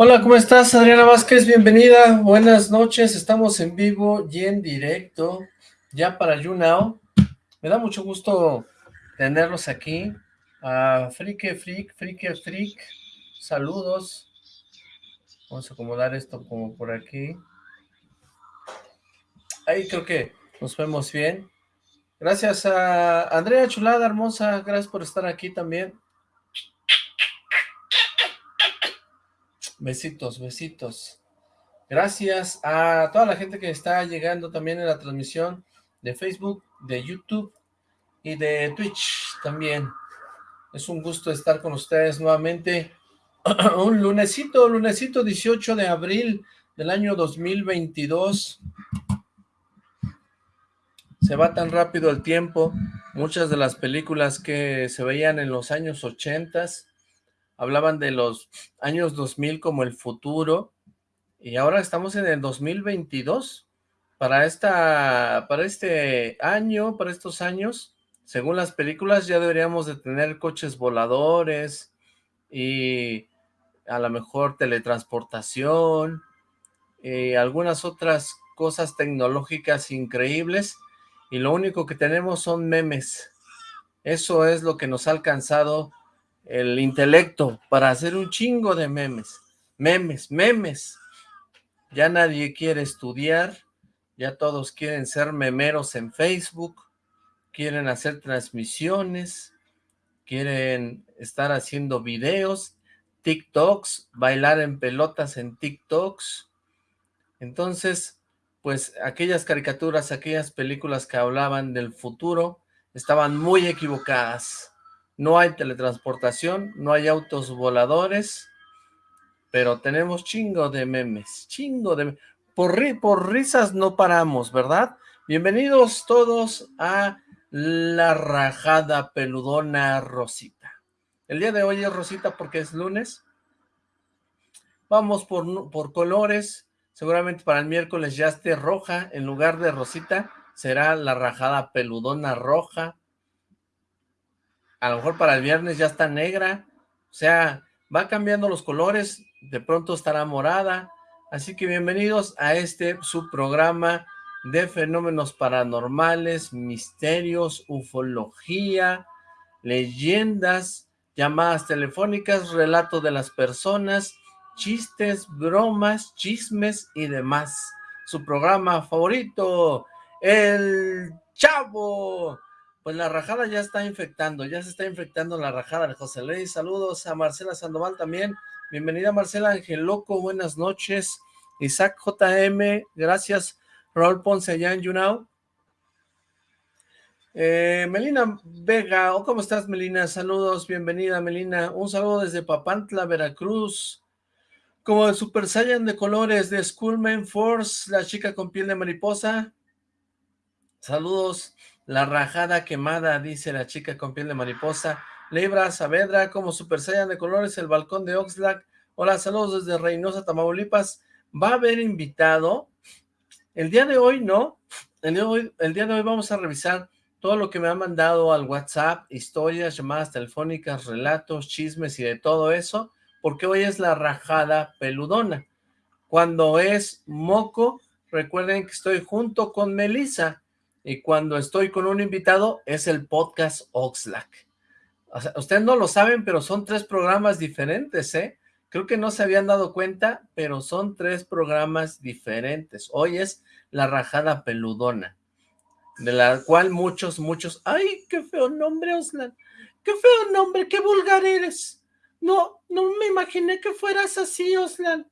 Hola, ¿cómo estás? Adriana Vázquez, bienvenida, buenas noches, estamos en vivo y en directo, ya para YouNow. Me da mucho gusto tenerlos aquí, a Frike Freak, Frike saludos. Vamos a acomodar esto como por aquí. Ahí creo que nos vemos bien. Gracias a Andrea Chulada, hermosa, gracias por estar aquí también. Besitos, besitos. Gracias a toda la gente que está llegando también en la transmisión de Facebook, de YouTube y de Twitch también. Es un gusto estar con ustedes nuevamente. un lunesito, lunesito 18 de abril del año 2022. Se va tan rápido el tiempo. Muchas de las películas que se veían en los años 80 hablaban de los años 2000 como el futuro, y ahora estamos en el 2022. Para, esta, para este año, para estos años, según las películas, ya deberíamos de tener coches voladores y a lo mejor teletransportación y algunas otras cosas tecnológicas increíbles y lo único que tenemos son memes. Eso es lo que nos ha alcanzado el intelecto para hacer un chingo de memes. Memes, memes. Ya nadie quiere estudiar, ya todos quieren ser memeros en Facebook, quieren hacer transmisiones, quieren estar haciendo videos, TikToks, bailar en pelotas en TikToks. Entonces, pues aquellas caricaturas, aquellas películas que hablaban del futuro, estaban muy equivocadas no hay teletransportación, no hay autos voladores, pero tenemos chingo de memes, chingo de... Por, por risas no paramos, ¿verdad? Bienvenidos todos a La Rajada Peludona Rosita. El día de hoy es Rosita porque es lunes. Vamos por, por colores. Seguramente para el miércoles ya esté roja. En lugar de Rosita será La Rajada Peludona Roja a lo mejor para el viernes ya está negra, o sea, va cambiando los colores, de pronto estará morada, así que bienvenidos a este subprograma de fenómenos paranormales, misterios, ufología, leyendas, llamadas telefónicas, relato de las personas, chistes, bromas, chismes y demás. Su programa favorito, El Chavo pues la rajada ya está infectando, ya se está infectando la rajada de José Luis. Saludos a Marcela Sandoval también. Bienvenida Marcela Ángel Loco, buenas noches. Isaac JM, gracias. Raúl Ponce allá en. Eh, Melina Vega, oh, ¿cómo estás Melina? Saludos, bienvenida Melina. Un saludo desde Papantla, Veracruz. Como el Super Saiyan de colores de Schoolman Force, la chica con piel de mariposa. Saludos. La rajada quemada, dice la chica con piel de mariposa. Libra Saavedra, como Super Saiyan de colores, el balcón de Oxlack. Hola, saludos desde Reynosa, Tamaulipas. Va a haber invitado. El día de hoy, ¿no? El día de hoy, el día de hoy vamos a revisar todo lo que me han mandado al WhatsApp, historias, llamadas telefónicas, relatos, chismes y de todo eso, porque hoy es la rajada peludona. Cuando es moco, recuerden que estoy junto con Melissa y cuando estoy con un invitado es el podcast Oxlack. O sea, ustedes no lo saben, pero son tres programas diferentes, ¿eh? Creo que no se habían dado cuenta, pero son tres programas diferentes. Hoy es La Rajada Peludona, de la cual muchos, muchos... ¡Ay, qué feo nombre, Oxlack! ¡Qué feo nombre! ¡Qué vulgar eres! No, no me imaginé que fueras así, Oslan.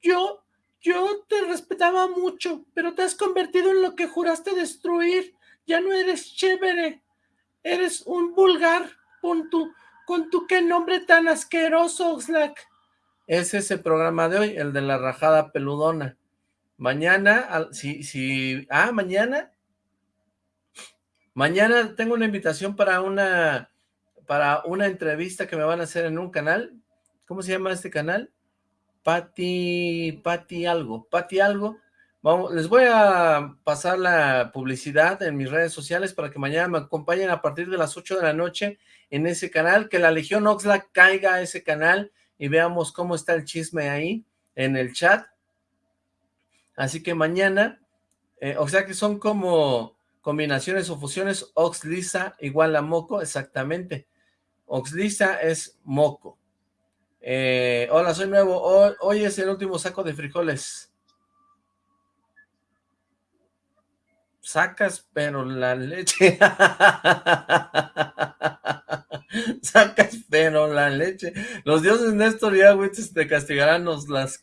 Yo yo te respetaba mucho, pero te has convertido en lo que juraste destruir. Ya no eres chévere. Eres un vulgar con tu, con tu qué nombre tan asqueroso, Oxlack. Es ese programa de hoy, el de la rajada peludona. Mañana, si, si, ah, mañana. Mañana tengo una invitación para una, para una entrevista que me van a hacer en un canal. ¿Cómo se llama este canal? Pati, Pati algo, Pati algo. Vamos, les voy a pasar la publicidad en mis redes sociales para que mañana me acompañen a partir de las 8 de la noche en ese canal, que la Legión Oxlack caiga a ese canal, y veamos cómo está el chisme ahí en el chat. Así que mañana, eh, o sea que son como combinaciones o fusiones, Oxlisa igual a Moco, exactamente. Oxlisa es Moco. Eh, hola, soy nuevo. Hoy, es el último saco de frijoles. Sacas, pero la leche. Sacas, pero la leche. Los dioses Néstor y Agüites te castigarán, los las.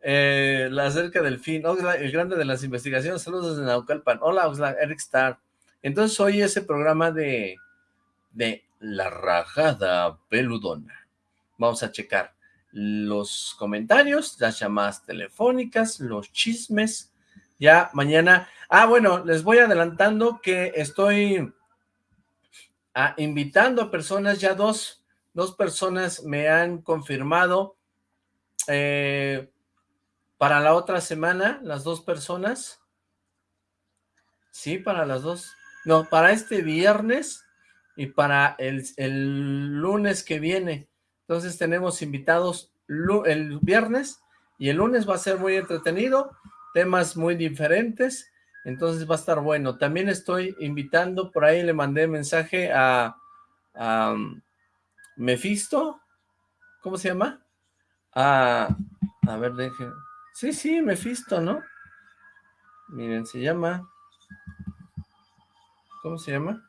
Eh, la acerca del fin, el grande de las investigaciones, saludos desde Naucalpan. Hola, Oxlack, Eric Star. Entonces hoy ese programa de, de La Rajada Peludona. Vamos a checar los comentarios, las llamadas telefónicas, los chismes. Ya mañana... Ah, bueno, les voy adelantando que estoy ah, invitando a personas, ya dos, dos personas me han confirmado eh, para la otra semana, las dos personas. Sí, para las dos. No, para este viernes y para el lunes que viene. Entonces tenemos invitados el viernes y el lunes va a ser muy entretenido, temas muy diferentes, entonces va a estar bueno. También estoy invitando, por ahí le mandé mensaje a, a um, Mephisto, ¿cómo se llama? A, a ver, deje. Sí, sí, Mephisto, ¿no? Miren, se llama... ¿Cómo se llama?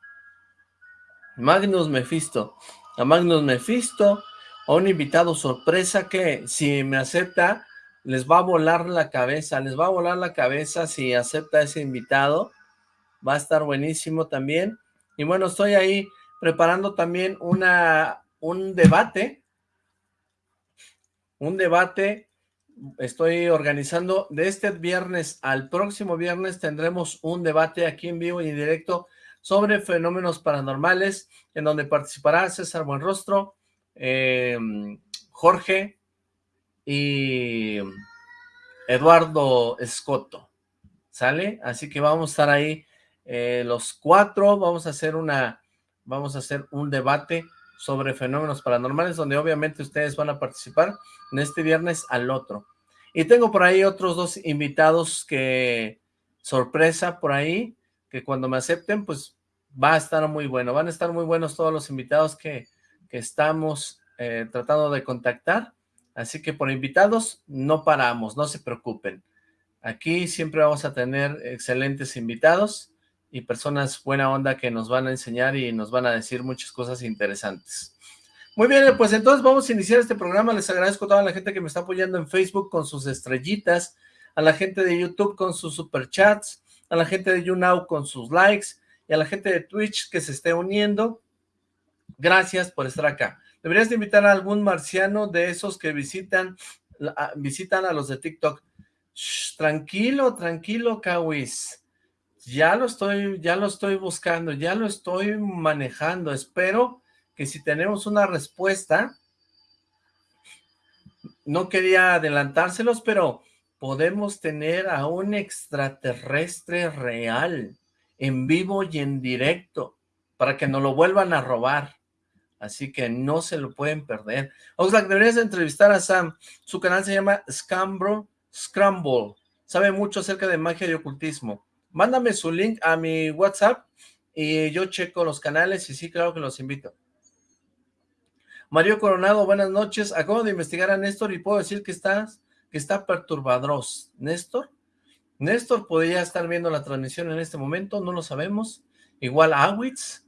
Magnus Mephisto. A Magnus Mephisto, a un invitado sorpresa que si me acepta, les va a volar la cabeza, les va a volar la cabeza si acepta ese invitado, va a estar buenísimo también, y bueno, estoy ahí preparando también una, un debate, un debate, estoy organizando, de este viernes al próximo viernes. Tendremos un debate aquí en vivo y en directo sobre fenómenos paranormales, en donde participará César Buenrostro, Em, Jorge y Eduardo Escoto, ¿sale? Así que vamos a estar ahí eh, los cuatro, vamos a hacer una, vamos a hacer un debate sobre fenómenos paranormales, donde obviamente ustedes van a participar en este viernes al otro. Y tengo por ahí otros dos invitados que, sorpresa por ahí, que cuando me acepten, pues va a estar muy bueno. Van a estar muy buenos todos los invitados que, que estamos eh, tratando de contactar, así que por invitados no paramos, no se preocupen. Aquí siempre vamos a tener excelentes invitados y personas buena onda que nos van a enseñar y nos van a decir muchas cosas interesantes. Muy bien, pues entonces vamos a iniciar este programa. Les agradezco a toda la gente que me está apoyando en Facebook con sus estrellitas, a la gente de YouTube con sus superchats, a la gente de YouNow con sus likes y a la gente de Twitch que se esté uniendo. Gracias por estar acá. Deberías de invitar a algún marciano de esos que visitan, visitan a los de TikTok. tranquilo, tranquilo, Kawis. Ya lo estoy, ya lo estoy buscando, ya lo estoy manejando. Espero que si tenemos una respuesta, no quería adelantárselos, pero podemos tener a un extraterrestre real, en vivo y en directo, para que nos lo vuelvan a robar así que no se lo pueden perder. Oxlack, deberías entrevistar a Sam, su canal se llama Scambro Scramble, sabe mucho acerca de magia y ocultismo. Mándame su link a mi WhatsApp y yo checo los canales y sí, claro que los invito. Mario Coronado, buenas noches. Acabo de investigar a Néstor y puedo decir que, estás, que está. ¿Néstor? Néstor podría estar viendo la transmisión en este momento, no lo sabemos. Igual Awitz,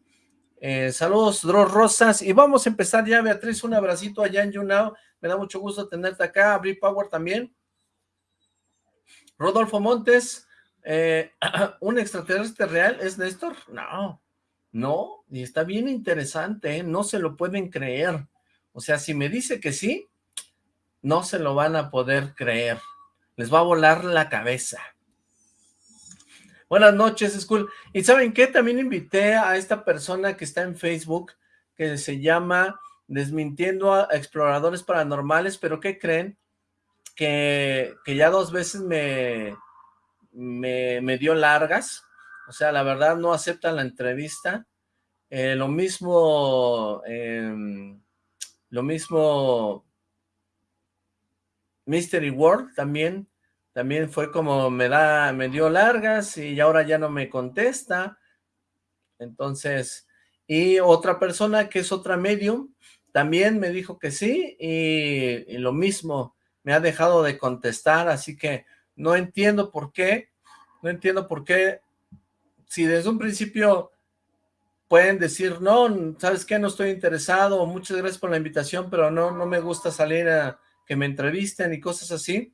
eh, saludos, Dros Rosas, y vamos a empezar ya, Beatriz, un abracito allá en YouNow, me da mucho gusto tenerte acá, Bri Power también. Rodolfo Montes, eh, ¿un extraterrestre real es Néstor? No, no, y está bien interesante, ¿eh? no se lo pueden creer. O sea, si me dice que sí, no se lo van a poder creer. Les va a volar la cabeza. Buenas noches, School. ¿Y saben qué? También invité a esta persona que está en Facebook, que se llama Desmintiendo a Exploradores Paranormales, pero ¿qué creen? Que, que ya dos veces me, me, dio largas, o sea, la verdad no aceptan la entrevista. Eh, lo mismo, em, lo mismo Mystery World también, también fue como me da, me dio largas y ahora ya no me contesta. Entonces, y otra persona que es otra medium, también me dijo que sí y, y lo mismo, me ha dejado de contestar, así que no entiendo por qué, no entiendo por qué, si desde un principio pueden decir, no, ¿sabes qué? No estoy interesado, muchas gracias por la invitación, pero no, no me gusta salir a que me entrevisten y cosas así.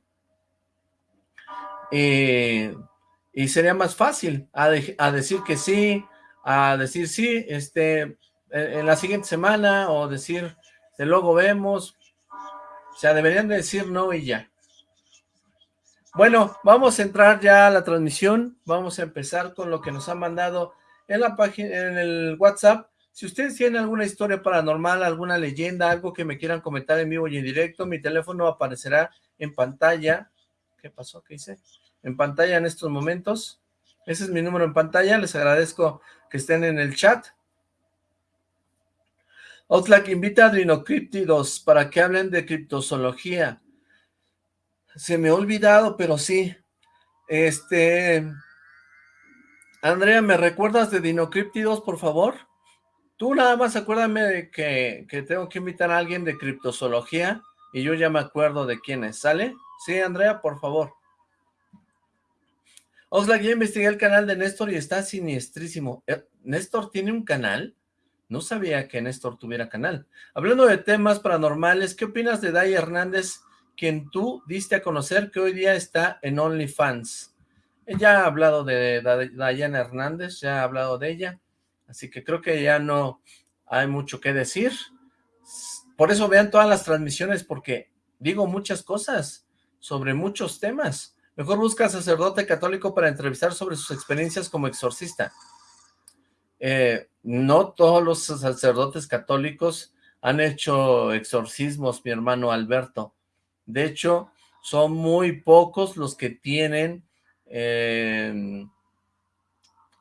Eh, y sería más fácil a, decir que sí, a decir sí, este, en la siguiente semana, o decir, de luego vemos, o sea, deberían decir no y ya. Bueno, vamos a entrar ya a la transmisión, vamos a empezar con lo que nos han mandado en la página, en el WhatsApp. Si ustedes tienen alguna historia paranormal, alguna leyenda, algo que me quieran comentar en vivo y en directo, mi teléfono aparecerá en pantalla. ¿Qué pasó? ¿Qué hice? En pantalla en estos momentos. Ese es mi número en pantalla. Les agradezco que estén en el chat. Outlack invita a Drinocryptidos para que hablen de criptozoología. Se me ha olvidado, pero sí. Este... Andrea, ¿me recuerdas de Dinocríptidos, por favor? Tú nada más acuérdame de que, tengo que invitar a alguien de criptozoología y yo ya me acuerdo de quién es, ¿sale? Sí, Andrea, por favor. Oxlack, ya investigué el canal de Néstor y está siniestrísimo. Eh, ¿Néstor tiene un canal? No sabía que Néstor tuviera canal. Hablando de temas paranormales, ¿qué opinas de Day Hernández, quien tú diste a conocer que hoy día está en OnlyFans? Ya ha hablado de Dayana Hernández, ya ha hablado de ella, así que creo que ya no hay mucho que decir. Por eso vean todas las transmisiones, porque digo muchas cosas sobre muchos temas. Mejor busca sacerdote católico para entrevistar sobre sus experiencias como exorcista. Eh, no todos los sacerdotes católicos han hecho exorcismos, mi hermano Alberto. De hecho, son muy pocos los que tienen Em,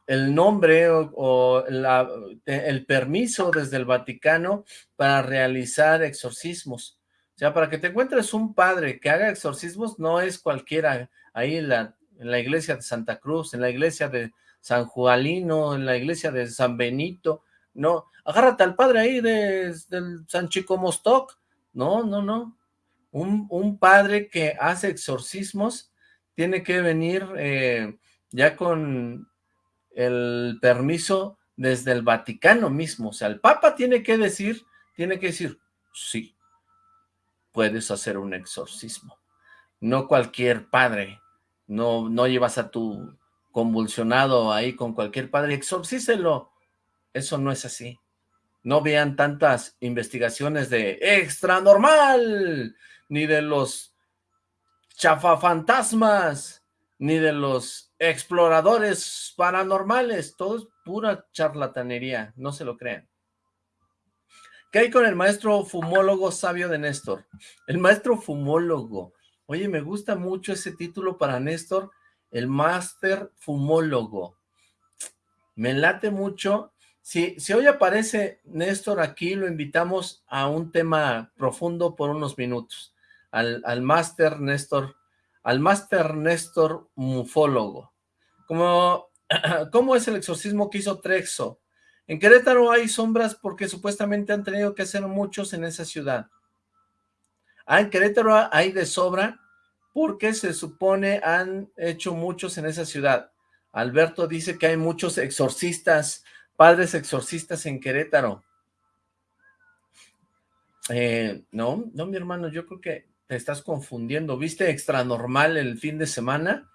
el nombre o, el permiso desde el Vaticano para realizar exorcismos. O sea, para que te encuentres un padre que haga exorcismos, no es cualquiera ahí en la, en la iglesia de Santa Cruz, en la iglesia de San Juanino, en la iglesia de San Benito, no, agárrate al padre ahí de, del San Chico Mostoc, no, no, no, un, un padre que hace exorcismos tiene que venir eh, ya con el permiso desde el Vaticano mismo, o sea, el Papa tiene que decir, tiene que decir, sí, puedes hacer un exorcismo, no cualquier padre, no, no llevas a tu convulsionado ahí con cualquier padre, exorcíselo, eso no es así, no vean tantas investigaciones de extra normal, ni de los chafafantasmas, ni de los exploradores paranormales, todo es pura charlatanería, no se lo crean. ¿Qué hay con el maestro fumólogo sabio de Néstor? El maestro fumólogo. Oye, me gusta mucho ese título para Néstor, el máster fumólogo. Me late mucho. Si, si hoy aparece Néstor aquí, lo invitamos a un tema profundo por unos minutos al, al máster Néstor, al máster Néstor Mufólogo. Como, ¿Cómo es el exorcismo que hizo Trexo? En Querétaro hay sombras porque supuestamente han tenido que hacer muchos en esa ciudad. Ah, en Querétaro hay de sobra porque se supone han hecho muchos en esa ciudad. Alberto dice que hay muchos exorcistas, padres exorcistas en Querétaro. Eh, no, no, mi hermano, yo creo que te estás confundiendo. ¿Viste extra normal el fin de semana?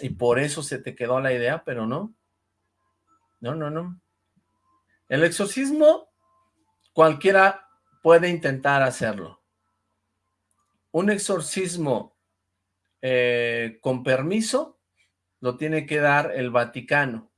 Y por eso se te quedó la idea, pero no. No, no, no. El exorcismo, cualquiera puede intentar hacerlo. Un exorcismo eh, con permiso lo tiene que dar el Vaticano.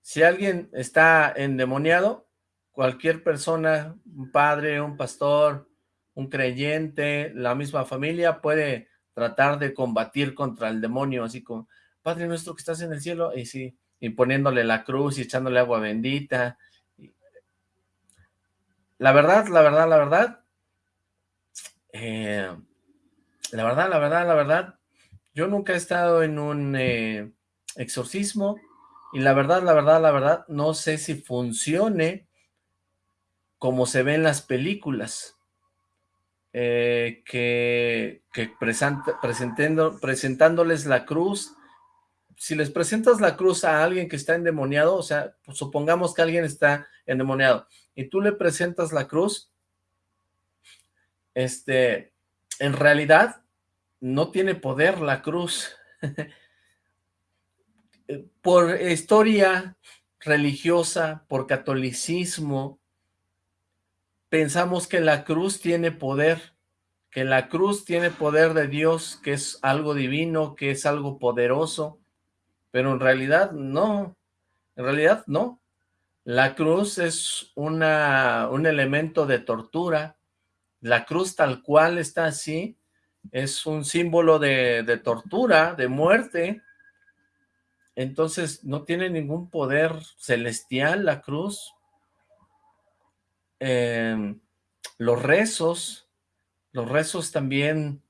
Si alguien está endemoniado, cualquier persona, un padre, un pastor, un creyente, la misma familia puede tratar de combatir contra el demonio, así como, Padre nuestro que estás en el cielo, y sí, y poniéndole la cruz y echándole agua bendita. La verdad, la verdad, la verdad, eh, La verdad, la verdad, la verdad, yo nunca he estado en un eh, exorcismo y la verdad, la verdad, la verdad, no sé si funcione como se ve en las películas. Eh, que, presentando, presentándoles la cruz, si les presentas la cruz a alguien que está endemoniado, o sea, pues supongamos que alguien está endemoniado, y tú le presentas la cruz, este, en realidad no tiene poder la cruz. por historia religiosa, por catolicismo, pensamos que la cruz tiene poder, que la cruz tiene poder de Dios, que es algo divino, que es algo poderoso, pero en realidad no, en realidad no. La cruz es una, un elemento de tortura, la cruz tal cual está así, es un símbolo de, de tortura, de muerte, entonces no tiene ningún poder celestial la cruz, Em, los rezos, los rezos también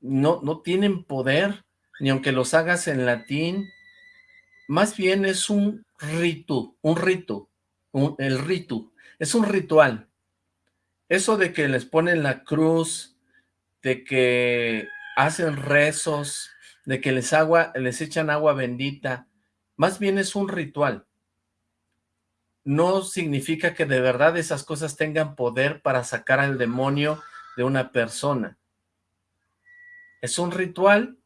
no, no tienen poder, ni aunque los hagas en latín, más bien es un rito, un rito, el rito, es un ritual. Eso de que les ponen la cruz, de que hacen rezos, de que les, agua, les echan agua bendita, más bien es un ritual no significa que de verdad esas cosas tengan poder para sacar al demonio de una persona. Es un ritual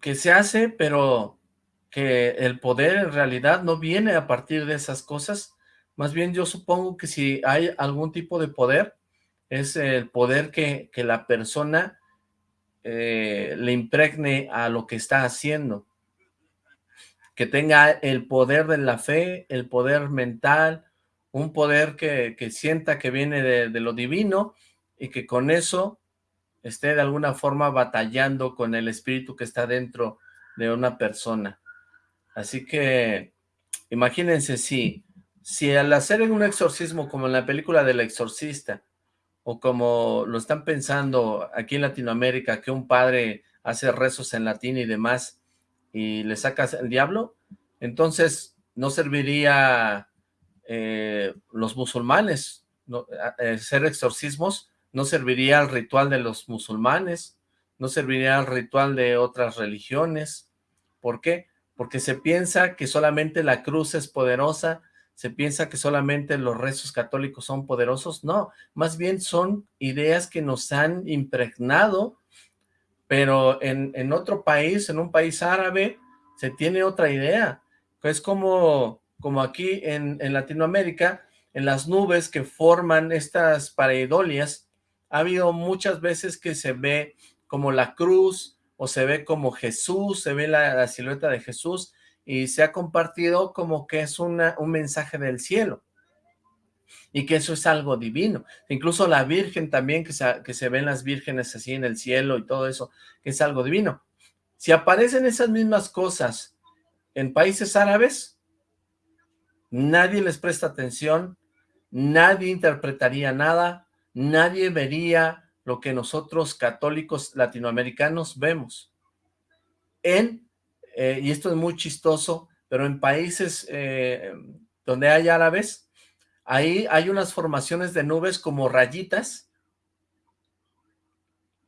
que se hace, pero que el poder en realidad no viene a partir de esas cosas. Más bien yo supongo que si hay algún tipo de poder, es el poder que, la persona eh, le impregne a lo que está haciendo que tenga el poder de la fe, el poder mental, un poder que, sienta que viene de, lo divino y que con eso esté de alguna forma batallando con el espíritu que está dentro de una persona. Así que imagínense si, si al hacer un exorcismo como en la película del exorcista, o como lo están pensando aquí en Latinoamérica, que un padre hace rezos en latín y demás, y le sacas el diablo, entonces no serviría eh, los musulmanes, no, hacer exorcismos no serviría al ritual de los musulmanes, no serviría al ritual de otras religiones. ¿Por qué? Porque se piensa que solamente la cruz es poderosa, se piensa que solamente los rezos católicos son poderosos. No, más bien son ideas que nos han impregnado pero en, en otro país, en un país árabe, se tiene otra idea. Es como, como aquí en, en Latinoamérica, en las nubes que forman estas pareidolias, ha habido muchas veces que se ve como la cruz, o se ve como Jesús, se ve la, silueta de Jesús, y se ha compartido como que es un mensaje del cielo y que eso es algo divino. Incluso la Virgen también, que se, que se ven las vírgenes así en el cielo y todo eso, que es algo divino. Si aparecen esas mismas cosas en países árabes, nadie les presta atención, nadie interpretaría nada, nadie vería lo que nosotros católicos latinoamericanos vemos. En, eh, y esto es muy chistoso, pero en países eh, donde hay árabes, Ahí hay unas formaciones de nubes como rayitas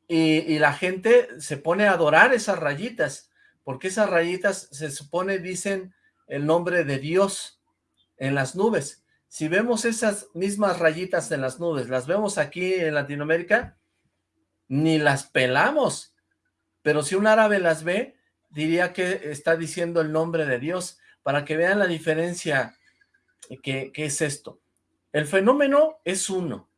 y, la gente se pone a adorar esas rayitas, porque esas rayitas se supone dicen el nombre de Dios en las nubes. Si vemos esas mismas rayitas en las nubes, las vemos aquí en Latinoamérica, ni las pelamos. Pero si un árabe las ve, diría que está diciendo el nombre de Dios, para que vean la diferencia que, es esto. El fenómeno es uno.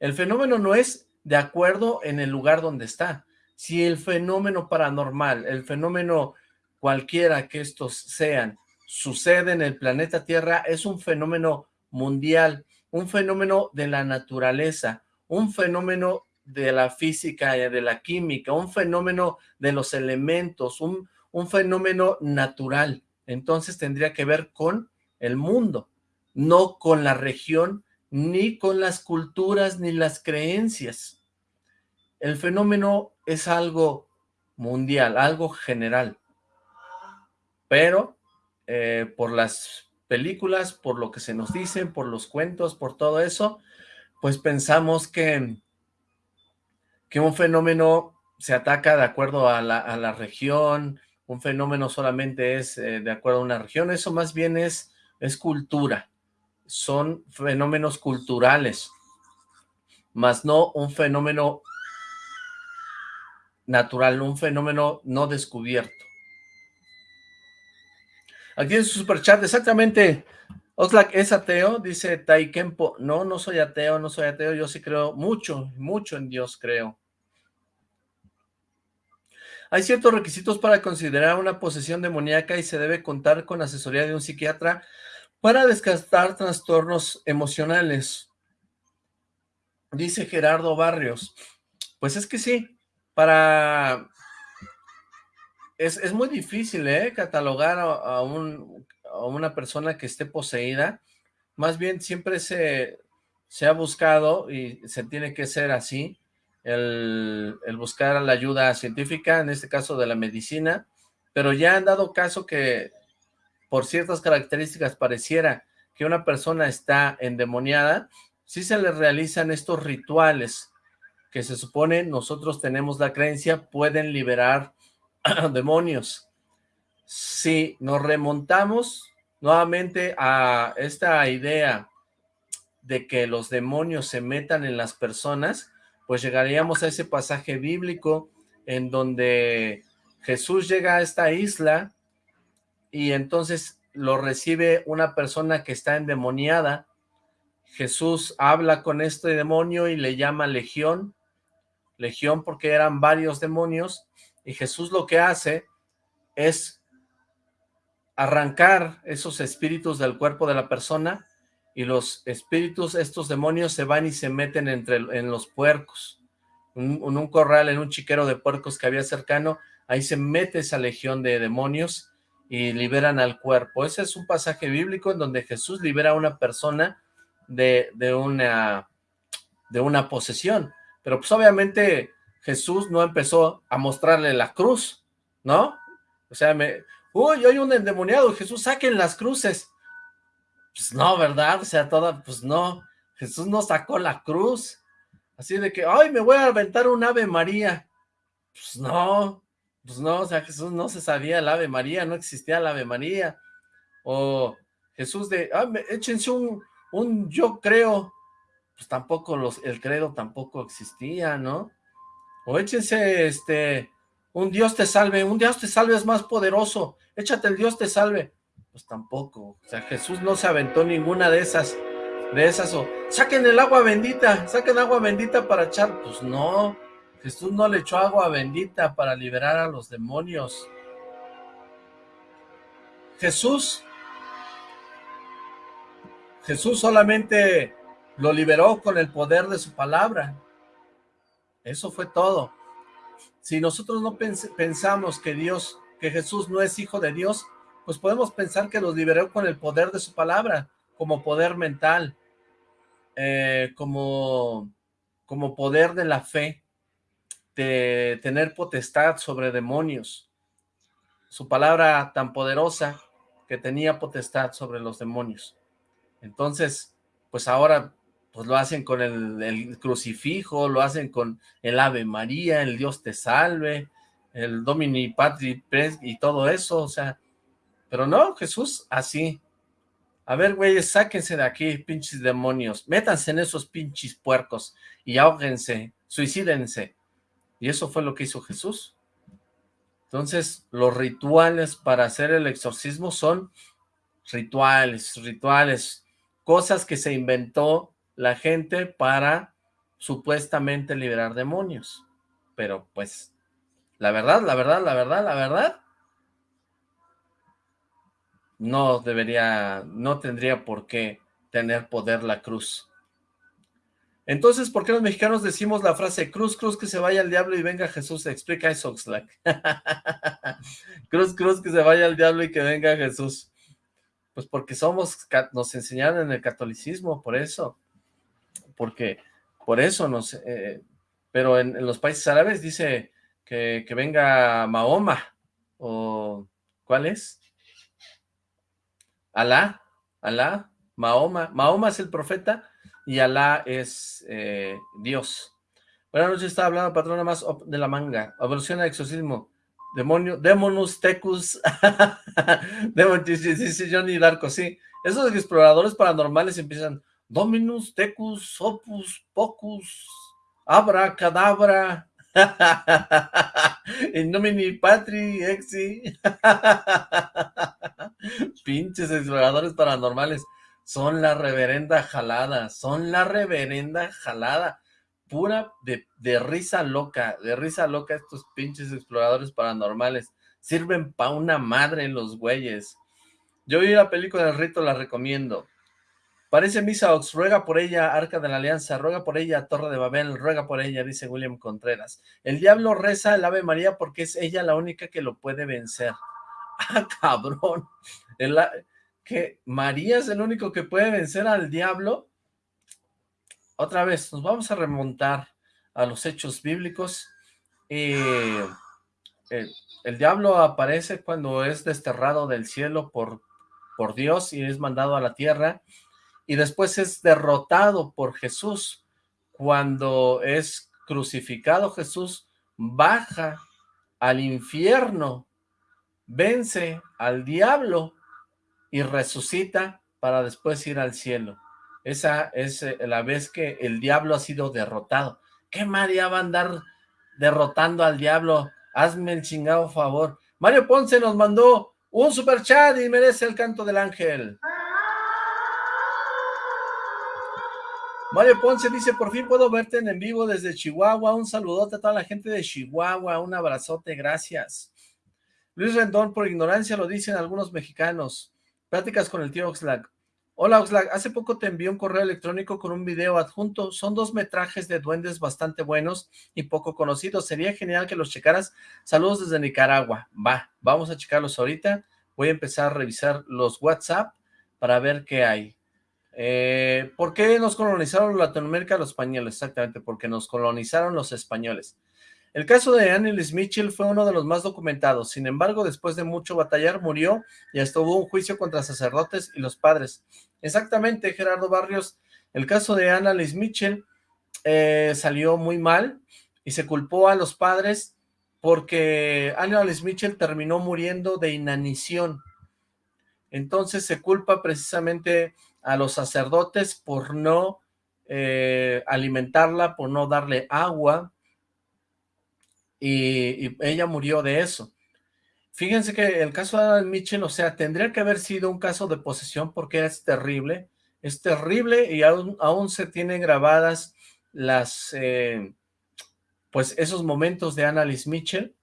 El fenómeno no es de acuerdo en el lugar donde está. Si el fenómeno paranormal, el fenómeno cualquiera que estos sean, sucede en el planeta Tierra, es un fenómeno mundial, un fenómeno de la naturaleza, un fenómeno de la física y de la química, un fenómeno de los elementos, un, un fenómeno natural. Entonces tendría que ver con el mundo no con la región ni con las culturas ni las creencias. El fenómeno es algo mundial, algo general, pero eh, por las películas, por lo que se nos dicen, por los cuentos, por todo eso, pues pensamos que, que un fenómeno se ataca de acuerdo a la, región, un fenómeno solamente es eh, de acuerdo a una región, eso más bien es, es cultura, son fenómenos culturales, más no un fenómeno natural, un fenómeno no descubierto. Aquí en su superchat, exactamente, Oxlack es ateo, dice Taikempo. No, no soy ateo, no soy ateo, yo sí creo mucho, mucho en Dios creo. Hay ciertos requisitos para considerar una posesión demoníaca y se debe contar con asesoría de un psiquiatra para descartar trastornos emocionales. Dice Gerardo Barrios. Pues es que sí, para... Es, muy difícil, ¿eh? Catalogar a, un, a, una persona que esté poseída. Más bien siempre se, se ha buscado y se tiene que ser así, el, el, buscar la ayuda científica, en este caso de la medicina, pero ya han dado caso que por ciertas características pareciera que una persona está endemoniada, sí se le realizan estos rituales que se supone nosotros tenemos la creencia pueden liberar demonios. Si nos remontamos nuevamente a esta idea de que los demonios se metan en las personas, pues llegaríamos a ese pasaje bíblico en donde Jesús llega a esta isla y entonces lo recibe una persona que está endemoniada. Jesús habla con este demonio y le llama legión, legión porque eran varios demonios, y Jesús lo que hace es arrancar esos espíritus del cuerpo de la persona, y los espíritus, estos demonios, se van y se meten entre en los puercos. En un, corral, en un chiquero de puercos que había cercano, ahí se mete esa legión de demonios y liberan al cuerpo. Ese es un pasaje bíblico en donde Jesús libera a una persona de, de, una, de una posesión. Pero pues obviamente Jesús no empezó a mostrarle la cruz, ¿no? O sea, me, uy, hay un endemoniado, Jesús, saquen las cruces. Pues no, ¿verdad? O sea, toda, pues no, Jesús no sacó la cruz. Así de que, ay, me voy a aventar un Ave María. Pues no, pues no, o sea, Jesús no se sabía el Ave María, no existía el Ave María. O Jesús de, ah, échense un, un yo creo, pues tampoco los, el credo tampoco existía, ¿no? Échense, este, un Dios te salve, un Dios te salve es más poderoso, échate el Dios te salve. Pues tampoco, o sea, Jesús no se aventó ninguna de esas, de esas, o saquen el agua bendita, saquen agua bendita para echar, pues no, Jesús no le echó agua bendita para liberar a los demonios. Jesús, Jesús solamente lo liberó con el poder de su palabra. Eso fue todo. Si nosotros no pensamos que Dios, que Jesús no es hijo de Dios, pues podemos pensar que los liberó con el poder de su palabra, como poder mental, eh, como, como poder de la fe, de tener potestad sobre demonios. Su palabra tan poderosa que tenía potestad sobre los demonios. Entonces, pues ahora pues lo hacen con el, crucifijo, lo hacen con el Ave María, el Dios te salve, el Domini Patri y todo eso, o sea, pero no, Jesús así. A ver, güeyes, sáquense de aquí, pinches demonios, métanse en esos pinches puercos y ahóguense, suicídense. Y eso fue lo que hizo Jesús. Entonces, los rituales para hacer el exorcismo son rituales, rituales, cosas que se inventó la gente para supuestamente liberar demonios. Pero pues, la verdad, la verdad, la verdad, la verdad, no debería, no tendría por qué tener poder la cruz. Entonces, ¿por qué los mexicanos decimos la frase cruz, cruz, que se vaya al diablo y venga Jesús? Explica eso, Oxlack. cruz, cruz, que se vaya al diablo y que venga Jesús. Pues porque somos, nos enseñaron en el catolicismo, por eso. Porque por eso no sé, eh, pero en, los países árabes dice que, que venga Mahoma, o ¿cuál es? Alá, Alá, Mahoma, Mahoma es el profeta y Alá es eh, Dios. Buenas noches, estaba hablando patrona más de la manga, evolución al exorcismo, demonio, demonus tecus, dice Johnny Darko, sí, esos exploradores paranormales empiezan, dominus tecus, opus, pocus, abra, cadabra, nomini patri, exi, pinches exploradores paranormales, son la reverenda jalada, son la reverenda jalada, pura de, de risa loca, de risa loca estos pinches exploradores paranormales, sirven pa' una madre los güeyes. Yo vi la película del rito, la recomiendo. Parece Misa Ox, ruega por ella, Arca de la Alianza, ruega por ella, Torre de Babel, ruega por ella, dice William Contreras. El diablo reza el Ave María porque es ella la única que lo puede vencer. ¡Ah, cabrón! ¿Que María es el único que puede vencer al diablo? Otra vez, nos vamos a remontar a los hechos bíblicos. el, el diablo aparece cuando es desterrado del cielo por, por Dios y es mandado a la tierra y después es derrotado por Jesús. Cuando es crucificado, Jesús baja al infierno, vence al diablo y resucita para después ir al cielo. Esa es eh, la vez que el diablo ha sido derrotado. ¿Qué María va a andar derrotando al diablo? Hazme el chingado favor. Mario Ponce nos mandó un super chat y merece el canto del ángel. Mario Ponce dice, por fin puedo verte en, vivo desde Chihuahua, un saludote a toda la gente de Chihuahua, un abrazote, gracias. Luis Rendón, por ignorancia lo dicen algunos mexicanos. Pláticas con el tío Oxlack. Hola Oxlack, hace poco te envié un correo electrónico con un video adjunto, son dos metrajes de duendes bastante buenos y poco conocidos, sería genial que los checaras. Saludos desde Nicaragua, va, vamos a checarlos ahorita, voy a empezar a revisar los WhatsApp para ver qué hay. Eh, ¿Por qué nos colonizaron Latinoamérica los españoles? Exactamente, porque nos colonizaron los españoles. El caso de Annelies Mitchell fue uno de los más documentados, sin embargo, después de mucho batallar, murió y hasta hubo un juicio contra sacerdotes y los padres. Exactamente, Gerardo Barrios, el caso de Annelies Mitchell eh, salió muy mal y se culpó a los padres porque Annelies Mitchell terminó muriendo de inanición. Entonces se culpa precisamente a los sacerdotes por no eh, alimentarla, por no darle agua, y, ella murió de eso. Fíjense que el caso de Adam Mitchell, o sea, tendría que haber sido un caso de posesión porque es terrible, es terrible y aún, aún se tienen grabadas las, eh, pues esos momentos de Annalise Mitchell,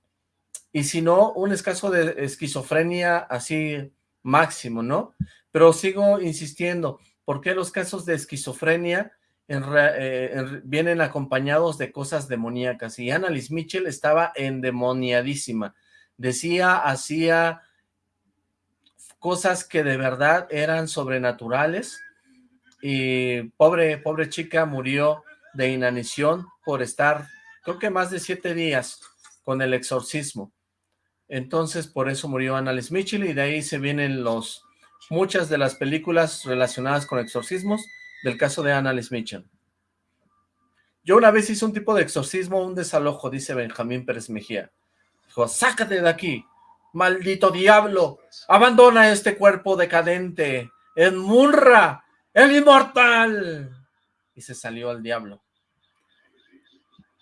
y si no, un caso de esquizofrenia así máximo, ¿no? Pero sigo insistiendo, ¿por qué los casos de esquizofrenia eh, vienen acompañados de cosas demoníacas? Y Annalise Mitchell estaba endemoniadísima. Decía, hacía cosas que de verdad eran sobrenaturales y pobre, pobre chica murió de inanición por estar, creo que más de siete días con el exorcismo. Entonces, por eso murió Annalise Mitchell y de ahí se vienen los muchas de las películas relacionadas con exorcismos del caso de Annalise Mitchell. Yo una vez hice un tipo de exorcismo, un desalojo, dice Benjamín Pérez Mejía. Dijo, sácate de aquí, maldito diablo, abandona este cuerpo decadente, en Munra, el inmortal. Y se salió al diablo.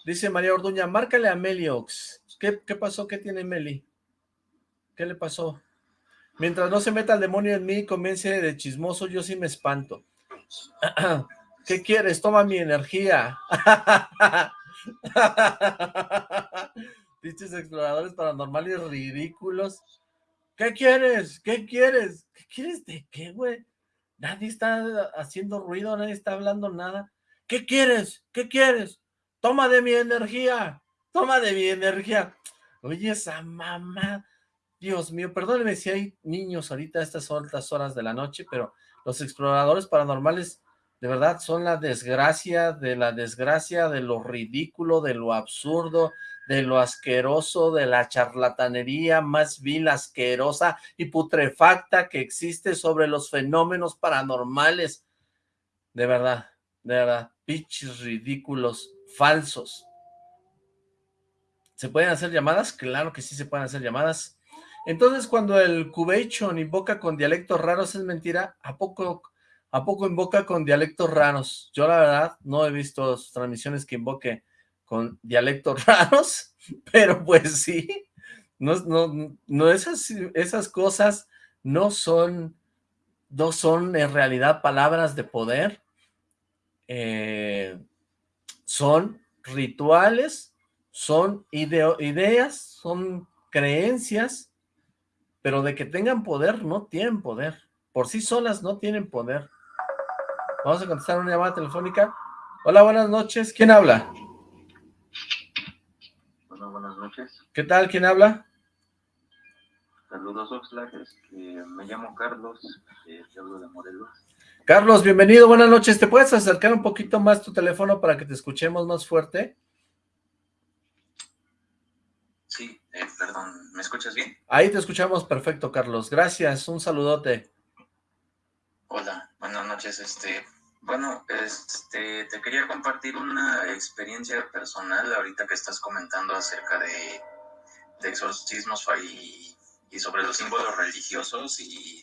Dice María Orduña, márcale a Meliox. ¿Qué, qué pasó? ¿Qué tiene Meli? ¿Qué le pasó? Mientras no se meta el demonio en mí y comience de chismoso, yo sí me espanto. ¿Qué quieres? Toma mi energía. Dichos exploradores paranormales ridículos. ¿Qué quieres? ¿Qué quieres? ¿Qué quieres de qué, güey? Nadie está haciendo ruido, nadie está hablando nada. ¿Qué quieres? ¿Qué quieres? Toma de mi energía. Toma de mi energía. Oye, esa mamá. Dios mío, perdóneme si hay niños ahorita a estas altas horas de la noche, pero los exploradores paranormales de verdad son la desgracia de la desgracia, de lo ridículo, de lo absurdo, de lo asqueroso, de la charlatanería más vil, asquerosa y putrefacta que existe sobre los fenómenos paranormales. De verdad, de verdad, pichis ridículos, falsos. ¿Se pueden hacer llamadas? Claro que sí se pueden hacer llamadas. Entonces, cuando el Cubation invoca con dialectos raros, ¿es mentira? ¿A poco, ¿A poco invoca con dialectos raros? Yo, la verdad, no he visto transmisiones que invoque con dialectos raros, pero pues sí, no, no, no esas, esas cosas no son, no son en realidad palabras de poder, eh, son rituales, son ideas, son creencias, pero de que tengan poder, no tienen poder, por sí solas no tienen poder. Vamos a contestar una llamada telefónica. Hola, buenas noches, ¿quién habla? buenas noches. ¿Qué tal? ¿Quién habla? Saludos, Oxlack. me llamo Carlos, eh, hablo de Morelos. Carlos, bienvenido, buenas noches. ¿Te puedes acercar un poquito más tu teléfono para que te escuchemos más fuerte? Sí, eh, perdón, ¿me escuchas bien? Ahí te escuchamos perfecto, Carlos. Gracias, un saludote. Hola, buenas noches. Este, bueno, este, te quería compartir una experiencia personal ahorita que estás comentando acerca de, exorcismos y, y, sobre los símbolos religiosos y,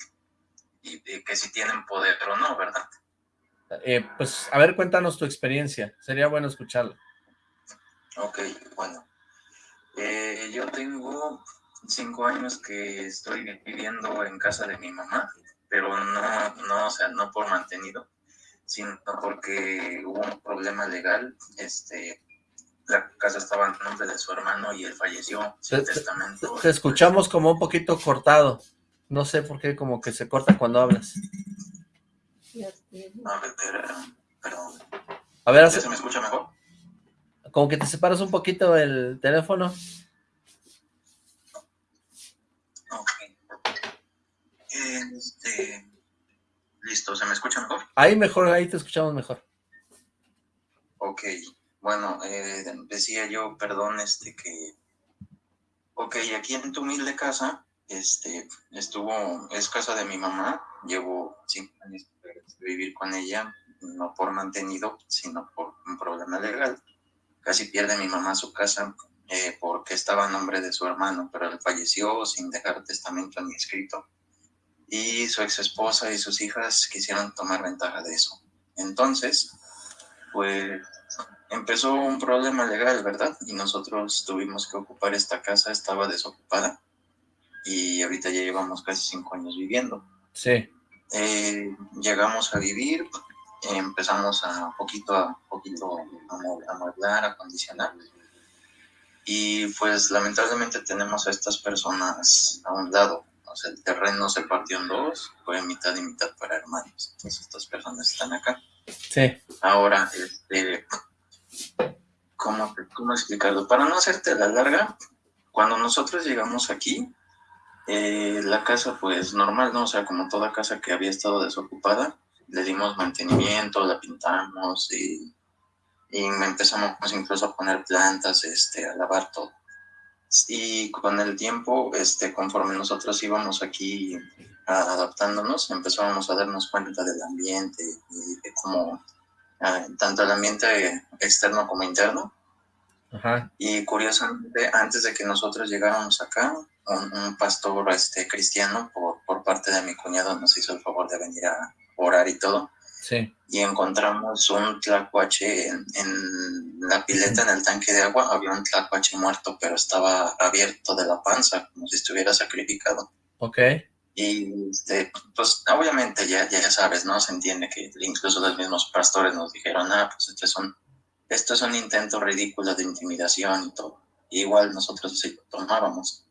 que si tienen poder o no, ¿verdad? Eh, pues, a ver, cuéntanos tu experiencia. Sería bueno escucharla. Ok, bueno. Eh, yo tengo cinco años que estoy viviendo en casa de mi mamá, pero no, no, o sea, no por mantenido sino porque hubo un problema legal, este, la casa estaba en nombre de su hermano y él falleció sin te, testamento. Te escuchamos como un poquito cortado, no sé por qué como que se corta cuando hablas. A ver, perdón. A ver, ¿Se me escucha mejor? Como que te separas un poquito el teléfono. Este... Listo, ¿se me escucha mejor? Ahí mejor, ahí te escuchamos mejor. Ok, bueno, eh, decía yo, perdón, este, que... Ok, aquí en tu humilde casa, este, estuvo, es casa de mi mamá, llevo cinco años de vivir con ella, no por mantenido, sino por un problema legal. Casi pierde mi mamá su casa eh, porque estaba a nombre de su hermano, pero él falleció sin dejar testamento ni escrito y su ex esposa y sus hijas quisieron tomar ventaja de eso. Entonces, pues empezó un problema legal, ¿verdad? Y nosotros tuvimos que ocupar esta casa, estaba desocupada y ahorita ya llevamos casi cinco años viviendo. Sí. Eh, llegamos a vivir, empezamos a poquito a poquito a amueblar, a acondicionar y pues lamentablemente tenemos a estas personas a un lado o sea, el terreno se partió en dos, fue mitad y mitad para hermanos. Entonces estas personas están acá. Sí. Ahora, este, ¿cómo, ¿cómo explicarlo? Para no hacerte la larga, cuando nosotros llegamos aquí, eh, la casa pues normal, ¿no? O sea, como toda casa que había estado desocupada, le dimos mantenimiento, la pintamos y, y empezamos incluso a poner plantas, este, a lavar todo. Y con el tiempo, este, conforme nosotros íbamos aquí adaptándonos, empezábamos a darnos cuenta del ambiente y de cómo, ah, tanto el ambiente externo como interno. Y curiosamente, antes de que nosotros llegáramos acá, un, pastor este, cristiano por, por parte de mi cuñado nos hizo el favor de venir a orar y todo. Y encontramos un tlacuache en, la pileta, en el tanque de agua, había un tlacuache muerto, pero estaba abierto de la panza, como si estuviera sacrificado. Ok. Y este, pues obviamente ya, ya sabes, ¿no? Se entiende que incluso los mismos pastores nos dijeron, ah, pues esto es un, esto es un intento ridículo de intimidación y todo. igual nosotros lo tomábamos.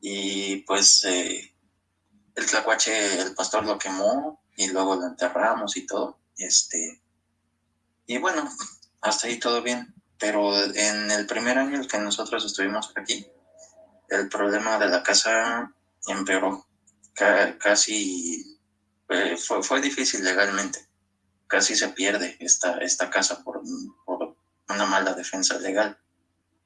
Y pues eh, el tlacuache, el pastor lo quemó, y luego lo enterramos y todo. Este, y bueno, hasta ahí todo bien. Pero en el primer año que nosotros estuvimos aquí, el problema de la casa empeoró. casi fue, fue difícil legalmente. casi se pierde esta, esta casa por, por una mala defensa legal.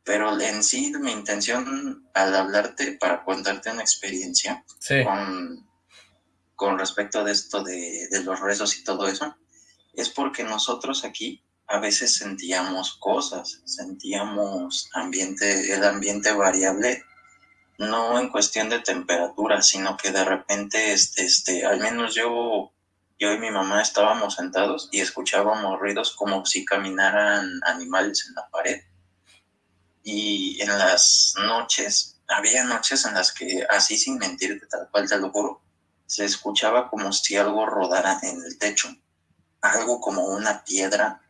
Pero en sí, mi intención al hablarte, para contarte una experiencia con, con respecto de esto de, de los rezos y todo eso, es porque nosotros aquí a veces sentíamos cosas, sentíamos ambiente, el ambiente variable, no en cuestión de temperatura, sino que de repente, este, este, al menos yo, yo y mi mamá estábamos sentados y escuchábamos ruidos como si caminaran animales en la pared. Y en las noches, había noches en las que, así sin mentirte, tal cual te lo juro, se escuchaba como si algo rodara en el techo, algo como una piedra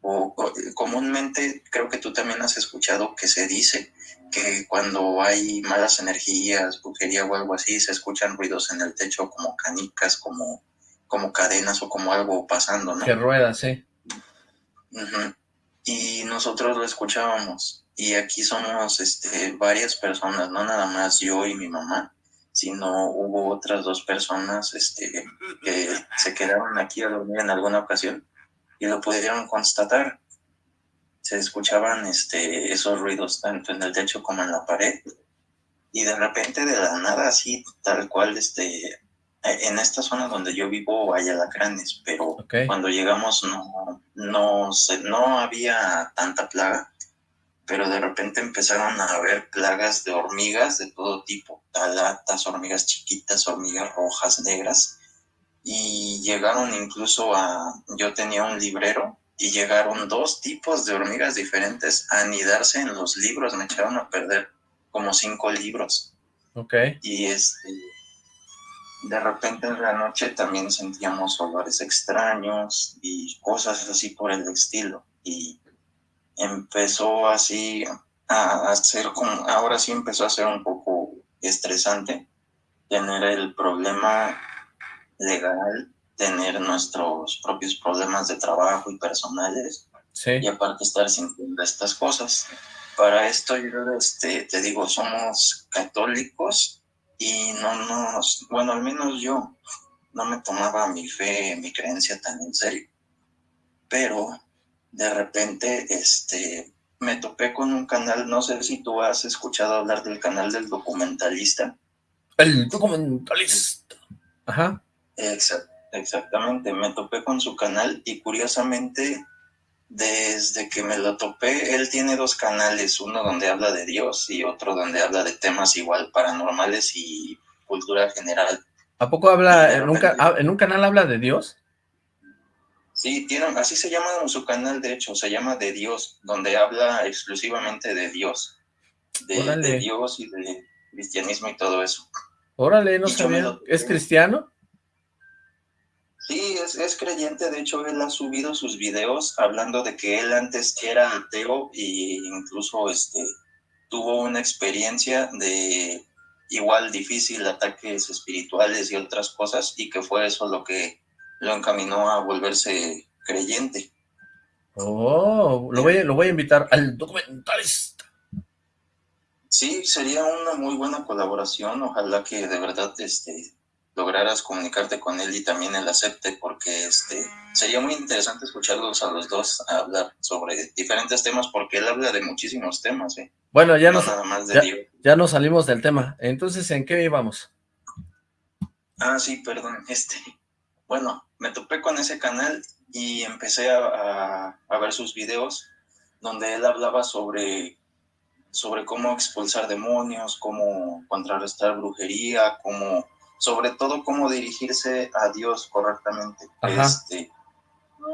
o, comúnmente creo que tú también has escuchado que se dice que cuando hay malas energías, brujería o algo así, se escuchan ruidos en el techo como canicas, como, como cadenas o como algo pasando, ¿no? Que rueda, sí. Y nosotros lo escuchábamos. Y aquí somos este, varias personas, no nada más yo y mi mamá, sino hubo otras dos personas este, que se quedaron aquí a dormir en alguna ocasión y lo pudieron constatar. Se escuchaban este, esos ruidos tanto en el techo como en la pared. Y de repente, de la nada, así, tal cual, este, en esta zona donde yo vivo hay alacranes, pero cuando llegamos no, no, no había tanta plaga, pero de repente empezaron a haber plagas de hormigas de todo tipo, talatas, hormigas chiquitas, hormigas rojas, negras, y llegaron incluso a, yo tenía un librero y llegaron dos tipos de hormigas diferentes a anidarse en los libros, me echaron a perder como cinco libros. Ok. Y este, de repente en la noche también sentíamos olores extraños y cosas así por el estilo. Y empezó así a hacer como, ahora sí empezó a ser un poco estresante tener el problema legal tener nuestros propios problemas de trabajo y personales y aparte estar sin estas cosas. Para esto yo este, te digo, somos católicos y no nos, bueno, al menos yo no me tomaba mi fe, mi creencia tan en serio. Pero de repente este, me topé con un canal, no sé si tú has escuchado hablar del canal del documentalista. El documentalista. Ajá exactamente, me topé con su canal y curiosamente desde que me lo topé, él tiene dos canales, uno donde habla de Dios y otro donde habla de temas igual paranormales y cultura general. ¿A poco habla, en un, en un canal habla de Dios? Sí, tiene, así se llama su canal, de hecho, se llama De Dios, donde habla exclusivamente de Dios, de, Dios y de cristianismo y todo eso. Órale, no sabía, ¿es cristiano? Sí, es, creyente, de hecho él ha subido sus videos hablando de que él antes era ateo e incluso este, tuvo una experiencia de igual difícil, ataques espirituales y otras cosas, y que fue eso lo que lo encaminó a volverse creyente. Oh, lo voy, lo voy a invitar al documentalista. Sí, sería una muy buena colaboración, ojalá que de verdad este, lograras comunicarte con él y también él acepte, porque este sería muy interesante escucharlos a los dos hablar sobre diferentes temas, porque él habla de muchísimos temas. ¿eh? Bueno, ya, nos, ya, ya nos salimos del tema. Entonces, ¿en qué íbamos? Ah, sí, perdón. Este, bueno, me topé con ese canal y empecé a, a, ver sus videos donde él hablaba sobre sobre cómo expulsar demonios, cómo contrarrestar brujería, cómo sobre todo cómo dirigirse a Dios correctamente. Este,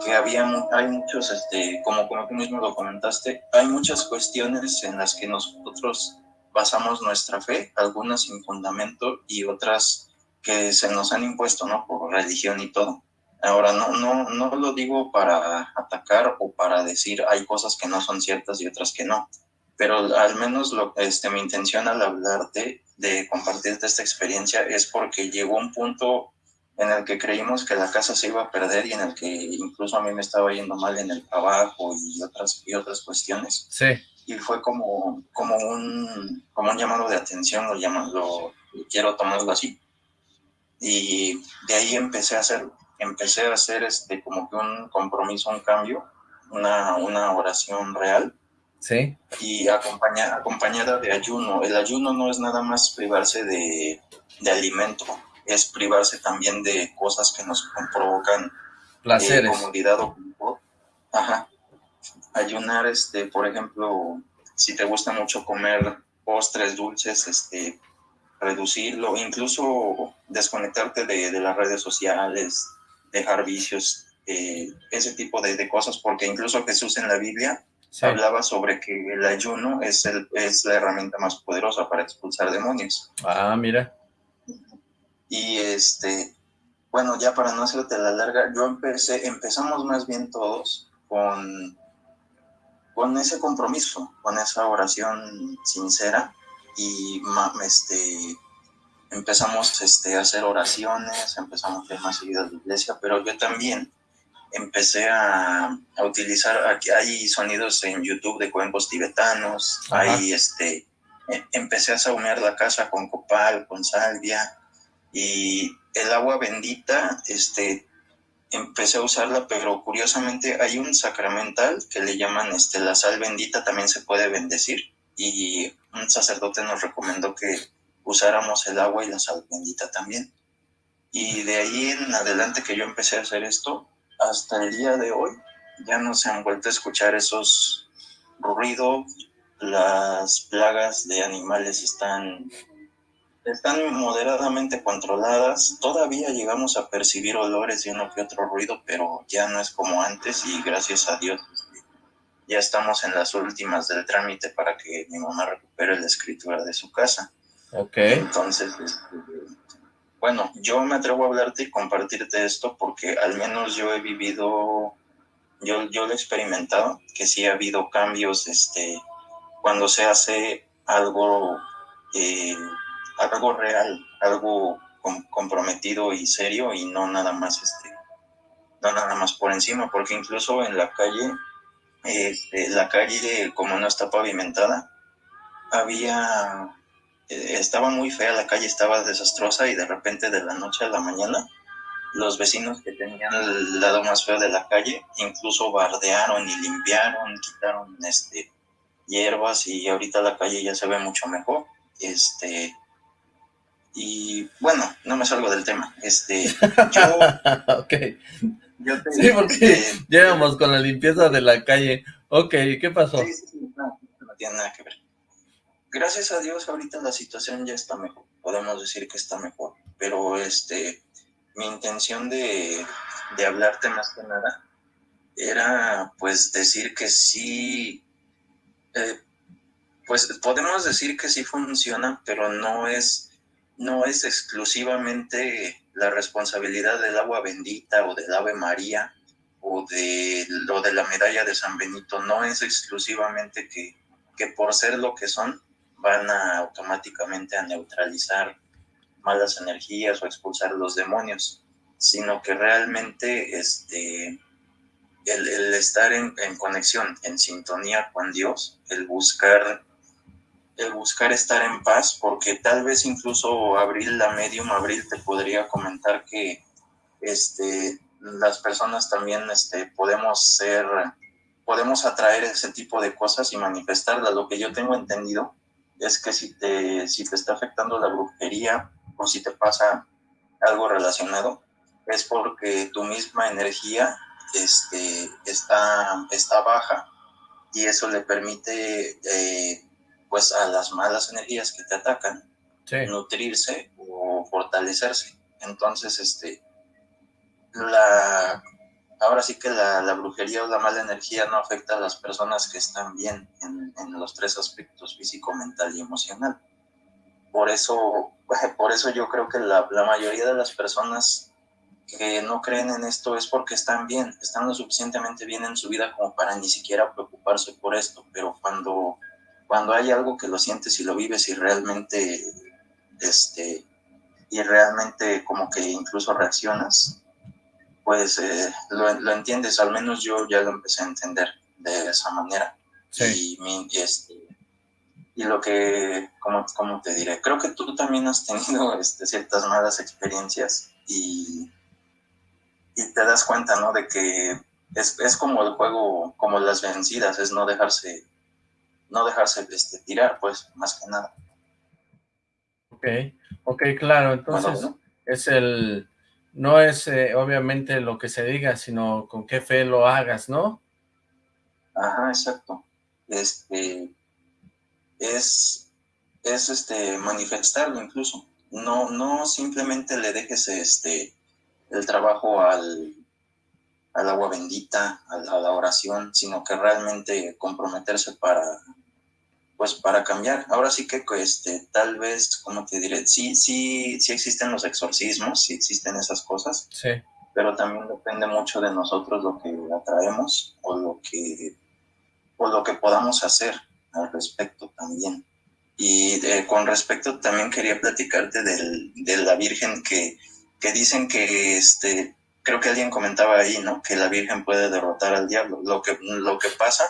que había, hay muchos, este, como, como tú mismo lo comentaste, hay muchas cuestiones en las que nosotros basamos nuestra fe, algunas sin fundamento y otras que se nos han impuesto, ¿no? Por religión y todo. Ahora, no, no, no lo digo para atacar o para decir hay cosas que no son ciertas y otras que no, pero al menos lo, este, mi intención al hablarte de compartirte esta experiencia es porque llegó un punto en el que creímos que la casa se iba a perder y en el que incluso a mí me estaba yendo mal en el trabajo y otras, y otras cuestiones. Sí. Y fue como, como, un, como un llamado de atención, lo, llamo, lo quiero tomarlo así. Y de ahí empecé a hacer empecé a hacer este como que un compromiso, un cambio, una, una oración real. Sí. Y acompañada, acompañada de ayuno. El ayuno no es nada más privarse de, de alimento, es privarse también de cosas que nos provocan placeres. Eh, comodidad o Ajá. Ayunar, este, por ejemplo, si te gusta mucho comer postres dulces, este, reducirlo, incluso desconectarte de, las redes sociales, dejar vicios, eh, ese tipo de, cosas, porque incluso Jesús en la Biblia hablaba sobre que el ayuno es, el, es la herramienta más poderosa para expulsar demonios. Ah, mira. Y este, bueno, ya para no hacerte la larga, yo empecé, empezamos más bien todos con, con ese compromiso, con esa oración sincera y este, empezamos este, a hacer oraciones, empezamos a ir más seguido a la iglesia, pero yo también empecé a, a, utilizar, aquí hay sonidos en YouTube de cuencos tibetanos, ahí este, e, empecé a saumear la casa con copal, con salvia, y el agua bendita, este, empecé a usarla, pero curiosamente hay un sacramental que le llaman este, la sal bendita, también se puede bendecir, y un sacerdote nos recomendó que usáramos el agua y la sal bendita también. Y de ahí en adelante que yo empecé a hacer esto, hasta el día de hoy, ya no se han vuelto a escuchar esos ruidos, las plagas de animales están, están moderadamente controladas, todavía llegamos a percibir olores y uno que otro ruido, pero ya no es como antes y gracias a Dios ya estamos en las últimas del trámite para que mi mamá recupere la escritura de su casa. Ok. Entonces, este, bueno, yo me atrevo a hablarte y compartirte esto porque al menos yo he vivido, yo, yo lo he experimentado, que sí ha habido cambios, este, cuando se hace algo, eh, algo real, algo comprometido y serio y no nada más, este, no nada más por encima, porque incluso en la calle este, la calle, como no está pavimentada, había, eh, estaba muy fea, la calle estaba desastrosa y de repente de la noche a la mañana, los vecinos que tenían el lado más feo de la calle, incluso bardearon y limpiaron, quitaron este, hierbas y ahorita la calle ya se ve mucho mejor. Este, y bueno, no me salgo del tema. Este, yo, okay sí, porque llegamos con la limpieza de la calle. Ok, ¿qué pasó? Sí, sí, no, no tiene nada que ver. Gracias a Dios ahorita la situación ya está mejor. Podemos decir que está mejor. Pero este, mi intención de, de hablarte más que nada era pues decir que sí, eh, pues podemos decir que sí funciona, pero no es, no es exclusivamente la responsabilidad del agua bendita o del Ave María o de lo de la medalla de San Benito no es exclusivamente que, que por ser lo que son van a automáticamente a neutralizar malas energías o expulsar los demonios, sino que realmente este, el, el estar en, en, conexión, en sintonía con Dios, el buscar el buscar estar en paz, porque tal vez incluso Abril, la medium Abril, te podría comentar que este, las personas también este, podemos ser, podemos atraer ese tipo de cosas y manifestarlas. Lo que yo tengo entendido es que si te, si te está afectando la brujería o si te pasa algo relacionado, es porque tu misma energía este, está, está baja y eso le permite eh, pues a las malas energías que te atacan, nutrirse o fortalecerse. Entonces, este, la, ahora sí que la, brujería o la mala energía no afecta a las personas que están bien en, los tres aspectos, físico, mental y emocional. Por eso, por eso yo creo que la, la mayoría de las personas que no creen en esto es porque están bien, están lo suficientemente bien en su vida como para ni siquiera preocuparse por esto, pero cuando cuando hay algo que lo sientes y lo vives y realmente, este, y realmente como que incluso reaccionas, pues eh, lo, entiendes, al menos yo ya lo empecé a entender de esa manera. Sí. Y, este, y lo que, como, como te diré, creo que tú también has tenido este, ciertas malas experiencias y, y te das cuenta, ¿no? De que es, es, como el juego, como las vencidas, es no dejarse, no dejarse este, tirar, pues, más que nada. Ok, ok, claro, entonces es el, no es eh, obviamente lo que se diga, sino con qué fe lo hagas, ¿no? Ajá, exacto. Este, es, es este, manifestarlo incluso. No, no simplemente le dejes este, el trabajo al, al agua bendita, a la, oración, sino que realmente comprometerse para, pues para cambiar. Ahora sí que este, tal vez, como te diré, sí, sí, sí existen los exorcismos, sí existen esas cosas, sí. pero también depende mucho de nosotros lo que atraemos o lo que, o lo que podamos hacer al respecto también. Y eh, con respecto también quería platicarte del, de la Virgen que, que dicen que, este, creo que alguien comentaba ahí, ¿no? Que la Virgen puede derrotar al diablo. Lo que, lo que pasa,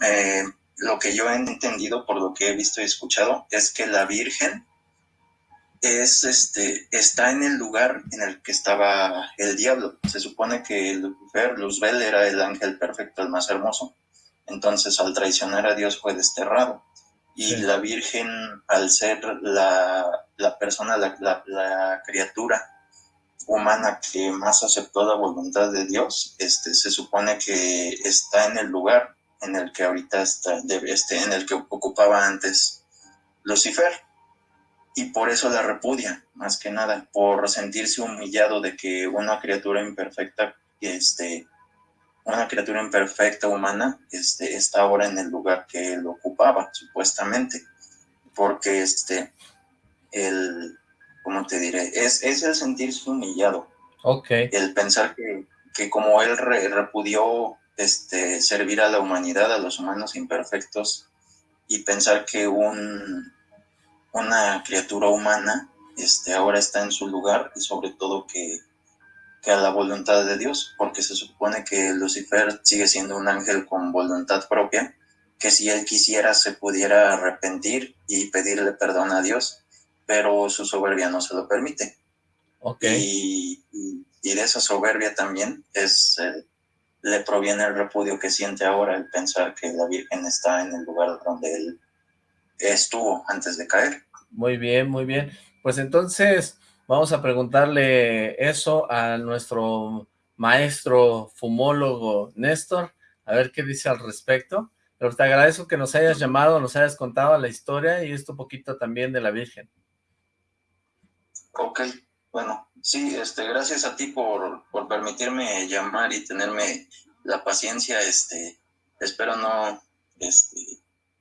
eh, lo que yo he entendido por lo que he visto y escuchado, es que la Virgen es, este, está en el lugar en el que estaba el diablo. Se supone que Lucifer, Luzbel, era el ángel perfecto, el más hermoso. Entonces, al traicionar a Dios fue desterrado y la Virgen, al ser la, persona, la, criatura humana que más aceptó la voluntad de Dios, este, se supone que está en el lugar en el que ahorita está, este, en el que ocupaba antes Lucifer. Y por eso la repudia, más que nada, por sentirse humillado de que una criatura imperfecta este, una criatura imperfecta humana este, está ahora en el lugar que él ocupaba, supuestamente, porque este, el, ¿cómo te diré? Es, es el sentirse humillado. Ok. El pensar que, que como él repudió este, servir a la humanidad, a los humanos imperfectos, y pensar que un, una criatura humana este, ahora está en su lugar y sobre todo que que a la voluntad de Dios, porque se supone que Lucifer sigue siendo un ángel con voluntad propia, que si él quisiera se pudiera arrepentir y pedirle perdón a Dios, pero su soberbia no se lo permite. Okay. Y, de esa soberbia también es, le proviene el repudio que siente ahora el pensar que la Virgen está en el lugar donde él estuvo antes de caer. Muy bien, muy bien. Pues entonces, Vamos a preguntarle eso a nuestro maestro fumólogo Néstor, a ver qué dice al respecto. Pero te agradezco que nos hayas llamado, nos hayas contado la historia y esto poquito también de la Virgen. Ok, bueno, sí, este, gracias a ti por, por permitirme llamar y tenerme la paciencia, este, espero no, este,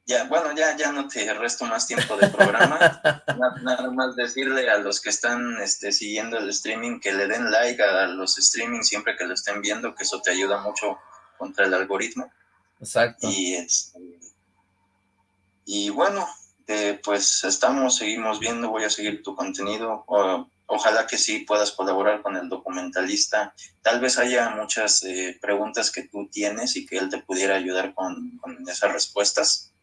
ya, bueno, ya, ya no te resto más tiempo de programa. nada, más decirle a los que están este, siguiendo el streaming que le den like a los streamings siempre que lo estén viendo, que eso te ayuda mucho contra el algoritmo. Exacto. Y, este, y bueno, eh, pues estamos, seguimos viendo, voy a seguir tu contenido. Ojalá que sí puedas colaborar con el documentalista. Tal vez haya muchas eh, preguntas que tú tienes y que él te pudiera ayudar con, con esas respuestas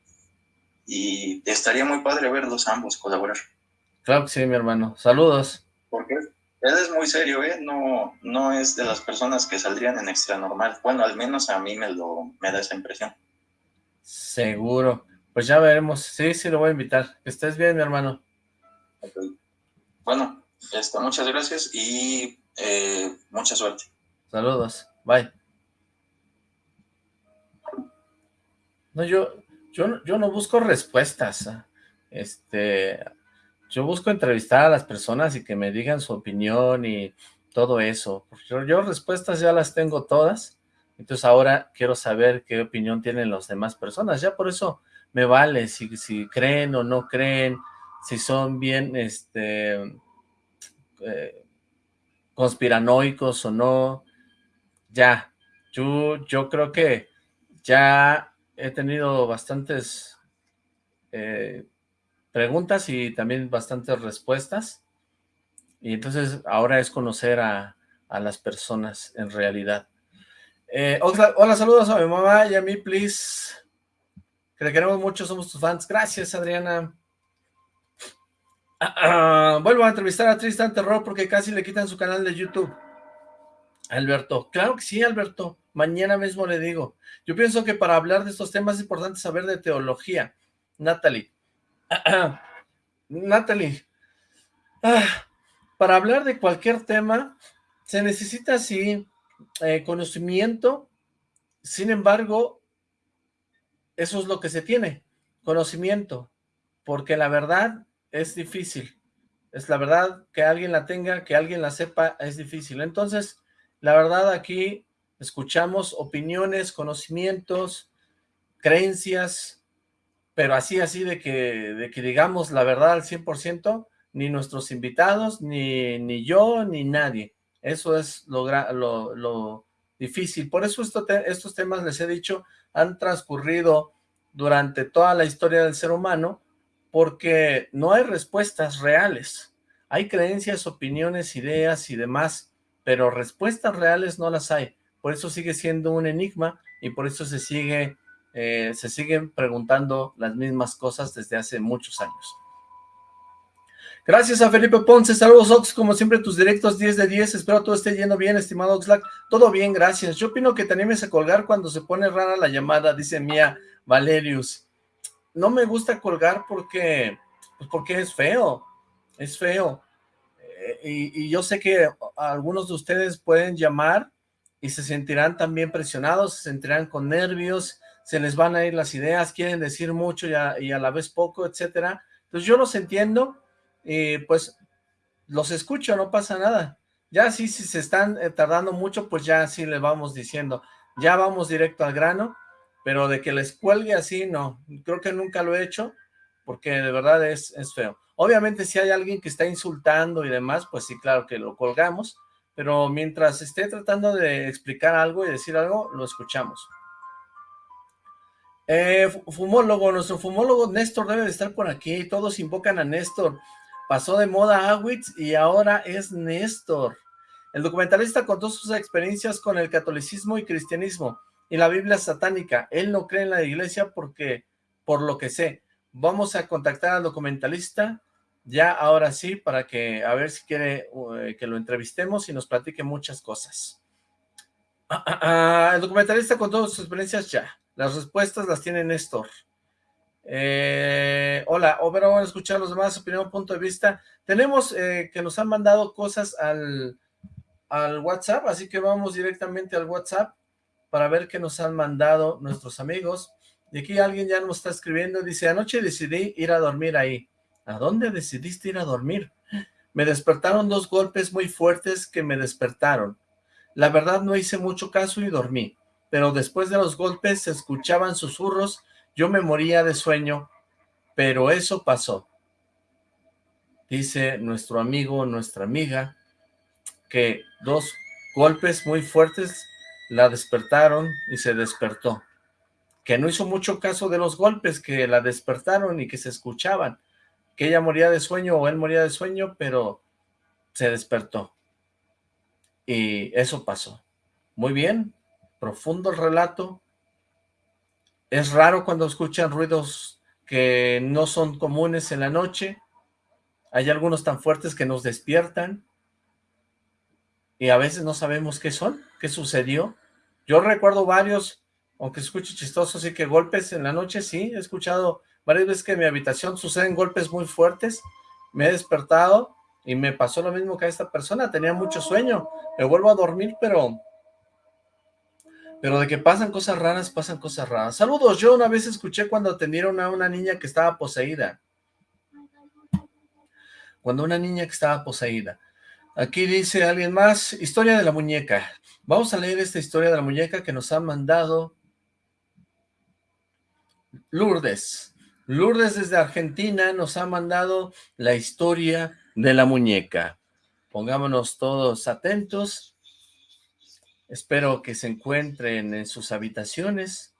y estaría muy padre verlos ambos colaborar. Claro que sí, mi hermano. Saludos. Porque él es muy serio, ¿eh? No, no es de las personas que saldrían en extra normal. Bueno, al menos a mí me, lo, me da esa impresión. Seguro. Pues ya veremos. Sí, sí, lo voy a invitar. Que estés bien, mi hermano. Bueno, este, muchas gracias y eh, mucha suerte. Saludos. Bye. No, yo, yo, no busco respuestas, ¿ah? este, yo busco entrevistar a las personas y que me digan su opinión y todo eso. Yo, yo respuestas ya las tengo todas, entonces ahora quiero saber qué opinión tienen las demás personas, ya por eso me vale si, si creen o no creen, si son bien este eh, conspiranoicos o no, ya, yo, yo creo que ya he tenido bastantes eh, preguntas y también bastantes respuestas. Y entonces ahora es conocer a, las personas en realidad. Eh, hola, saludos a mi mamá y a mí, please. Que le queremos mucho, somos tus fans. Gracias, Adriana. Ah, ah, vuelvo a entrevistar a Tristan Terror porque casi le quitan su canal de YouTube. Alberto, claro que sí, Alberto. Mañana mismo le digo. Yo pienso que para hablar de estos temas es importante saber de teología. Natalie. Natalie. Ah, para hablar de cualquier tema se necesita, sí, eh, conocimiento. Sin embargo, eso es lo que se tiene, conocimiento. Porque la verdad es difícil. Es la verdad que alguien la tenga, que alguien la sepa, es difícil. Entonces, la verdad aquí escuchamos opiniones, conocimientos, creencias, pero así, así de que, de que digamos la verdad al 100%, ni nuestros invitados, ni, ni yo, ni nadie. Eso es lo, lo, difícil. Por eso estos temas, les he dicho, han transcurrido durante toda la historia del ser humano, porque no hay respuestas reales. Hay creencias, opiniones, ideas y demás, pero respuestas reales no las hay. Por eso sigue siendo un enigma y por eso se sigue eh, se siguen preguntando las mismas cosas desde hace muchos años. Gracias a Felipe Ponce, saludos Ox, como siempre tus directos 10 de 10, espero todo esté yendo bien, estimado Oxlack, todo bien, gracias. Yo opino que te animes a colgar cuando se pone rara la llamada, dice Mía Valerius. No me gusta colgar porque, pues porque es feo, es feo. Y, yo sé que algunos de ustedes pueden llamar y se sentirán también presionados, se sentirán con nervios, se les van a ir las ideas, quieren decir mucho y a, la vez poco, etcétera. Entonces yo los entiendo y pues los escucho, no pasa nada. Ya sí, si se están eh, tardando mucho, pues ya sí le vamos diciendo, ya vamos directo al grano, pero de que les cuelgue así, no, creo que nunca lo he hecho, porque de verdad es, es feo. Obviamente si hay alguien que está insultando y demás, pues sí, claro que lo colgamos, pero mientras esté tratando de explicar algo y decir algo, lo escuchamos. Eh, fumólogo, nuestro fumólogo Néstor debe de estar por aquí, todos invocan a Néstor. Pasó de moda Awitz y ahora es Néstor. El documentalista contó sus experiencias con el catolicismo y cristianismo y la Biblia satánica. Él no cree en la iglesia porque, por lo que sé, vamos a contactar al documentalista ya ahora sí, para que, a ver si quiere eh, que lo entrevistemos y nos platique muchas cosas. Ah, el documentalista con todas sus experiencias ya. Las respuestas las tiene Néstor. Eh, hola, van a escuchar los demás, opinión, punto de vista. Tenemos eh, que nos han mandado cosas al, al WhatsApp, así que vamos directamente al WhatsApp para ver qué nos han mandado nuestros amigos. Y aquí alguien ya nos está escribiendo, dice, anoche decidí ir a dormir ahí. ¿A dónde decidiste ir a dormir? Me despertaron dos golpes muy fuertes que me despertaron. La verdad no hice mucho caso y dormí, pero después de los golpes se escuchaban susurros, yo me moría de sueño, pero eso pasó. Dice nuestro amigo, nuestra amiga, que dos golpes muy fuertes la despertaron y se despertó. Que no hizo mucho caso de los golpes que la despertaron y que se escuchaban, que ella moría de sueño o él moría de sueño, pero se despertó. Y eso pasó. Muy bien, profundo el relato. Es raro cuando escuchan ruidos que no son comunes en la noche. Hay algunos tan fuertes que nos despiertan. Y a veces no sabemos qué son, qué sucedió. Yo recuerdo varios, aunque escuche chistoso, sí que golpes en la noche, sí, he escuchado varias veces que en mi habitación suceden golpes muy fuertes, me he despertado y me pasó lo mismo que a esta persona, tenía mucho sueño, me vuelvo a dormir, pero... Pero de que pasan cosas raras, pasan cosas raras. Saludos, yo una vez escuché cuando atendieron a una niña que estaba poseída. Cuando una niña que estaba poseída. Aquí dice alguien más, historia de la muñeca. Vamos a leer esta historia de la muñeca que nos ha mandado Lourdes. Lourdes desde Argentina nos ha mandado la historia de la muñeca. Pongámonos todos atentos. Espero que se encuentren en sus habitaciones,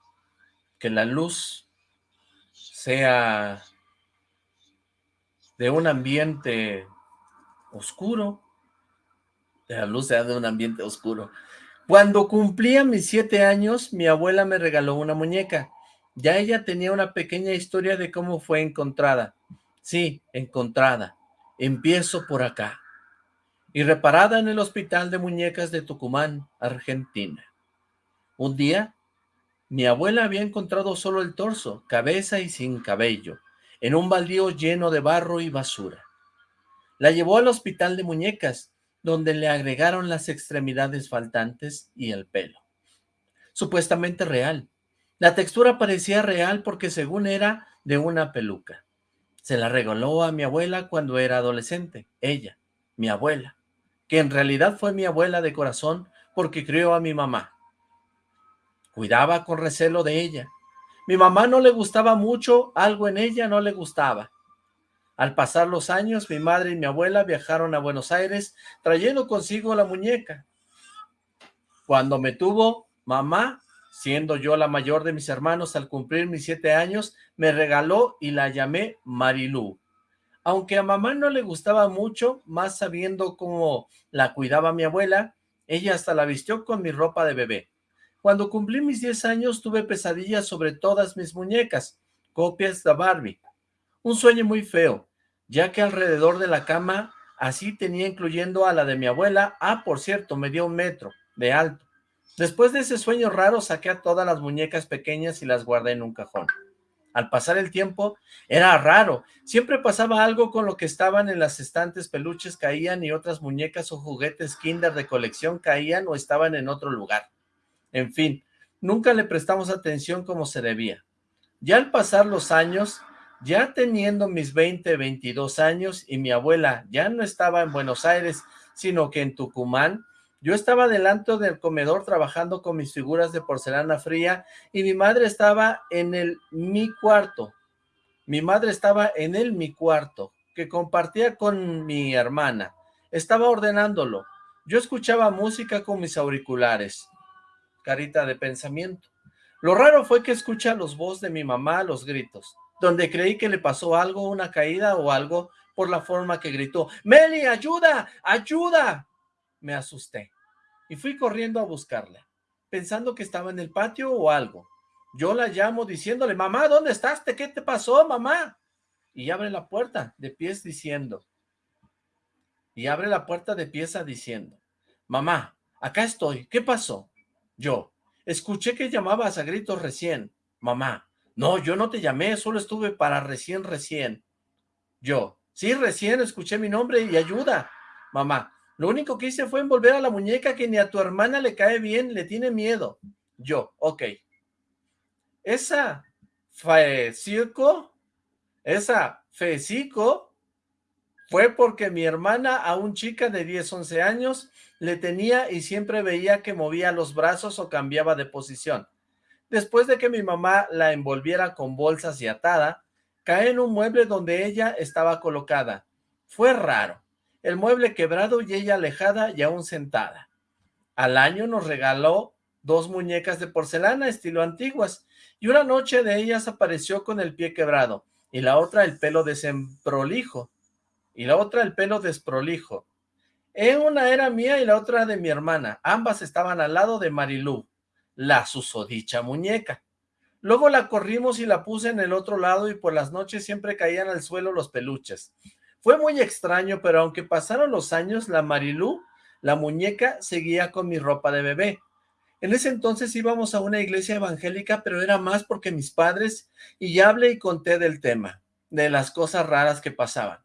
que la luz sea de un ambiente oscuro, la luz sea de un ambiente oscuro. Cuando cumplía mis siete años, mi abuela me regaló una muñeca. Ya ella tenía una pequeña historia de cómo fue encontrada. Sí, encontrada. Empiezo por acá. y reparada en el Hospital de Muñecas de Tucumán, Argentina. Un día, mi abuela había encontrado solo el torso, cabeza y sin cabello, en un baldío lleno de barro y basura. La llevó al Hospital de Muñecas, donde le agregaron las extremidades faltantes y el pelo. Supuestamente real. La textura parecía real porque según era de una peluca. Se la regaló a mi abuela cuando era adolescente, ella, mi abuela que en realidad fue mi abuela de corazón porque crió a mi mamá. Cuidaba con recelo de ella. Mi mamá no le gustaba mucho, algo en ella no le gustaba. Al pasar los años, mi madre y mi abuela viajaron a Buenos Aires trayendo consigo la muñeca. Cuando me tuvo mamá, siendo yo la mayor de mis hermanos al cumplir mis siete años, me regaló y la llamé Marilú. Aunque a mamá no le gustaba mucho, más sabiendo cómo la cuidaba mi abuela, ella hasta la vistió con mi ropa de bebé. Cuando cumplí mis 10 años tuve pesadillas sobre todas mis muñecas, copias de Barbie. Un sueño muy feo, ya que alrededor de la cama así tenía incluyendo a la de mi abuela, ah, por cierto, me dio un metro de alto. Después de ese sueño raro saqué a todas las muñecas pequeñas y las guardé en un cajón. Al pasar el tiempo, era raro. Siempre pasaba algo con lo que estaban en las estantes, peluches caían y otras muñecas o juguetes kinder de colección caían o estaban en otro lugar. En fin, nunca le prestamos atención como se debía. Ya al pasar los años, ya teniendo mis 20, 22 años y mi abuela ya no estaba en Buenos Aires, sino que en Tucumán, yo estaba delante del comedor trabajando con mis figuras de porcelana fría y mi madre estaba en el mi cuarto. Mi madre estaba en el mi cuarto, que compartía con mi hermana. Estaba ordenándolo. Yo escuchaba música con mis auriculares. Carita de pensamiento. Lo raro fue que escucha los voz de mi mamá, los gritos, donde creí que le pasó algo, una caída o algo, por la forma que gritó, ¡Meli, ayuda! ¡Ayuda! me asusté y fui corriendo a buscarla, pensando que estaba en el patio o algo. Yo la llamo diciéndole, mamá, ¿dónde estás? ¿Qué te pasó, mamá? Y abre la puerta de pies diciendo, y abre la puerta de pieza diciendo, mamá, acá estoy, ¿qué pasó? Yo, escuché que llamabas a gritos recién, mamá, no, yo no te llamé, solo estuve para recién, recién. Yo, sí, recién escuché mi nombre y ayuda. Mamá, lo único que hice fue envolver a la muñeca que ni a tu hermana le cae bien, le tiene miedo. Yo, ok. Esa circo, esa fecico, fue porque mi hermana a un chica de 10, 11 años le tenía y siempre veía que movía los brazos o cambiaba de posición. Después de que mi mamá la envolviera con bolsas y atada, cae en un mueble donde ella estaba colocada. Fue raro el mueble quebrado y ella alejada y aún sentada. Al año nos regaló dos muñecas de porcelana estilo antiguas, y una noche de ellas apareció con el pie quebrado, y la otra el pelo desprolijo, y la otra el pelo desprolijo. En una era mía y la otra de mi hermana, ambas estaban al lado de Marilú, la susodicha muñeca. Luego la corrimos y la puse en el otro lado y por las noches siempre caían al suelo los peluches. Fue muy extraño, pero aunque pasaron los años, la Marilú, la muñeca, seguía con mi ropa de bebé. En ese entonces íbamos a una iglesia evangélica, pero era más porque mis padres, y hablé y conté del tema, de las cosas raras que pasaban.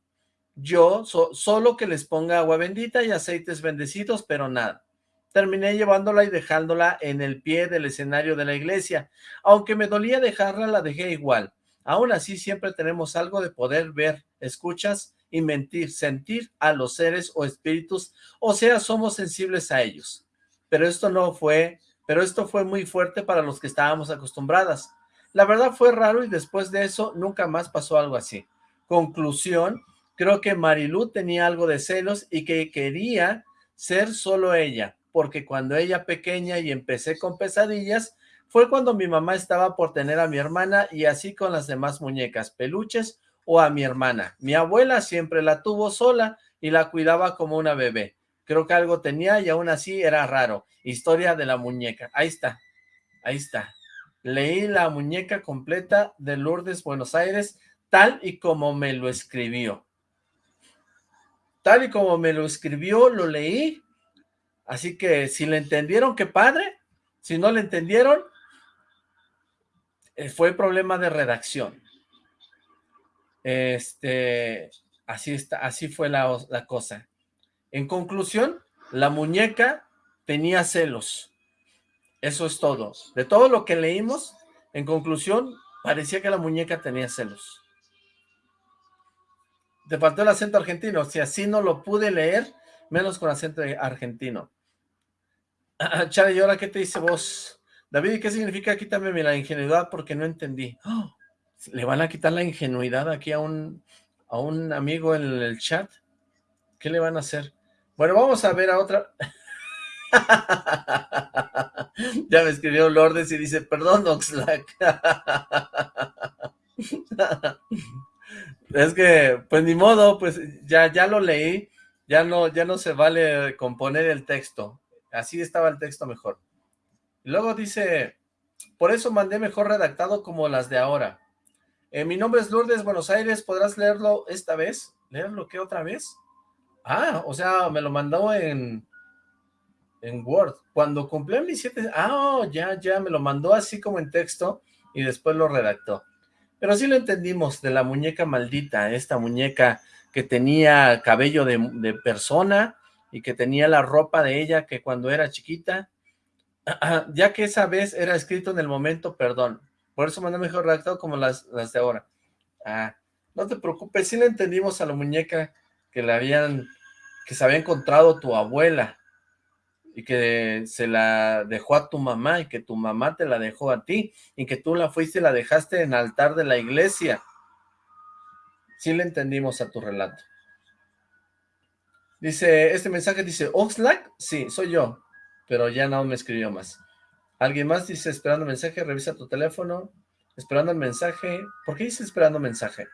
Yo, solo que les ponga agua bendita y aceites bendecidos, pero nada. Terminé llevándola y dejándola en el pie del escenario de la iglesia. Aunque me dolía dejarla, la dejé igual. Aún así, siempre tenemos algo de poder ver, escuchas y mentir, sentir a los seres o espíritus, o sea, somos sensibles a ellos. Pero esto no fue, pero esto fue muy fuerte para los que estábamos acostumbradas. La verdad fue raro y después de eso nunca más pasó algo así. Conclusión, creo que Marilú tenía algo de celos y que quería ser solo ella, porque cuando ella pequeña y empecé con pesadillas, fue cuando mi mamá estaba por tener a mi hermana y así con las demás muñecas, peluches o a mi hermana. Mi abuela siempre la tuvo sola y la cuidaba como una bebé. Creo que algo tenía y aún así era raro. Historia de la muñeca. Ahí está, ahí está. Leí la muñeca completa de Lourdes, Buenos Aires, tal y como me lo escribió. tal y como me lo escribió, lo leí, así que si le entendieron, qué padre, si no le entendieron, eh, fue problema de redacción. Este, así está, así fue la, la cosa. En conclusión, la muñeca tenía celos. Eso es todo. De todo lo que leímos, en conclusión, parecía que la muñeca tenía celos. Te faltó el acento argentino. Si así no lo pude leer, menos con acento argentino. Chale, ¿y ahora qué te dice vos? David, ¿y qué significa quítame la ingenuidad? Porque no entendí. ¡Oh! ¿Le van a quitar la ingenuidad aquí a un, a un amigo en el chat? ¿Qué le van a hacer? Bueno, vamos a ver a otra... ya me escribió Lourdes y dice, perdón, Oxlack. es que, pues ni modo, pues ya, ya lo leí, ya no, ya no se vale componer el texto. Así estaba el texto mejor. Luego dice, por eso mandé mejor redactado como las de ahora. Eh, mi nombre es Lourdes Buenos Aires, ¿podrás leerlo esta vez? ¿Leerlo qué otra vez? Ah, o sea, me lo mandó en, en Word. Cuando cumplí mis siete... Ah, ya, ya, me lo mandó así como en texto y después lo redactó. Pero sí lo entendimos, de la muñeca maldita, esta muñeca que tenía cabello de, persona y que tenía la ropa de ella que cuando era chiquita, ya que esa vez era escrito en el momento, perdón. Por eso mandé mejor redactado como las, las de ahora. Ah, no te preocupes, sí le entendimos a la muñeca que le habían, que se había encontrado tu abuela y que se la dejó a tu mamá y que tu mamá te la dejó a ti y que tú la fuiste y la dejaste en altar de la iglesia. Sí le entendimos a tu relato. Dice, este mensaje dice, Oxlack, sí, soy yo, pero ya no me escribió más. Alguien más dice, esperando mensaje, revisa tu teléfono, esperando el mensaje. ¿Por qué dice esperando mensaje?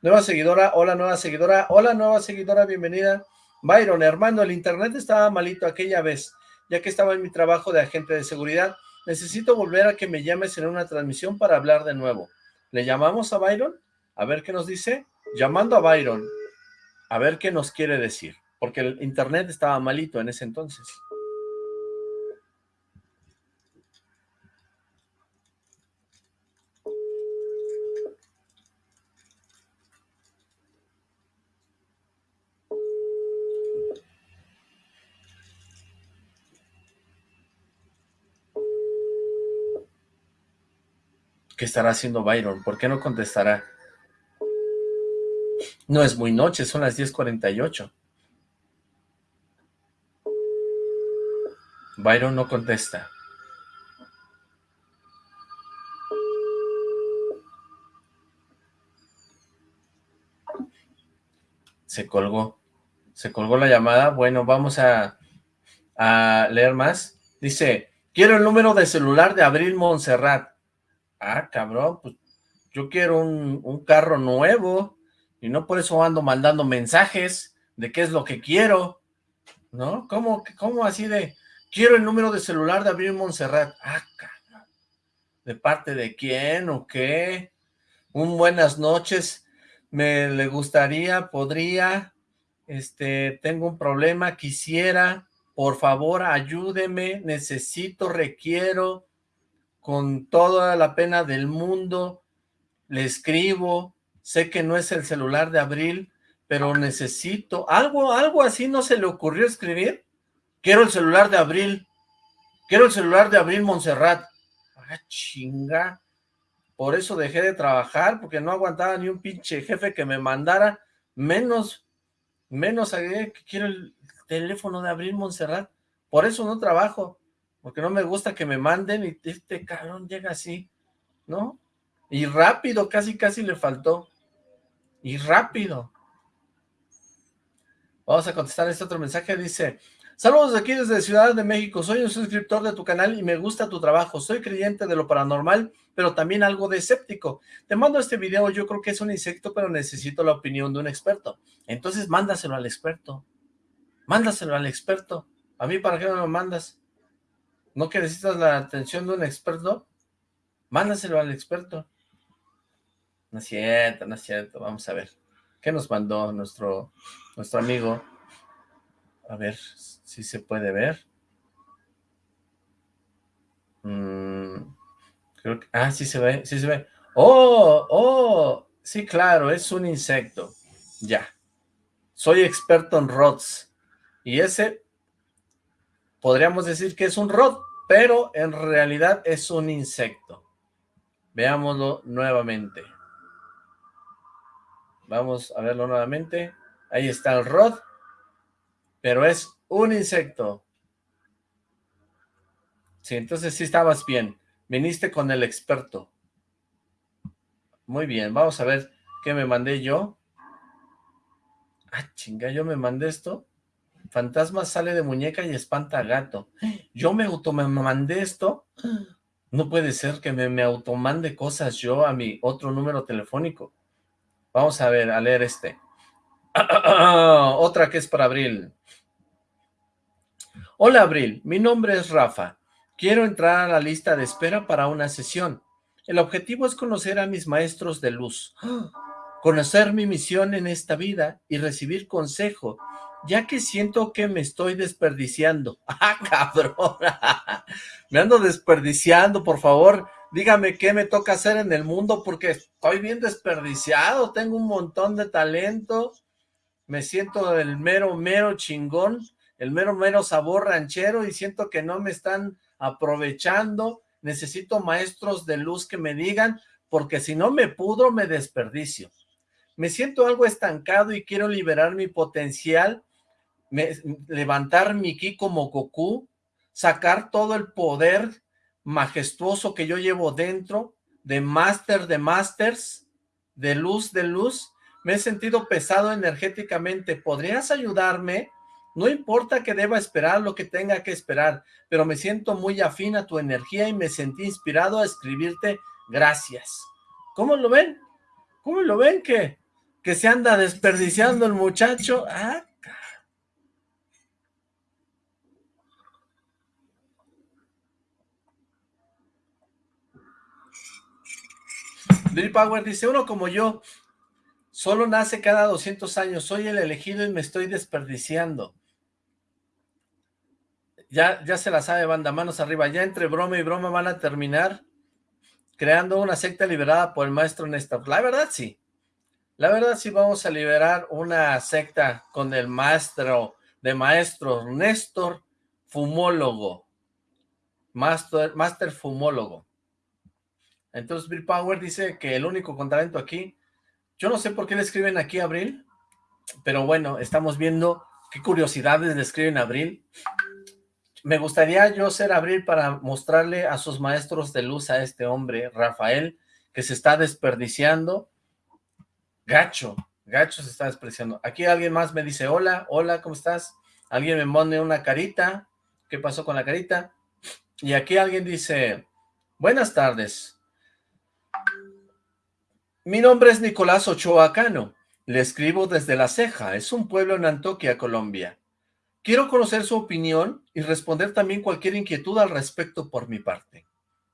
Nueva seguidora, hola nueva seguidora, hola nueva seguidora, bienvenida. Byron, hermano, el internet estaba malito aquella vez ya que estaba en mi trabajo de agente de seguridad. Necesito volver a que me llames en una transmisión para hablar de nuevo. ¿Le llamamos a Byron? A ver qué nos dice. Llamando a Byron, a ver qué nos quiere decir, porque el internet estaba malito en ese entonces. ¿Qué estará haciendo Byron? ¿Por qué no contestará? No es muy noche, son las 10.48. Byron no contesta. Se colgó. Se colgó la llamada. Bueno, vamos a, a leer más. Dice, quiero el número de celular de Abril Montserrat ah, cabrón, pues yo quiero un, carro nuevo y no por eso ando mandando mensajes de qué es lo que quiero, ¿no? ¿Cómo, cómo así de, quiero el número de celular de Abril Montserrat? Ah, cabrón, ¿de parte de quién o qué? Un buenas noches, me le gustaría, podría, este, tengo un problema, quisiera, por favor, ayúdeme, necesito, requiero, con toda la pena del mundo, le escribo, sé que no es el celular de Abril, pero necesito, algo, algo así no se le ocurrió escribir, quiero el celular de Abril, quiero el celular de Abril Montserrat, ah chinga, por eso dejé de trabajar, porque no aguantaba ni un pinche jefe que me mandara, menos, menos que quiero el teléfono de Abril Montserrat, por eso no trabajo, porque no me gusta que me manden y este cabrón llega así, ¿no? Y rápido, casi casi le faltó. Y rápido. Vamos a contestar este otro mensaje, dice, saludos aquí desde Ciudad de México, soy un suscriptor de tu canal y me gusta tu trabajo, soy creyente de lo paranormal, pero también algo de escéptico. Te mando este video, yo creo que es un insecto, pero necesito la opinión de un experto. Entonces mándaselo al experto, mándaselo al experto. ¿A mí para qué me lo mandas? ¿No que necesitas la atención de un experto? Mándaselo al experto. No es cierto, no es cierto. Vamos a ver. ¿Qué nos mandó nuestro, nuestro amigo? A ver si se puede ver. Mm, creo que, ah, sí se ve, sí se ve. ¡Oh! ¡Oh! Sí, claro, es un insecto. Ya. Soy experto en rods. Y ese, podríamos decir que es un rod, pero en realidad es un insecto. Veámoslo nuevamente. Vamos a verlo nuevamente. Ahí está el rod, pero es un insecto. Sí, entonces sí estabas bien. Viniste con el experto. Muy bien, vamos a ver qué me mandé yo. Ah, chinga, yo me mandé esto. Fantasma sale de muñeca y espanta a gato. Yo me auto me mandé esto. No puede ser que me, me automande cosas yo a mi otro número telefónico. Vamos a ver, a leer este. Otra que es para Abril. Hola Abril, mi nombre es Rafa. Quiero entrar a la lista de espera para una sesión. El objetivo es conocer a mis maestros de luz, conocer mi misión en esta vida y recibir consejo, ya que siento que me estoy desperdiciando. ¡Ah, cabrón! me ando desperdiciando, por favor, dígame qué me toca hacer en el mundo, porque estoy bien desperdiciado, tengo un montón de talento, me siento el mero, mero chingón, el mero, mero sabor ranchero y siento que no me están aprovechando, necesito maestros de luz que me digan, porque si no me pudro, me desperdicio. Me siento algo estancado y quiero liberar mi potencial, levantar mi ki como Goku, sacar todo el poder majestuoso que yo llevo dentro, de máster de masters, de luz de luz. Me he sentido pesado energéticamente. ¿Podrías ayudarme? No importa que deba esperar lo que tenga que esperar, pero me siento muy afín a tu energía y me sentí inspirado a escribirte gracias. ¿Cómo lo ven? ¿Cómo lo ven que, que se anda desperdiciando el muchacho? Ah, Bill Power dice, uno como yo, solo nace cada 200 años, soy el elegido y me estoy desperdiciando. Ya, ya se la sabe, banda, manos arriba. Ya entre broma y broma van a terminar creando una secta liberada por el maestro Néstor. La verdad, sí. La verdad, sí vamos a liberar una secta con el maestro de maestros, Néstor Fumólogo. Master, master Fumólogo. Entonces Bill Power dice que el único talento aquí, yo no sé por qué le escriben aquí Abril, pero bueno, estamos viendo qué curiosidades le escriben a Abril me gustaría yo ser Abril para mostrarle a sus maestros de luz a este hombre, Rafael, que se está desperdiciando. Gacho, gacho se está desperdiciando. Aquí alguien más me dice, hola, hola, ¿cómo estás? Alguien me pone una carita. ¿Qué pasó con la carita? Y aquí alguien dice, buenas tardes. Mi nombre es Nicolás Ochoa Cano. Le escribo desde La Ceja. Es un pueblo en Antoquia, Colombia. Quiero conocer su opinión y responder también cualquier inquietud al respecto por mi parte,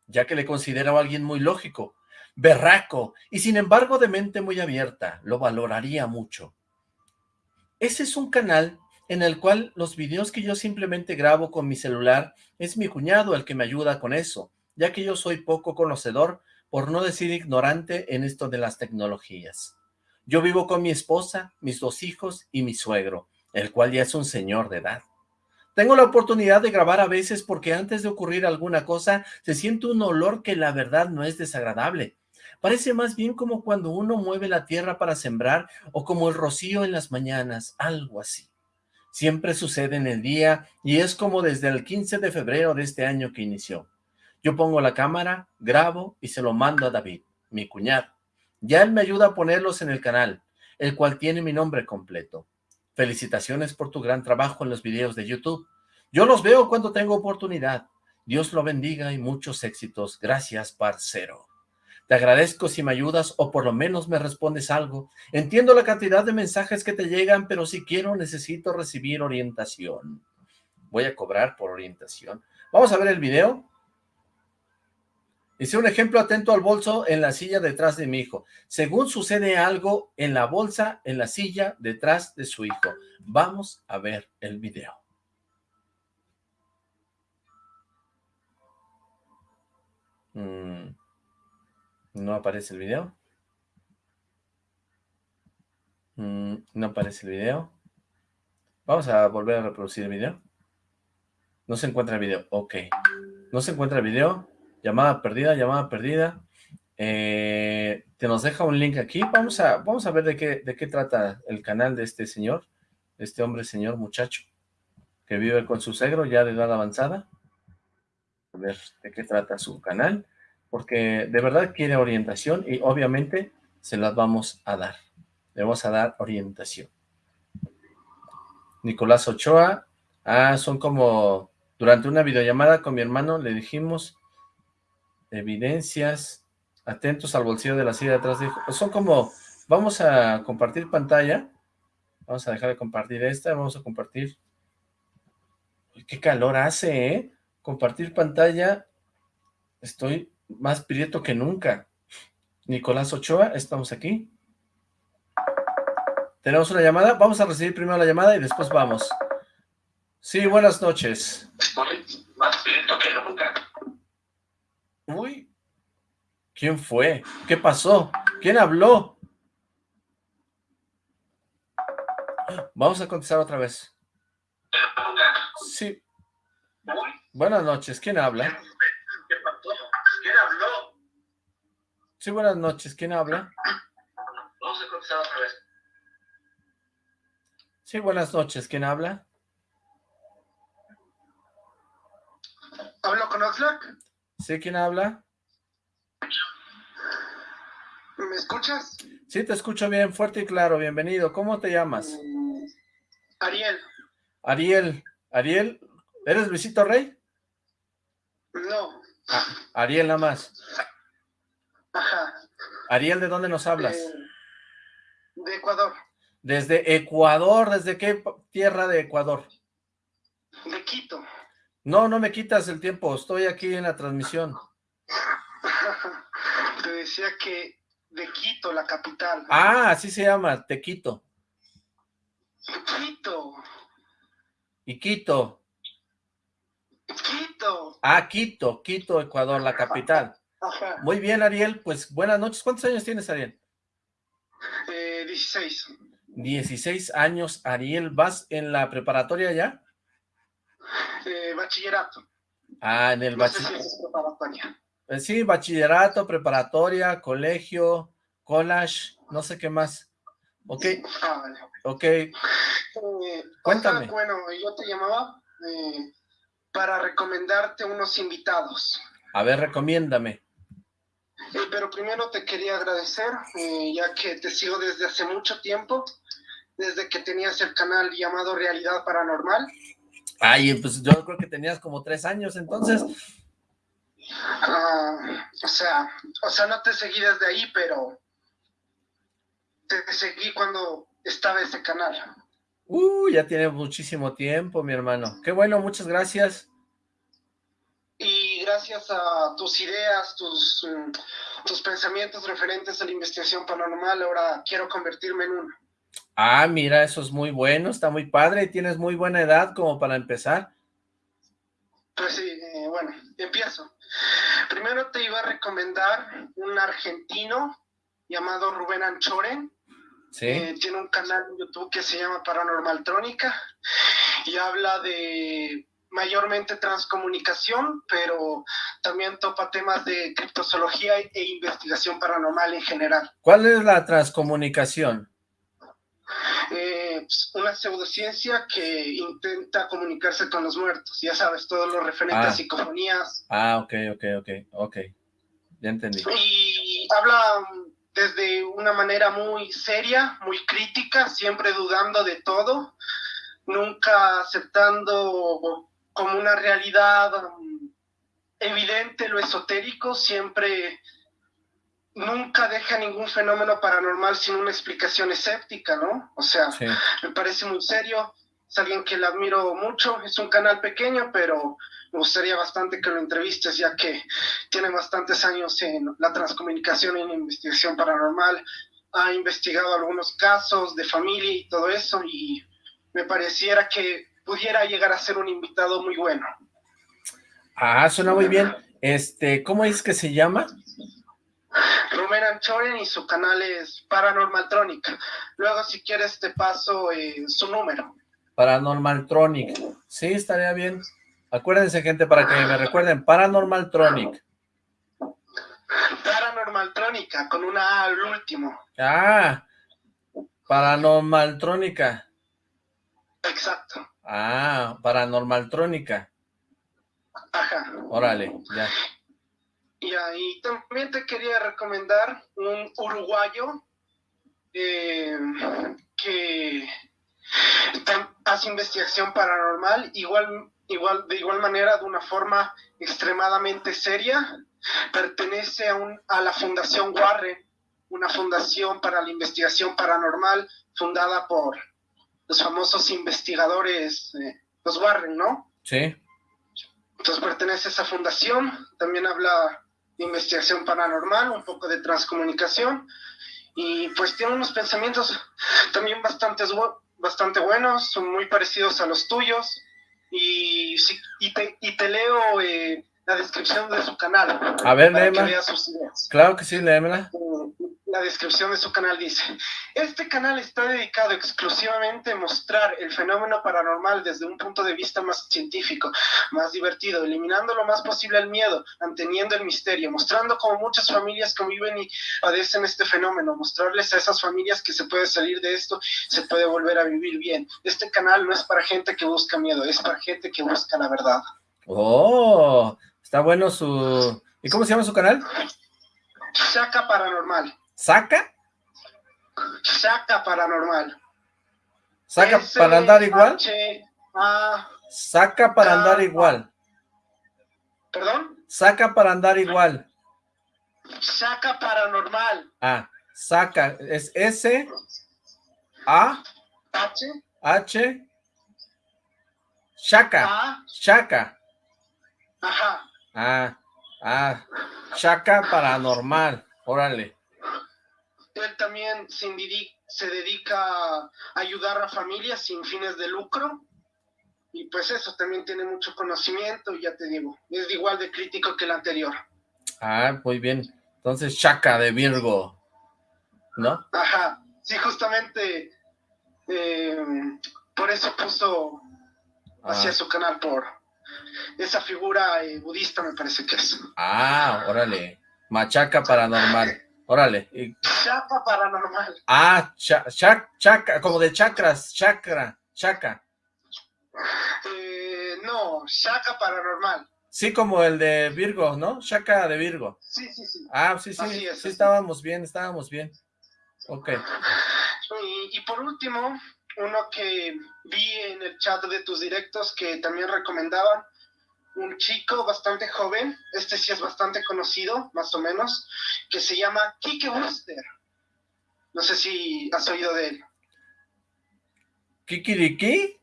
ya que le considero a alguien muy lógico, berraco y sin embargo de mente muy abierta, lo valoraría mucho. Ese es un canal en el cual los videos que yo simplemente grabo con mi celular es mi cuñado el que me ayuda con eso, ya que yo soy poco conocedor, por no decir ignorante en esto de las tecnologías. Yo vivo con mi esposa, mis dos hijos y mi suegro, el cual ya es un señor de edad. Tengo la oportunidad de grabar a veces porque antes de ocurrir alguna cosa se siente un olor que la verdad no es desagradable. Parece más bien como cuando uno mueve la tierra para sembrar o como el rocío en las mañanas, algo así. Siempre sucede en el día y es como desde el 15 de febrero de este año que inició. Yo pongo la cámara, grabo y se lo mando a David, mi cuñado. Ya él me ayuda a ponerlos en el canal, el cual tiene mi nombre completo. Felicitaciones por tu gran trabajo en los videos de YouTube. Yo los veo cuando tengo oportunidad. Dios lo bendiga y muchos éxitos. Gracias, parcero. Te agradezco si me ayudas o por lo menos me respondes algo. Entiendo la cantidad de mensajes que te llegan, pero si quiero necesito recibir orientación. Voy a cobrar por orientación. Vamos a ver el video. Hice un ejemplo atento al bolso en la silla detrás de mi hijo. Según sucede algo en la bolsa, en la silla detrás de su hijo. Vamos a ver el video. Mm, no aparece el video. Mm, no aparece el video. Vamos a volver a reproducir el video. No se encuentra el video. Ok. No se encuentra el video. Llamada perdida, llamada perdida. Eh, te nos deja un link aquí. Vamos a, vamos a ver de qué, de qué trata el canal de este señor, este hombre, señor, muchacho, que vive con su segro ya de edad avanzada. A ver de qué trata su canal, porque de verdad quiere orientación y obviamente se las vamos a dar. Le vamos a dar orientación. Nicolás Ochoa. Ah, son como... Durante una videollamada con mi hermano le dijimos evidencias, atentos al bolsillo de la silla de atrás. Son como, vamos a compartir pantalla, vamos a dejar de compartir esta, vamos a compartir, qué calor hace, ¿eh? Compartir pantalla, estoy más prieto que nunca. Nicolás Ochoa, estamos aquí. Tenemos una llamada, vamos a recibir primero la llamada y después vamos. Sí, buenas noches. Más prieto que nunca. Uy, ¿quién fue? ¿Qué pasó? ¿Quién habló? Vamos a contestar otra vez. Sí. Buenas noches, ¿quién habla? ¿Quién habló? Sí, buenas noches, ¿quién habla? Vamos a contestar otra vez. Sí, buenas noches, ¿quién habla? ¿Hablo con Oxlack? ¿Sí, quién habla? ¿Me escuchas? Sí, te escucho bien, fuerte y claro, bienvenido. ¿Cómo te llamas? Mm, Ariel. Ariel. Ariel, ¿eres Luisito Rey? No. Ah, Ariel nada más. Ajá. Ariel, ¿de dónde nos hablas? Eh, de Ecuador. Desde Ecuador, ¿desde qué tierra de Ecuador? De Quito. No, no me quitas el tiempo, estoy aquí en la transmisión. Te decía que de Quito, la capital. Ah, así se llama, te quito. Quito. Y Quito. Quito. Ah, Quito, Quito, Ecuador, la capital. Ajá. Muy bien, Ariel, pues buenas noches. ¿Cuántos años tienes, Ariel? Eh, 16. 16 años, Ariel. ¿Vas en la preparatoria ya? Eh, bachillerato. Ah, en el No sé si bachillerato. es preparatoria. Sí, bachillerato, preparatoria, colegio, college, no sé qué más. Ok, Ah, vale. ok. Eh, Cuéntame. Bueno, yo te llamaba eh, para recomendarte unos invitados. A ver, recomiéndame. Eh, pero primero te quería agradecer, eh, ya que te sigo desde hace mucho tiempo, desde que tenías el canal llamado Realidad Paranormal. Ay, pues yo creo que tenías como tres años entonces. Ah, o sea, o sea, no te seguí desde ahí, pero te seguí cuando estaba ese canal. Uh, ya tiene muchísimo tiempo, mi hermano. Qué bueno, muchas gracias. Y gracias a tus ideas, tus, mm, tus pensamientos referentes a la investigación paranormal, ahora quiero convertirme en uno. Ah, mira, eso es muy bueno, está muy padre y tienes muy buena edad como para empezar. Pues sí, eh, bueno, empiezo. Primero te iba a recomendar un argentino llamado Rubén Anchoren. Sí, Eh, tiene un canal en YouTube que se llama Paranormal Trónica y habla de mayormente transcomunicación, pero también topa temas de criptozoología e investigación paranormal en general. ¿cuál es la transcomunicación? Eh, pues, una pseudociencia que intenta comunicarse con los muertos, ya sabes, todo lo referente Ah. a psicofonías, Ah, ok, ok, ok, ok. Ya entendí. y habla mm, desde una manera muy seria, muy crítica, siempre dudando de todo, nunca aceptando como una realidad mm, evidente lo esotérico, siempre nunca deja ningún fenómeno paranormal sin una explicación escéptica, ¿no? O sea, Sí, me parece muy serio, es alguien que le admiro mucho, es un canal pequeño, pero me gustaría bastante que lo entrevistes, ya que tiene bastantes años en la transcomunicación y en investigación paranormal, ha investigado algunos casos de familia y todo eso, y me pareciera que pudiera llegar a ser un invitado muy bueno. Ah, suena muy bien. Este, ¿cómo es que se llama? Rubén Anchoren y su canal es Paranormaltronic. Luego, si quieres, te paso eh, su número. Paranormaltronic. Sí, estaría bien. Acuérdense, gente, para que me recuerden, Paranormaltronic. Paranormaltrónica, con una A al último. Ah, Paranormaltrónica. Exacto. Ah, Paranormaltrónica. Ajá. Órale, ya. Y ahí también te quería recomendar un uruguayo eh, que hace investigación paranormal, igual, igual, de igual manera, de una forma extremadamente seria. Pertenece a, un, a la Fundación Warren, una fundación para la investigación paranormal fundada por los famosos investigadores, eh, los Warren, ¿no? Sí. Entonces pertenece a esa fundación, también habla de investigación paranormal, un poco de transcomunicación, y pues tiene unos pensamientos también bastante, bastante buenos, son muy parecidos a los tuyos, y, y, te, y te leo eh, la descripción de su canal. A ver, léemela. Claro que sí, léemela. Eh, la descripción de su canal dice, este canal está dedicado exclusivamente a mostrar el fenómeno paranormal desde un punto de vista más científico, más divertido, eliminando lo más posible el miedo, manteniendo el misterio, mostrando cómo muchas familias conviven y padecen este fenómeno, mostrarles a esas familias que se puede salir de esto, se puede volver a vivir bien. Este canal no es para gente que busca miedo, es para gente que busca la verdad. Oh, está bueno su... ¿Y cómo se llama su canal? Saca Paranormal. ¿Saca? Saca paranormal. ¿Saca para andar igual? Saca para andar igual. ¿Perdón? Saca para andar igual. Saca paranormal. Ah, saca. Es S, A, H, H, Shaka. Shaka. Ajá. Ah, ah, Shaka paranormal. Órale él también se, dedica a ayudar a familias sin fines de lucro. Y pues eso, también tiene mucho conocimiento, ya te digo, es igual de crítico que el anterior. Ah, muy bien. Entonces, Chaca de Virgo, ¿no? Ajá, sí, justamente eh, por eso puso hacia ah. su canal, por esa figura eh, budista me parece que es. Ah, órale, machaca paranormal. Órale. Chaca paranormal. Ah, chaca, como de chakras, chakra, chaca. Eh, no, chaca paranormal. Sí, como el de Virgo, ¿no? Chaca de Virgo. Sí, sí, sí. Ah, sí, sí, sí, estábamos bien, estábamos bien. Ok. Y, y por último, uno que vi en el chat de tus directos que también recomendaban, un chico bastante joven, este sí es bastante conocido, más o menos, que se llama Kike Booster. No sé si has oído de él. ¿Kiki de qué?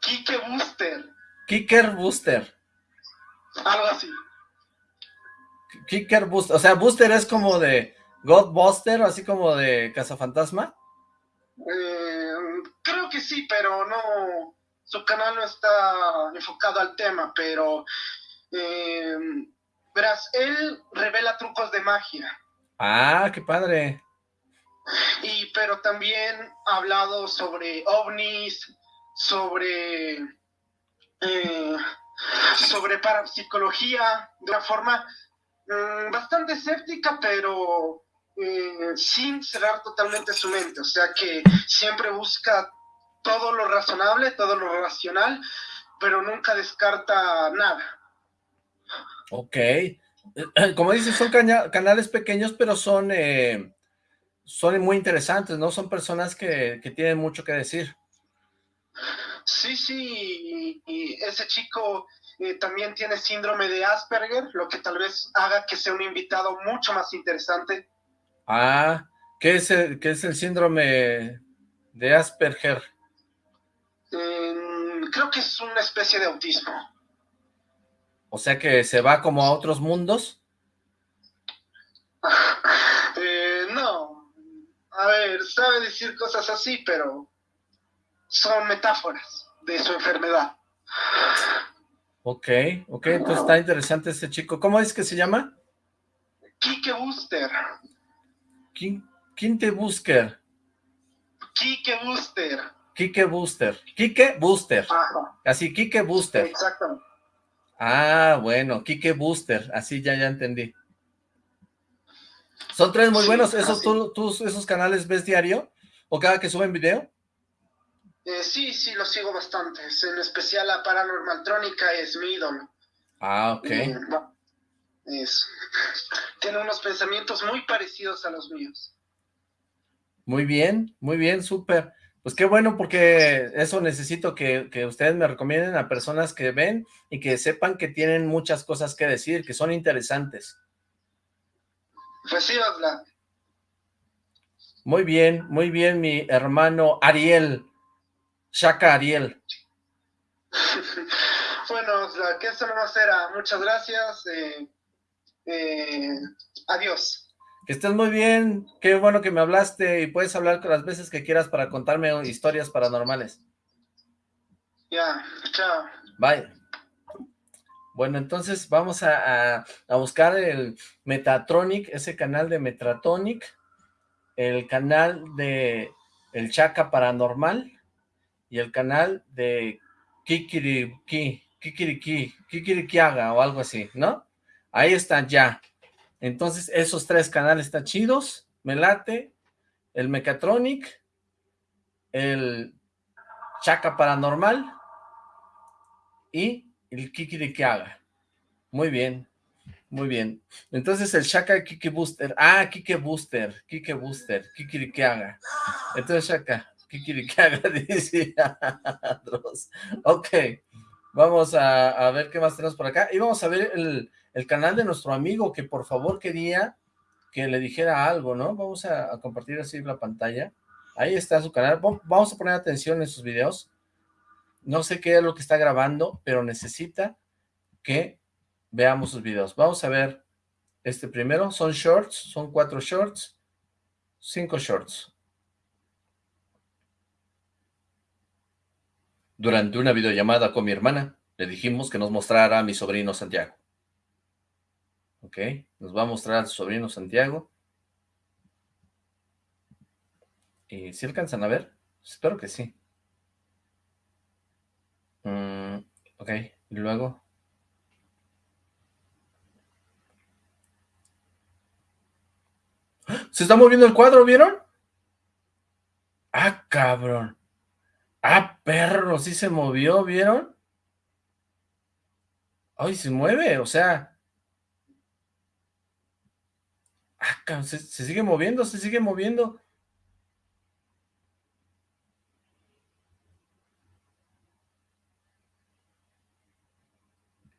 Kike Booster. Kicker Booster. Algo así. Kicker Booster, o sea, Booster es como de Godbuster, así como de Cazafantasma. Eh, creo que sí, pero no, su canal no está enfocado al tema, pero eh, verás, él revela trucos de magia. Ah, qué padre. Y pero también ha hablado sobre ovnis, sobre eh, sobre parapsicología de una forma mm, bastante escéptica, pero eh, sin cerrar totalmente su mente. O sea que siempre busca todo lo razonable, todo lo racional, pero nunca descarta nada. Ok. Como dices, son canales pequeños, pero son, eh, son muy interesantes, ¿no? Son personas que, tienen mucho que decir. Sí, sí, y, ese chico eh, también tiene síndrome de Asperger, lo que tal vez haga que sea un invitado mucho más interesante. Ah, ¿qué es el, qué es el síndrome de Asperger? Mm, creo que es una especie de autismo. O sea que se va como a otros mundos. Eh, no. A ver, sabe decir cosas así, pero son metáforas de su enfermedad. Ok, ok, entonces está interesante este chico. ¿Cómo es que se llama? Kike Booster. Quinte Booster. Kike Booster. Kike Booster. Kike Booster. Así, Kike Booster. Exactamente. Ah, bueno, Kike Booster. Así ya, ya entendí. Son tres muy buenos. ¿Esos, tú, ¿Esos canales ves diario? ¿O cada que suben video? Eh, sí, sí, los sigo bastante. En especial la Paranormal Trónica es mi ídolo. Ah, ok. tiene unos pensamientos muy parecidos a los míos. Muy bien, muy bien, súper. Pues qué bueno, porque eso necesito que, ustedes me recomienden a personas que ven y que sepan que tienen muchas cosas que decir, que son interesantes. Pues sí, Muy bien, muy bien, mi hermano Ariel. Shaka Ariel. bueno, que eso no será. Muchas gracias. Eh, eh, adiós. Que estés muy bien, qué bueno que me hablaste y puedes hablar con las veces que quieras para contarme historias paranormales. Ya, chao. Bye. Bueno, entonces vamos a, buscar el Metatronic, ese canal de Metatronic, el canal de El Chaca Paranormal y el canal de Kikiriki, Kikiriki, Kikirikiaga o algo así, ¿no? Ahí están ya. Entonces, esos tres canales están chidos, me late, el Mechatronic, el Chaca Paranormal y el Kiki de. Muy bien, muy bien. Entonces el Shaka Kiki Booster. Ah, Kiki Booster, Kiki Booster, Kiki que haga. Entonces Shaka, Kiki que haga, dice Ok, vamos a, ver qué más tenemos por acá. Y vamos a ver el, el canal de nuestro amigo que por favor quería que le dijera algo, ¿no? Vamos a, compartir así la pantalla. Ahí está su canal. Vamos a poner atención en sus videos. No sé qué es lo que está grabando, pero necesita que veamos sus videos. Vamos a ver este primero. Son shorts, son cuatro shorts, cinco shorts. Durante una videollamada con mi hermana, le dijimos que nos mostrara a mi sobrino Santiago. Ok, nos va a mostrar a su sobrino Santiago. ¿Y si alcanzan a ver? Espero que sí. Mm, ok, y luego... ¡Ah! ¡Se está moviendo el cuadro, ¿vieron? ¡Ah, cabrón! ¡Ah, perro! Sí se movió, ¿vieron? ¡Ay, se mueve! O sea, Ah, se, sigue moviendo, se sigue moviendo.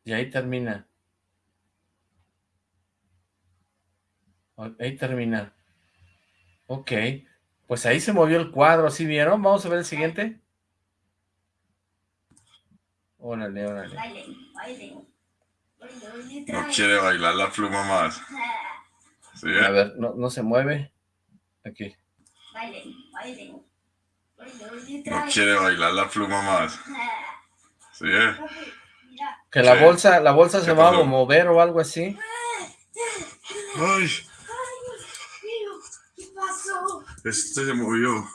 Y ahí termina. Ahí termina. Ok. Pues ahí se movió el cuadro, ¿sí vieron? Vamos a ver el siguiente. Órale, órale. No quiere bailar la pluma más. A ver, no, no se mueve. Aquí. No quiere bailar la pluma más. Sí, eh. Que la bolsa, la bolsa se va a mover o algo así. Ay. ¿Qué pasó? Este se movió.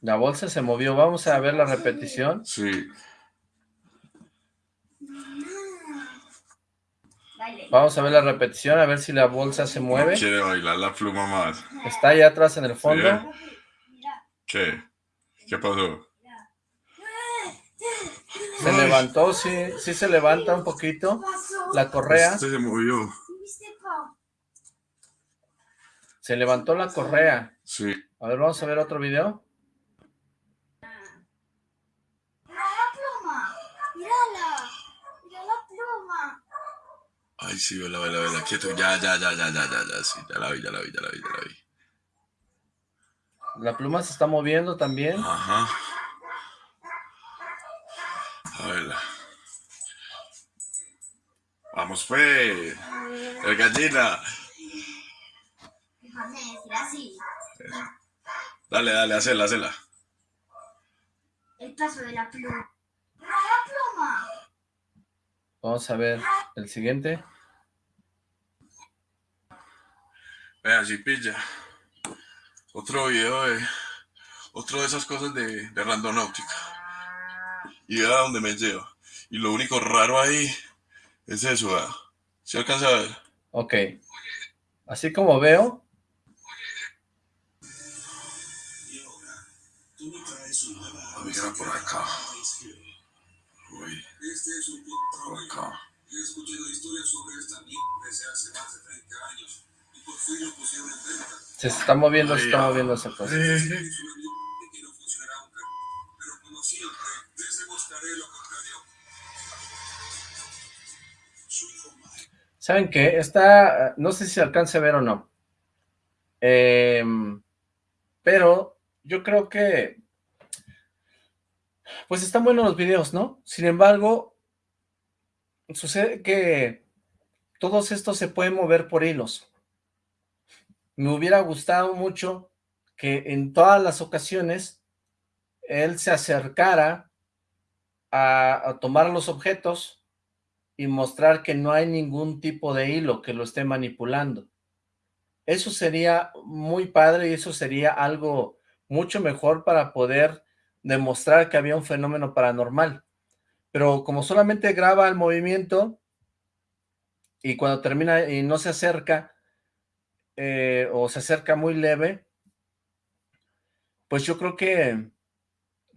La bolsa se movió. Vamos a ver la repetición. Sí. Vamos a ver la repetición, a ver si la bolsa se mueve. Quiere bailar la pluma más. Está allá atrás en el fondo. ¿Qué? ¿Qué pasó? Se levantó, sí, sí se levanta un poquito. La correa. Este se movió. Se levantó la correa. Sí. A ver, vamos a ver otro video. Ay, sí, vela, vela, vela, quieto. Ya, ya, ya, ya, ya, ya, ya, sí, ya la vi, ya la vi, ya la vi, ya la vi. La pluma se está moviendo también. Ajá. A verla. Vamos, pues. El gallina. Déjame decir así. Dale, dale, hacela, hacela. El paso de la pluma. ¡No, la pluma! Vamos a ver el siguiente. Vea, si pilla. Otro video de... Otro de esas cosas de, de randonáutica. Y vea dónde me lleva. Y lo único raro ahí es eso, ¿verdad? ¿Se alcanza a ver? Ok. Así como veo. Mira por acá. Uy. Por acá. He escuchado historias sobre esta desde hace más de 30 años. Se está moviendo, se está moviendo esa cosa. ¿Saben qué? Esta, no sé si se alcance a ver o no. Em, pero yo creo que, pues están buenos los videos, ¿no? Sin embargo, sucede que todos estos se pueden mover por hilos. Me hubiera gustado mucho que en todas las ocasiones él se acercara a, tomar los objetos, y mostrar que no hay ningún tipo de hilo que lo esté manipulando. Eso sería muy padre y eso sería algo mucho mejor para poder demostrar que había un fenómeno paranormal. Pero como solamente graba el movimiento y cuando termina y no se acerca eh, o se acerca muy leve, pues yo creo que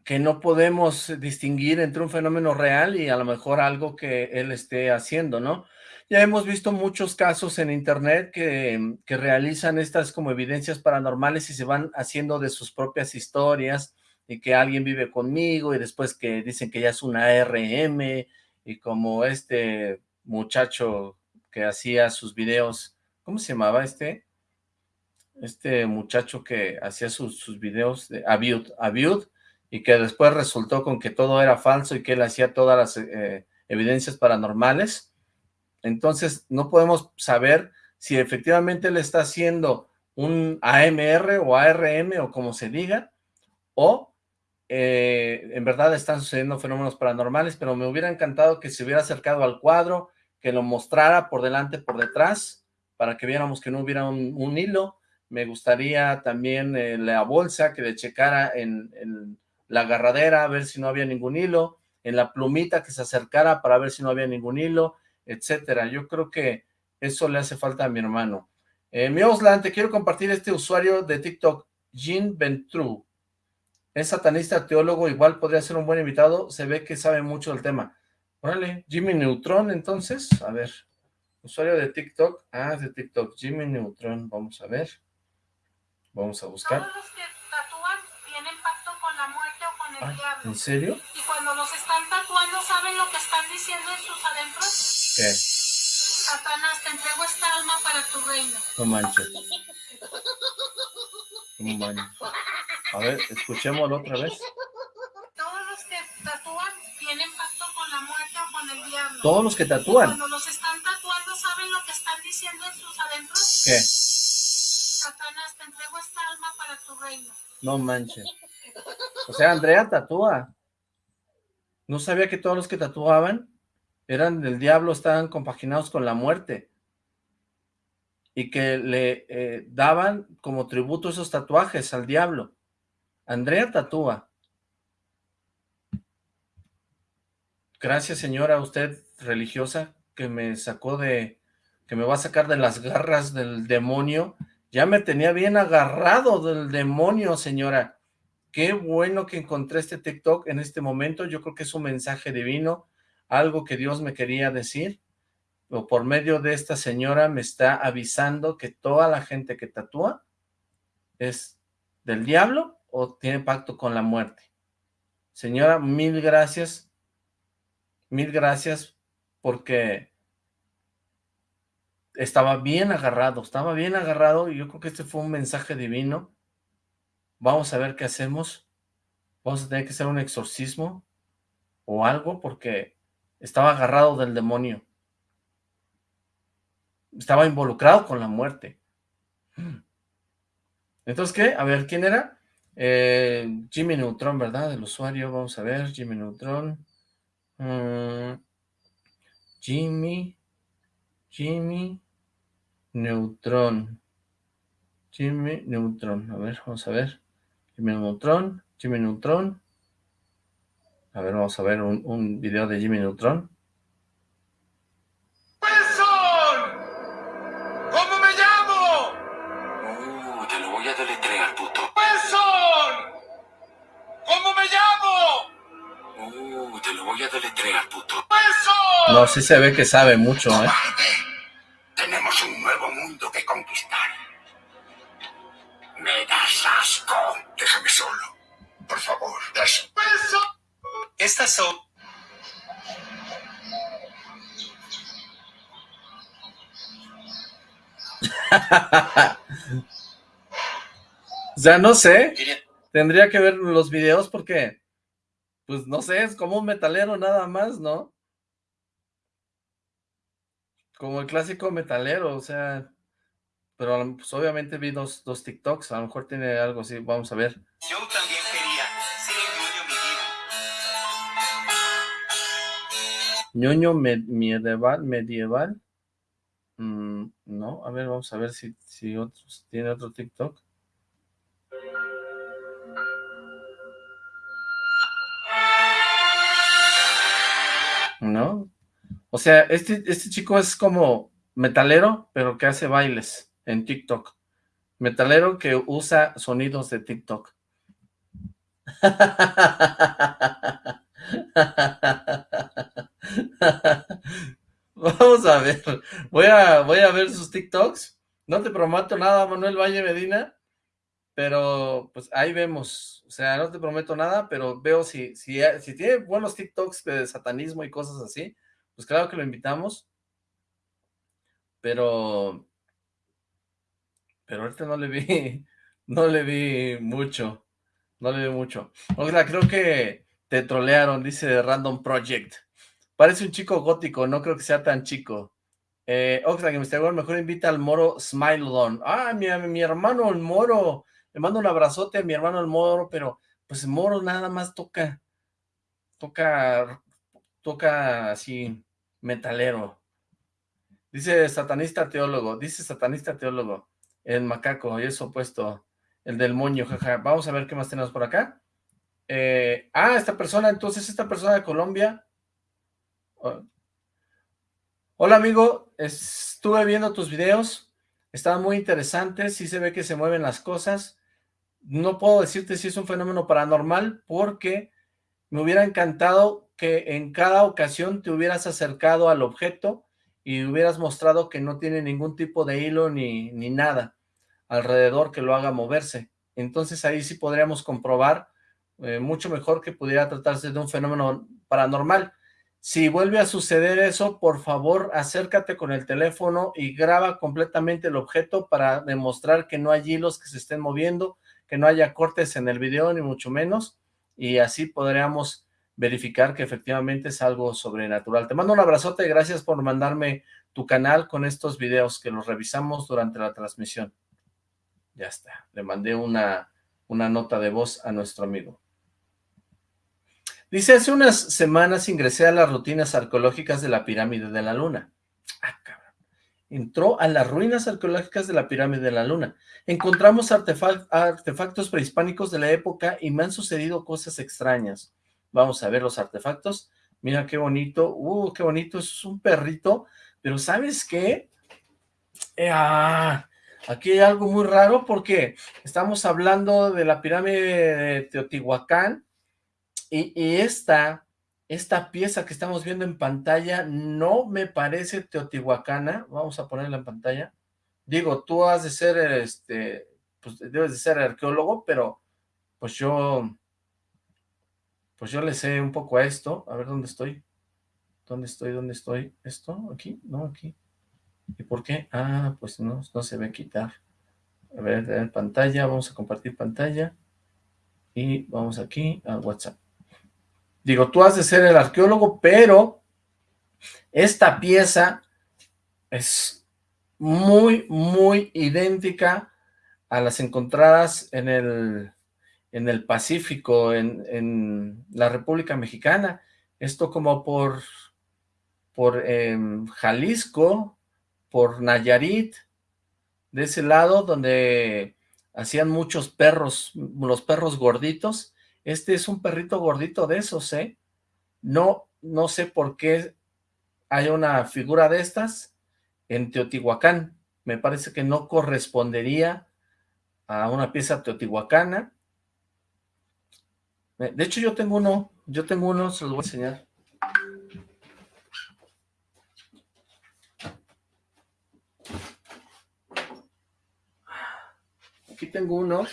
que no podemos distinguir entre un fenómeno real y a lo mejor algo que él esté haciendo, ¿no? Ya hemos visto muchos casos en internet que, que, realizan estas como evidencias paranormales y se van haciendo de sus propias historias y que alguien vive conmigo y después que dicen que ya es una RM y como este muchacho que hacía sus videos, ¿cómo se llamaba este? Este muchacho que hacía sus, sus videos de Abiud, Abiud, y que después resultó con que todo era falso y que él hacía todas las eh, evidencias paranormales. Entonces no podemos saber si efectivamente él está haciendo un AMR o ARM o como se diga, o eh, en verdad están sucediendo fenómenos paranormales, pero me hubiera encantado que se hubiera acercado al cuadro, que lo mostrara por delante, por detrás, para que viéramos que no hubiera un, hilo. Me gustaría también eh, la bolsa, que le checara en la agarradera, a ver si no había ningún hilo, en la plumita que se acercara para ver si no había ningún hilo, etcétera. Yo creo que eso le hace falta a mi hermano. Eh, mi Oslan, te quiero compartir este usuario de TikTok, Jean Ventru. Es satanista teólogo, igual podría ser un buen invitado, se ve que sabe mucho del tema. Órale, Jimmy Neutron, entonces, a ver, usuario de TikTok, ah, de TikTok, Jimmy Neutron, vamos a ver, vamos a buscar. ¿En serio? Y cuando los están tatuando, ¿saben lo que están diciendo en sus adentros? ¿Qué? Satanás, te entrego esta alma para tu reino. No manches. No manches. A ver, escuchémoslo otra vez. Todos los que tatúan tienen pacto con la muerte o con el diablo. Todos los que tatúan. cuando los No manches. O sea, Andrea tatúa. No sabía que todos los que tatuaban eran del diablo, estaban compaginados con la muerte. Y que le eh, daban como tributo esos tatuajes al diablo. Andrea tatúa. Gracias, señora, usted religiosa, que me sacó de... que me va a sacar de las garras del demonio. Ya me tenía bien agarrado del demonio, señora. Qué bueno que encontré este TikTok en este momento. Yo creo que es un mensaje divino, algo que Dios me quería decir. O por medio de esta señora me está avisando que toda la gente que tatúa es del diablo o tiene pacto con la muerte. Señora, mil gracias. Mil gracias porque estaba bien agarrado, estaba bien agarrado y yo creo que este fue un mensaje divino vamos a ver qué hacemos, vamos a tener que hacer un exorcismo o algo porque estaba agarrado del demonio. estaba involucrado con la muerte. Entonces, ¿qué? A ver, ¿quién era? Eh, Jimmy Neutron, ¿verdad? El usuario, vamos a ver, Jimmy Neutron. Mm, Jimmy, Jimmy Neutron. Jimmy Neutron, a ver, vamos a ver. Jimmy Neutron, Jimmy Neutron. A ver, vamos a ver un, un video de Jimmy Neutron. No, sí se ve que sabe mucho, ¿eh? O sea, no sé. Tendría que ver los videos porque, pues no sé, es como un metalero nada más, ¿no? Como el clásico metalero, o sea, pero pues, obviamente vi dos, dos TikToks, a lo mejor tiene algo así, vamos a ver. Yo también quería ser ñoño medieval, medieval. Mm, no, a ver, vamos a ver si, si otros, tiene otro TikTok. ¿No? O sea, este, este chico es como metalero, pero que hace bailes en TikTok. Metalero que usa sonidos de TikTok. Vamos a ver, voy a, voy a ver sus TikToks. No te prometo nada, Manuel Valle Medina, pero pues ahí vemos. O sea, no te prometo nada, pero veo si, si, si tiene buenos TikToks de satanismo y cosas así, pues claro que lo invitamos, pero, pero ahorita no le vi, no le vi mucho, no le vi mucho. O sea, creo que te trolearon, dice Random Project. Parece un chico gótico, no creo que sea tan chico. Eh, Oxlack, investigador, mejor invita al moro Smilodon. Ah, mi, mi hermano el moro. Le mando un abrazote a mi hermano el moro, pero pues el moro nada más toca, toca, toca así, metalero. Dice satanista teólogo, dice satanista teólogo, el macaco, y es opuesto, el del moño, jaja. Vamos a ver qué más tenemos por acá. Eh, ah, esta persona, entonces esta persona de Colombia. Hola amigo, estuve viendo tus videos, estaban muy interesantes, sí se ve que se mueven las cosas. No puedo decirte si es un fenómeno paranormal porque me hubiera encantado que en cada ocasión te hubieras acercado al objeto y hubieras mostrado que no tiene ningún tipo de hilo ni, ni nada alrededor que lo haga moverse. Entonces ahí sí podríamos comprobar eh, mucho mejor que pudiera tratarse de un fenómeno paranormal. Si vuelve a suceder eso, por favor, acércate con el teléfono y graba completamente el objeto para demostrar que no hay hilos que se estén moviendo, que no haya cortes en el video, ni mucho menos, y así podríamos verificar que efectivamente es algo sobrenatural. Te mando un abrazote, gracias por mandarme tu canal con estos videos que los revisamos durante la transmisión. Ya está, le mandé una, una nota de voz a nuestro amigo. Dice, hace unas semanas ingresé a las rutinas arqueológicas de la pirámide de la luna. Ah, cabrón. Entró a las ruinas arqueológicas de la pirámide de la luna. Encontramos artefactos prehispánicos de la época y me han sucedido cosas extrañas. Vamos a ver los artefactos. Mira qué bonito. Uh, qué bonito. Es un perrito. Pero ¿sabes qué? Eh, ah, aquí hay algo muy raro porque estamos hablando de la pirámide de Teotihuacán y, esta, esta pieza que estamos viendo en pantalla no me parece teotihuacana. Vamos a ponerla en pantalla. Digo, tú has de ser, este, pues debes de ser arqueólogo, pero pues yo pues yo le sé un poco a esto. A ver, ¿dónde estoy? ¿Dónde estoy? ¿Dónde estoy? ¿Esto? ¿Aquí? No, aquí. ¿Y por qué? Ah, pues no, no se ve quitar. A ver, en pantalla, vamos a compartir pantalla. Y vamos aquí a WhatsApp. Digo, tú has de ser el arqueólogo, pero esta pieza es muy, muy idéntica a las encontradas en el, en el Pacífico, en, en la República Mexicana. Esto como por, por em, Jalisco, por Nayarit, de ese lado donde hacían muchos perros, los perros gorditos. Este es un perrito gordito de esos, ¿eh? No, no sé por qué hay una figura de estas en Teotihuacán. Me parece que no correspondería a una pieza teotihuacana. De hecho, yo tengo uno, yo tengo uno, se los voy a enseñar. Aquí tengo uno.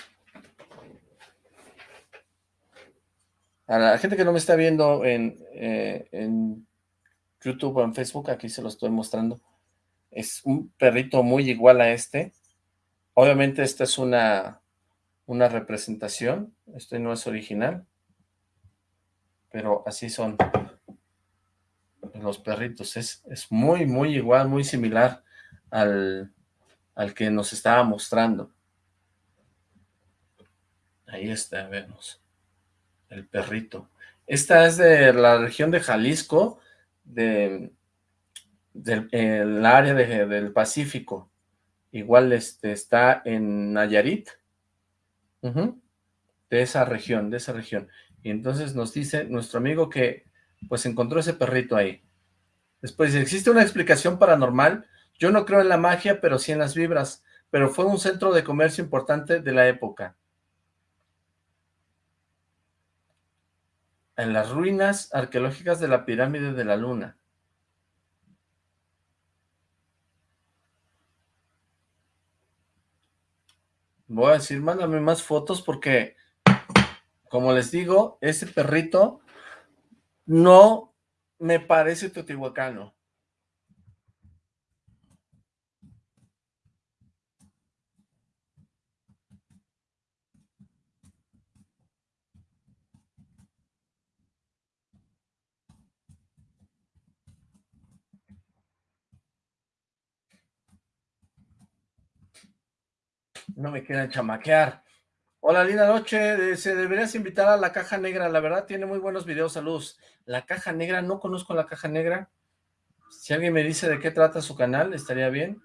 A la gente que no me está viendo en, eh, en YouTube o en Facebook, aquí se lo estoy mostrando. Es un perrito muy igual a este. Obviamente esta es una, una representación, este no es original, pero así son los perritos. Es, es muy, muy igual, muy similar al, al que nos estaba mostrando. Ahí está, vemos. El perrito. Esta es de la región de Jalisco, de, del área del Pacífico. Igual este, está en Nayarit, de esa región, de esa región. Y entonces nos dice nuestro amigo que pues encontró ese perrito ahí. Después, ¿existe una explicación paranormal? Yo no creo en la magia, pero sí en las vibras, pero fue un centro de comercio importante de la época. En las ruinas arqueológicas de la pirámide de la luna. Voy a decir, mándame más fotos porque, como les digo, ese perrito no me parece teotihuacano. No me quieran chamaquear. Hola, linda noche. Se deberías invitar a La Caja Negra. La verdad, tiene muy buenos videos. Saludos. La Caja Negra, no conozco La Caja Negra. Si alguien me dice de qué trata su canal, estaría bien.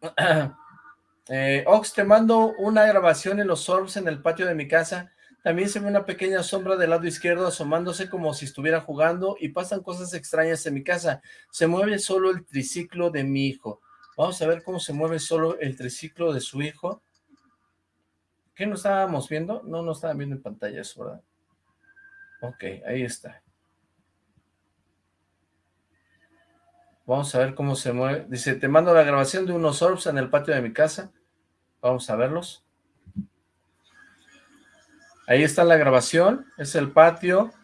eh, Ox, te mando una grabación en los orbs en el patio de mi casa. También se ve una pequeña sombra del lado izquierdo asomándose como si estuviera jugando y pasan cosas extrañas en mi casa. Se mueve solo el triciclo de mi hijo. Vamos a ver cómo se mueve solo el triciclo de su hijo. ¿Qué no estábamos viendo? No, no estaban viendo en pantalla eso, ¿verdad? Ok, ahí está. Vamos a ver cómo se mueve. Dice, te mando la grabación de unos orbs en el patio de mi casa. Vamos a verlos. Ahí está la grabación, es el patio.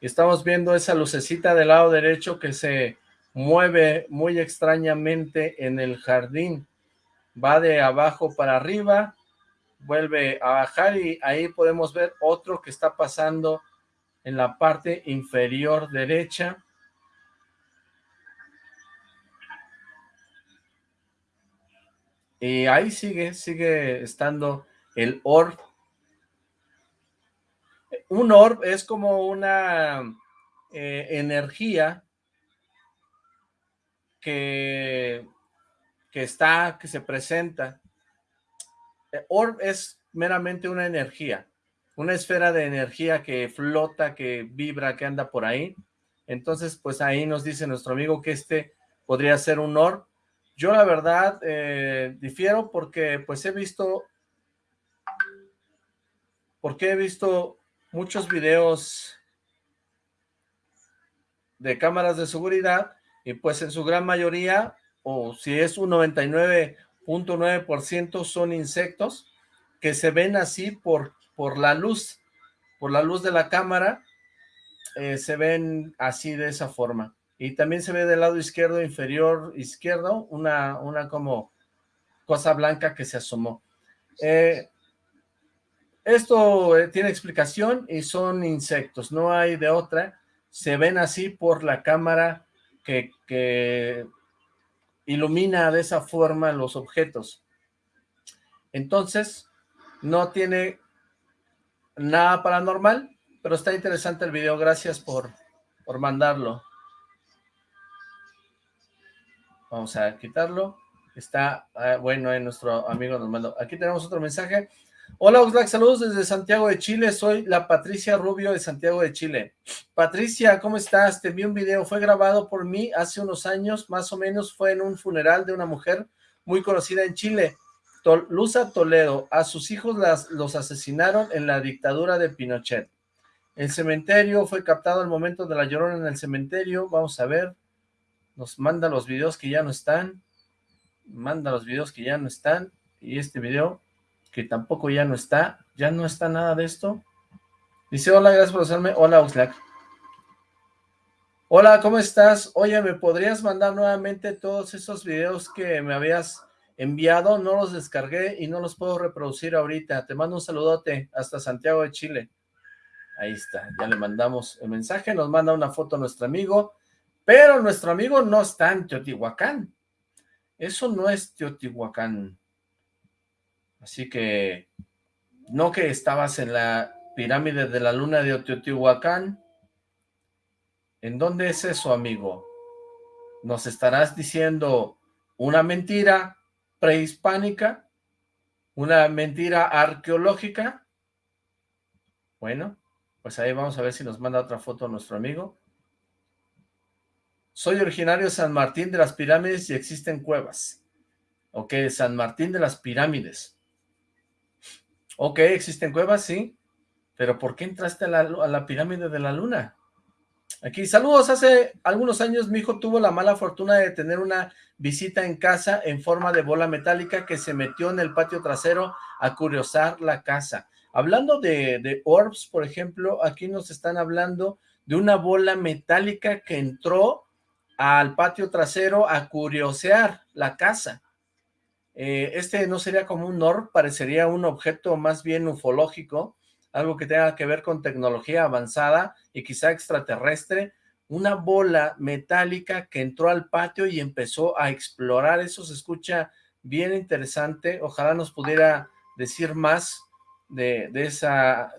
Estamos viendo esa lucecita del lado derecho que se mueve muy extrañamente en el jardín. Va de abajo para arriba, vuelve a bajar y ahí podemos ver otro que está pasando en la parte inferior derecha. Y ahí sigue, sigue estando el orb. Un orb es como una eh, energía que, que está, que se presenta. Eh, orb es meramente una energía, una esfera de energía que flota, que vibra, que anda por ahí. Entonces, pues ahí nos dice nuestro amigo que este podría ser un orb. Yo la verdad eh, difiero porque pues he visto, porque he visto muchos videos de cámaras de seguridad y pues en su gran mayoría, o si es un 99.9% son insectos que se ven así por, por la luz, por la luz de la cámara, eh, se ven así de esa forma. Y también se ve del lado izquierdo, inferior izquierdo, una, una como cosa blanca que se asomó. Eh, esto eh, tiene explicación y son insectos, no hay de otra. Se ven así por la cámara que, ilumina de esa forma los objetos. Entonces, no tiene nada paranormal, pero está interesante el video. Gracias por, por mandarlo. Vamos a quitarlo. Está, ah, bueno, nuestro amigo nos mandó. Aquí tenemos otro mensaje. Hola Oxlack, saludos desde Santiago de Chile, soy la Patricia Rubio de Santiago de Chile. Patricia, ¿cómo estás? Te vi un video, fue grabado por mí hace unos años, más o menos fue en un funeral de una mujer muy conocida en Chile, Luza Toledo. A sus hijos las, los asesinaron en la dictadura de Pinochet. El cementerio fue captado al momento de la llorona en el cementerio, vamos a ver, nos manda los videos que ya no están, manda los videos que ya no están, y este video que tampoco ya no está, ya no está nada de esto. Dice, hola, gracias por hacerme, hola Oxlack. Hola, ¿cómo estás? Oye, ¿me podrías mandar nuevamente todos esos videos que me habías enviado? No los descargué y no los puedo reproducir ahorita. Te mando un saludote hasta Santiago de Chile. Ahí está, ya le mandamos el mensaje, nos manda una foto a nuestro amigo, pero nuestro amigo no está en Teotihuacán. Eso no es Teotihuacán. Así que, no que estabas en la pirámide de la luna de Teotihuacán. ¿En dónde es eso, amigo? ¿Nos estarás diciendo una mentira prehispánica? ¿Una mentira arqueológica? Bueno, pues ahí vamos a ver si nos manda otra foto nuestro amigo. Soy originario de San Martín de las Pirámides y existen cuevas. Ok, San Martín de las Pirámides. Ok, existen cuevas, sí, pero ¿por qué entraste a la, pirámide de la luna? Aquí, saludos, hace algunos años mi hijo tuvo la mala fortuna de tener una visita en casa en forma de bola metálica que se metió en el patio trasero a curiosar la casa. Hablando de, de orbs, por ejemplo, aquí nos están hablando de una bola metálica que entró al patio trasero a curiosear la casa. Eh, este no sería como un orb, parecería un objeto más bien ufológico, algo que tenga que ver con tecnología avanzada y quizá extraterrestre, una bola metálica que entró al patio y empezó a explorar, eso se escucha bien interesante, ojalá nos pudiera decir más de, esa,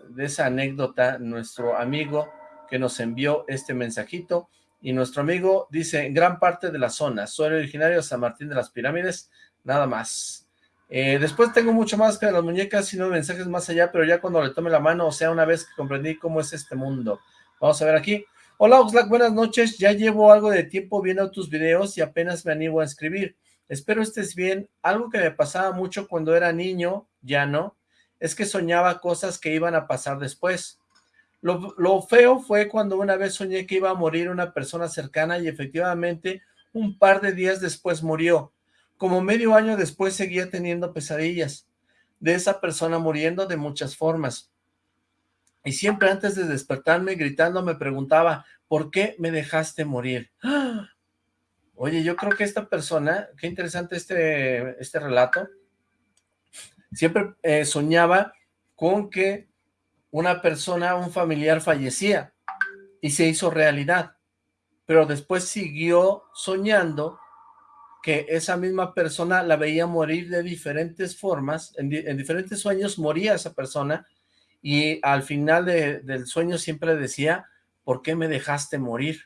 anécdota nuestro amigo que nos envió este mensajito, y nuestro amigo dice, gran parte de la zona, soy originario de San Martín de las Pirámides, nada más. Eh, después tengo mucho más que las muñecas y no mensajes más allá, pero ya cuando le tome la mano, o sea, una vez que comprendí cómo es este mundo. Vamos a ver aquí. Hola Oxlack, buenas noches. Ya llevo algo de tiempo viendo tus videos y apenas me animo a escribir. Espero estés bien. Algo que me pasaba mucho cuando era niño, ya no, es que soñaba cosas que iban a pasar después. Lo feo fue cuando una vez soñé que iba a morir una persona cercana y efectivamente un par de días después murió como medio año después seguía teniendo pesadillas de esa persona muriendo de muchas formas. Y siempre antes de despertarme gritando me preguntaba, ¿por qué me dejaste morir? Oye, yo creo que esta persona, qué interesante este, este relato, siempre eh, soñaba con que una persona, un familiar fallecía y se hizo realidad, pero después siguió soñando que esa misma persona la veía morir de diferentes formas, en, diferentes sueños moría esa persona, y al final del sueño siempre decía, ¿por qué me dejaste morir?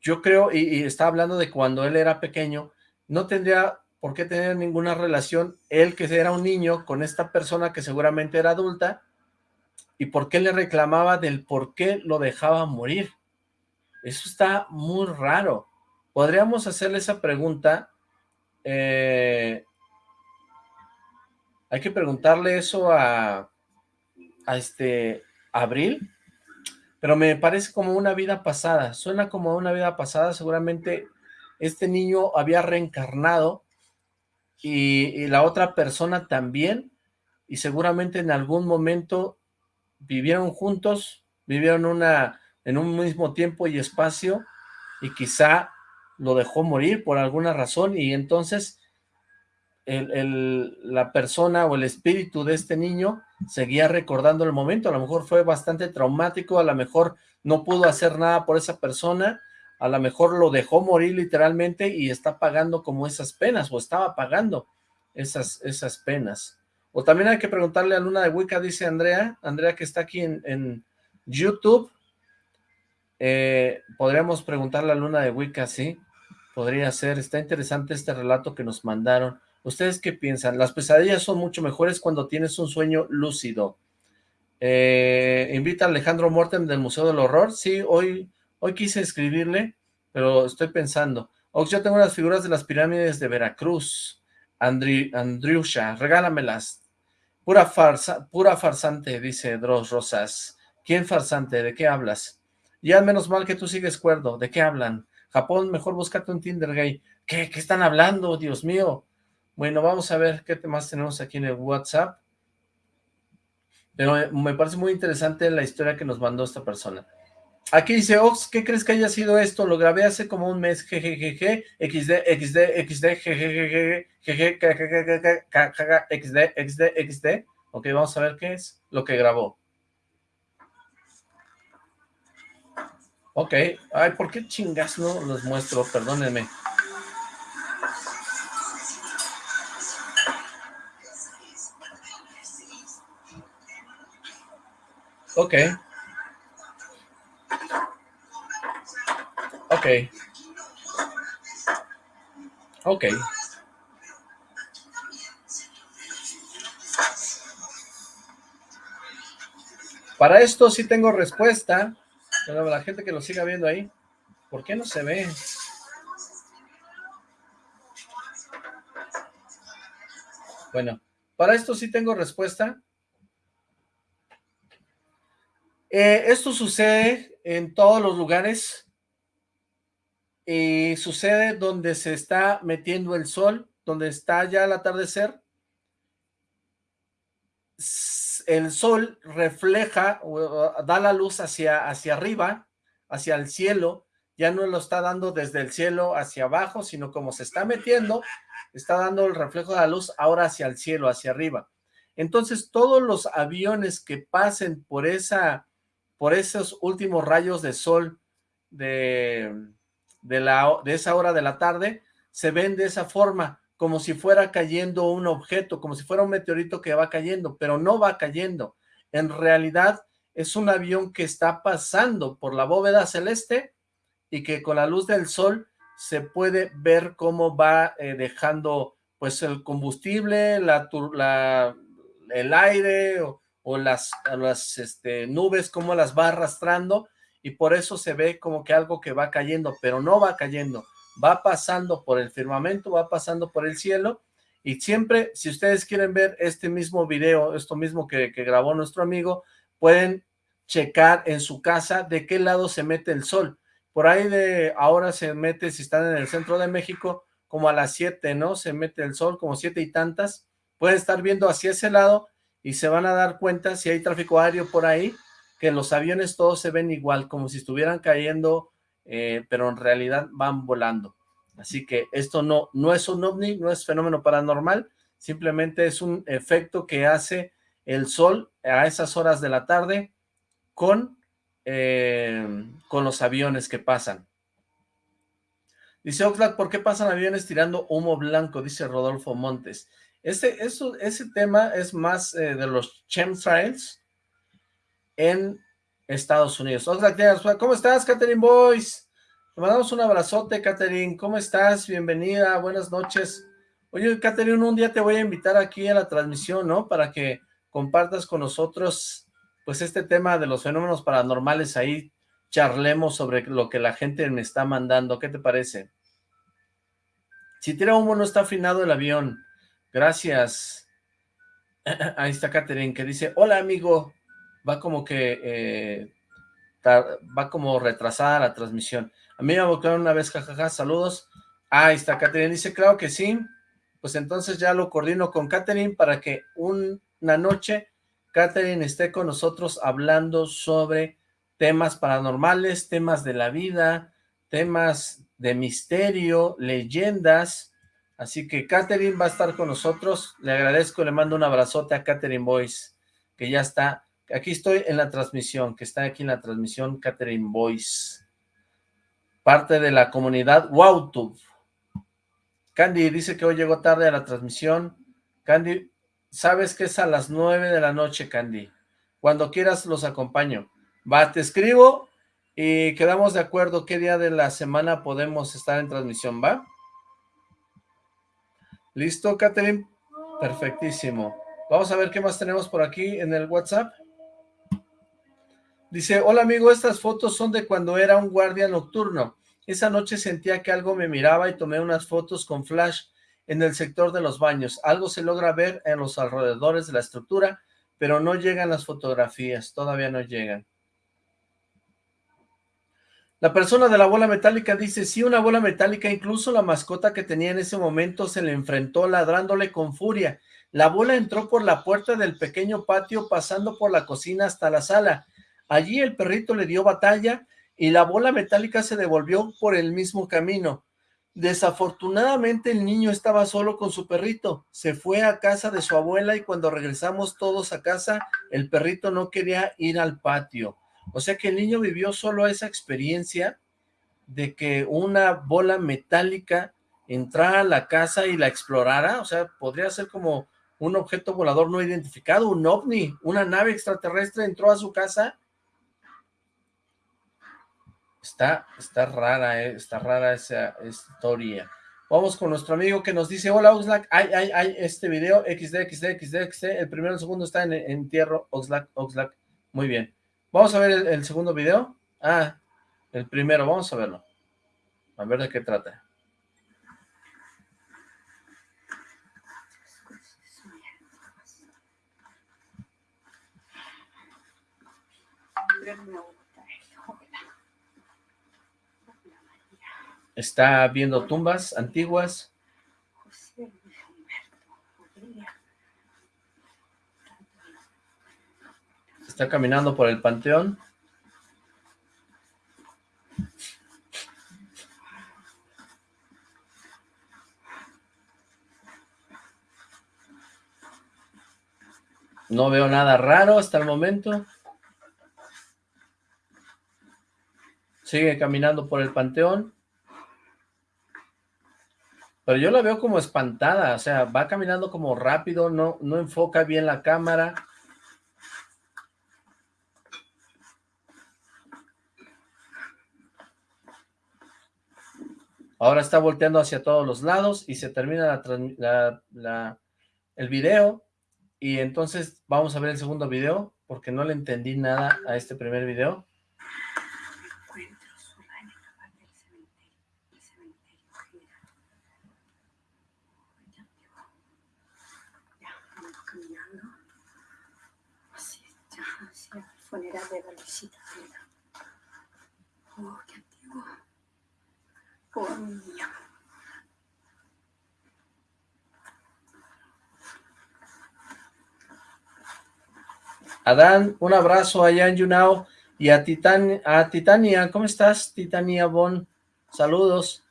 Yo creo, y, y está hablando de cuando él era pequeño, no tendría por qué tener ninguna relación, él que era un niño, con esta persona que seguramente era adulta, y por qué le reclamaba del por qué lo dejaba morir. Eso está muy raro podríamos hacerle esa pregunta. Eh, hay que preguntarle eso a, este Abril, pero me parece como una vida pasada, suena como una vida pasada, seguramente este niño había reencarnado y, y, la otra persona también, y seguramente en algún momento vivieron juntos, vivieron una, en un mismo tiempo y espacio, y quizá lo dejó morir por alguna razón y entonces el, la persona o el espíritu de este niño seguía recordando el momento, a lo mejor fue bastante traumático, a lo mejor no pudo hacer nada por esa persona, a lo mejor lo dejó morir literalmente y está pagando como esas penas, o estaba pagando esas, esas penas. O también hay que preguntarle a Luna de Wicca, dice Andrea, Andrea que está aquí en, YouTube, eh, podríamos preguntarle a Luna de Wicca, sí, podría ser, está interesante este relato que nos mandaron. ¿Ustedes qué piensan? Las pesadillas son mucho mejores cuando tienes un sueño lúcido. Eh, invita a Alejandro Mortem del Museo del Horror. Sí, hoy, hoy quise escribirle, pero estoy pensando. Ox, yo tengo las figuras de las pirámides de Veracruz. Andri, Andriusha, regálamelas. Pura farsa, pura farsante, dice Dross Rosas. ¿Quién farsante? ¿De qué hablas? Ya menos mal que tú sigues cuerdo. ¿De qué hablan? Japón, mejor búscate un Tinder gay. ¿Qué? ¿Qué están hablando? Dios mío. Bueno, vamos a ver qué temas tenemos aquí en el WhatsApp. Pero eh, me parece muy interesante la historia que nos mandó esta persona. Aquí dice, Ox, ¿qué crees que haya sido esto? Lo grabé hace como un mes, jejejeje, XD, XD, XD, jejejeje, XD, XD, XD. Ok, vamos a ver qué es lo que grabó. Ok, ay, ¿por qué chingas no los muestro? Perdónenme. Ok. Ok. Ok. Para esto sí tengo respuesta. La gente que lo siga viendo ahí, ¿por qué no se ve? Bueno, para esto sí tengo respuesta. Eh, esto sucede en todos los lugares y sucede donde se está metiendo el sol, donde está ya el atardecer. El sol refleja, da la luz hacia, hacia arriba, hacia el cielo, ya no lo está dando desde el cielo hacia abajo, sino como se está metiendo, está dando el reflejo de la luz ahora hacia el cielo, hacia arriba. Entonces, todos los aviones que pasen por esa por esos últimos rayos de sol de, de, la, de esa hora de la tarde, se ven de esa forma, como si fuera cayendo un objeto, como si fuera un meteorito que va cayendo, pero no va cayendo. En realidad es un avión que está pasando por la bóveda celeste y que con la luz del sol se puede ver cómo va eh, dejando pues el combustible, la, la el aire o, las, las este, nubes, como las va arrastrando, y por eso se ve como que algo que va cayendo, pero no va cayendo, va pasando por el firmamento, va pasando por el cielo, y siempre, si ustedes quieren ver este mismo video, esto mismo que, grabó nuestro amigo, pueden checar en su casa de qué lado se mete el sol. Por ahí de ahora se mete, si están en el centro de México, como a las 7, ¿no? Se mete el sol, como siete y tantas. Pueden estar viendo hacia ese lado y se van a dar cuenta si hay tráfico aéreo por ahí, que los aviones todos se ven igual, como si estuvieran cayendo, eh, pero en realidad van volando. Así que esto no, no es un ovni, no es fenómeno paranormal, simplemente es un efecto que hace el sol a esas horas de la tarde con, eh, con los aviones que pasan. Dice Oxlack, ¿por qué pasan aviones tirando humo blanco? Dice Rodolfo Montes. Ese, eso, ese tema es más eh, de los chemtrails en Estados Unidos. ¿Cómo estás, Catherine Boyce? Te mandamos un abrazote, Catherine. ¿Cómo estás? Bienvenida, buenas noches. Oye, Catherine, un día te voy a invitar aquí a la transmisión, ¿no? Para que compartas con nosotros, pues, este tema de los fenómenos paranormales. Ahí charlemos sobre lo que la gente me está mandando. ¿Qué te parece? Si tira humo, no está afinado el avión. Gracias. Ahí está Catherine que dice, hola amigo, va como que, eh, va como retrasada la transmisión. A mí me abocaron una vez, jajaja, saludos. Ahí está Catherine, dice, claro que sí. Pues entonces ya lo coordino con Catherine para que una noche Catherine esté con nosotros hablando sobre temas paranormales, temas de la vida, temas de misterio, leyendas, Así que Catherine va a estar con nosotros. Le agradezco, le mando un abrazote a Catherine Boyce, que ya está. Aquí estoy en la transmisión, que está aquí en la transmisión Catherine Boyce. parte de la comunidad WowTube. Candy dice que hoy llegó tarde a la transmisión. Candy, sabes que es a las nueve de la noche, Candy. Cuando quieras los acompaño. Va, te escribo y quedamos de acuerdo qué día de la semana podemos estar en transmisión, ¿va? ¿Listo, Catherine? Perfectísimo. Vamos a ver qué más tenemos por aquí en el WhatsApp. Dice, hola amigo, estas fotos son de cuando era un guardia nocturno. Esa noche sentía que algo me miraba y tomé unas fotos con flash en el sector de los baños. Algo se logra ver en los alrededores de la estructura, pero no llegan las fotografías, todavía no llegan. La persona de la bola metálica dice, sí, una bola metálica, incluso la mascota que tenía en ese momento se le enfrentó ladrándole con furia. La bola entró por la puerta del pequeño patio pasando por la cocina hasta la sala. Allí el perrito le dio batalla y la bola metálica se devolvió por el mismo camino. Desafortunadamente el niño estaba solo con su perrito, se fue a casa de su abuela y cuando regresamos todos a casa, el perrito no quería ir al patio. O sea que el niño vivió solo esa experiencia de que una bola metálica entrara a la casa y la explorara, o sea, podría ser como un objeto volador no identificado, un ovni, una nave extraterrestre entró a su casa. Está, está rara, eh, está rara esa historia. Vamos con nuestro amigo que nos dice, hola Oxlack, ay, ay, ay, este video, XD, XD, XD, XD, el primero y el segundo está en entierro, Oxlack, Oxlack, muy bien. Vamos a ver el, segundo video. Ah, el primero, vamos a verlo. A ver de qué trata. Está viendo tumbas antiguas. Está caminando por el panteón. No veo nada raro hasta el momento. Sigue caminando por el panteón. Pero yo la veo como espantada, o sea, va caminando como rápido, no, no enfoca bien la cámara. Ahora está volteando hacia todos los lados y se termina el video. Y entonces vamos a ver el segundo video, porque no le entendí nada a este primer video. Funeral de la visita. Oh, qué antiguo. Adán, un abrazo allá en Yunao. Y a, a Titania, ¿cómo estás, Titania Bon? Saludos.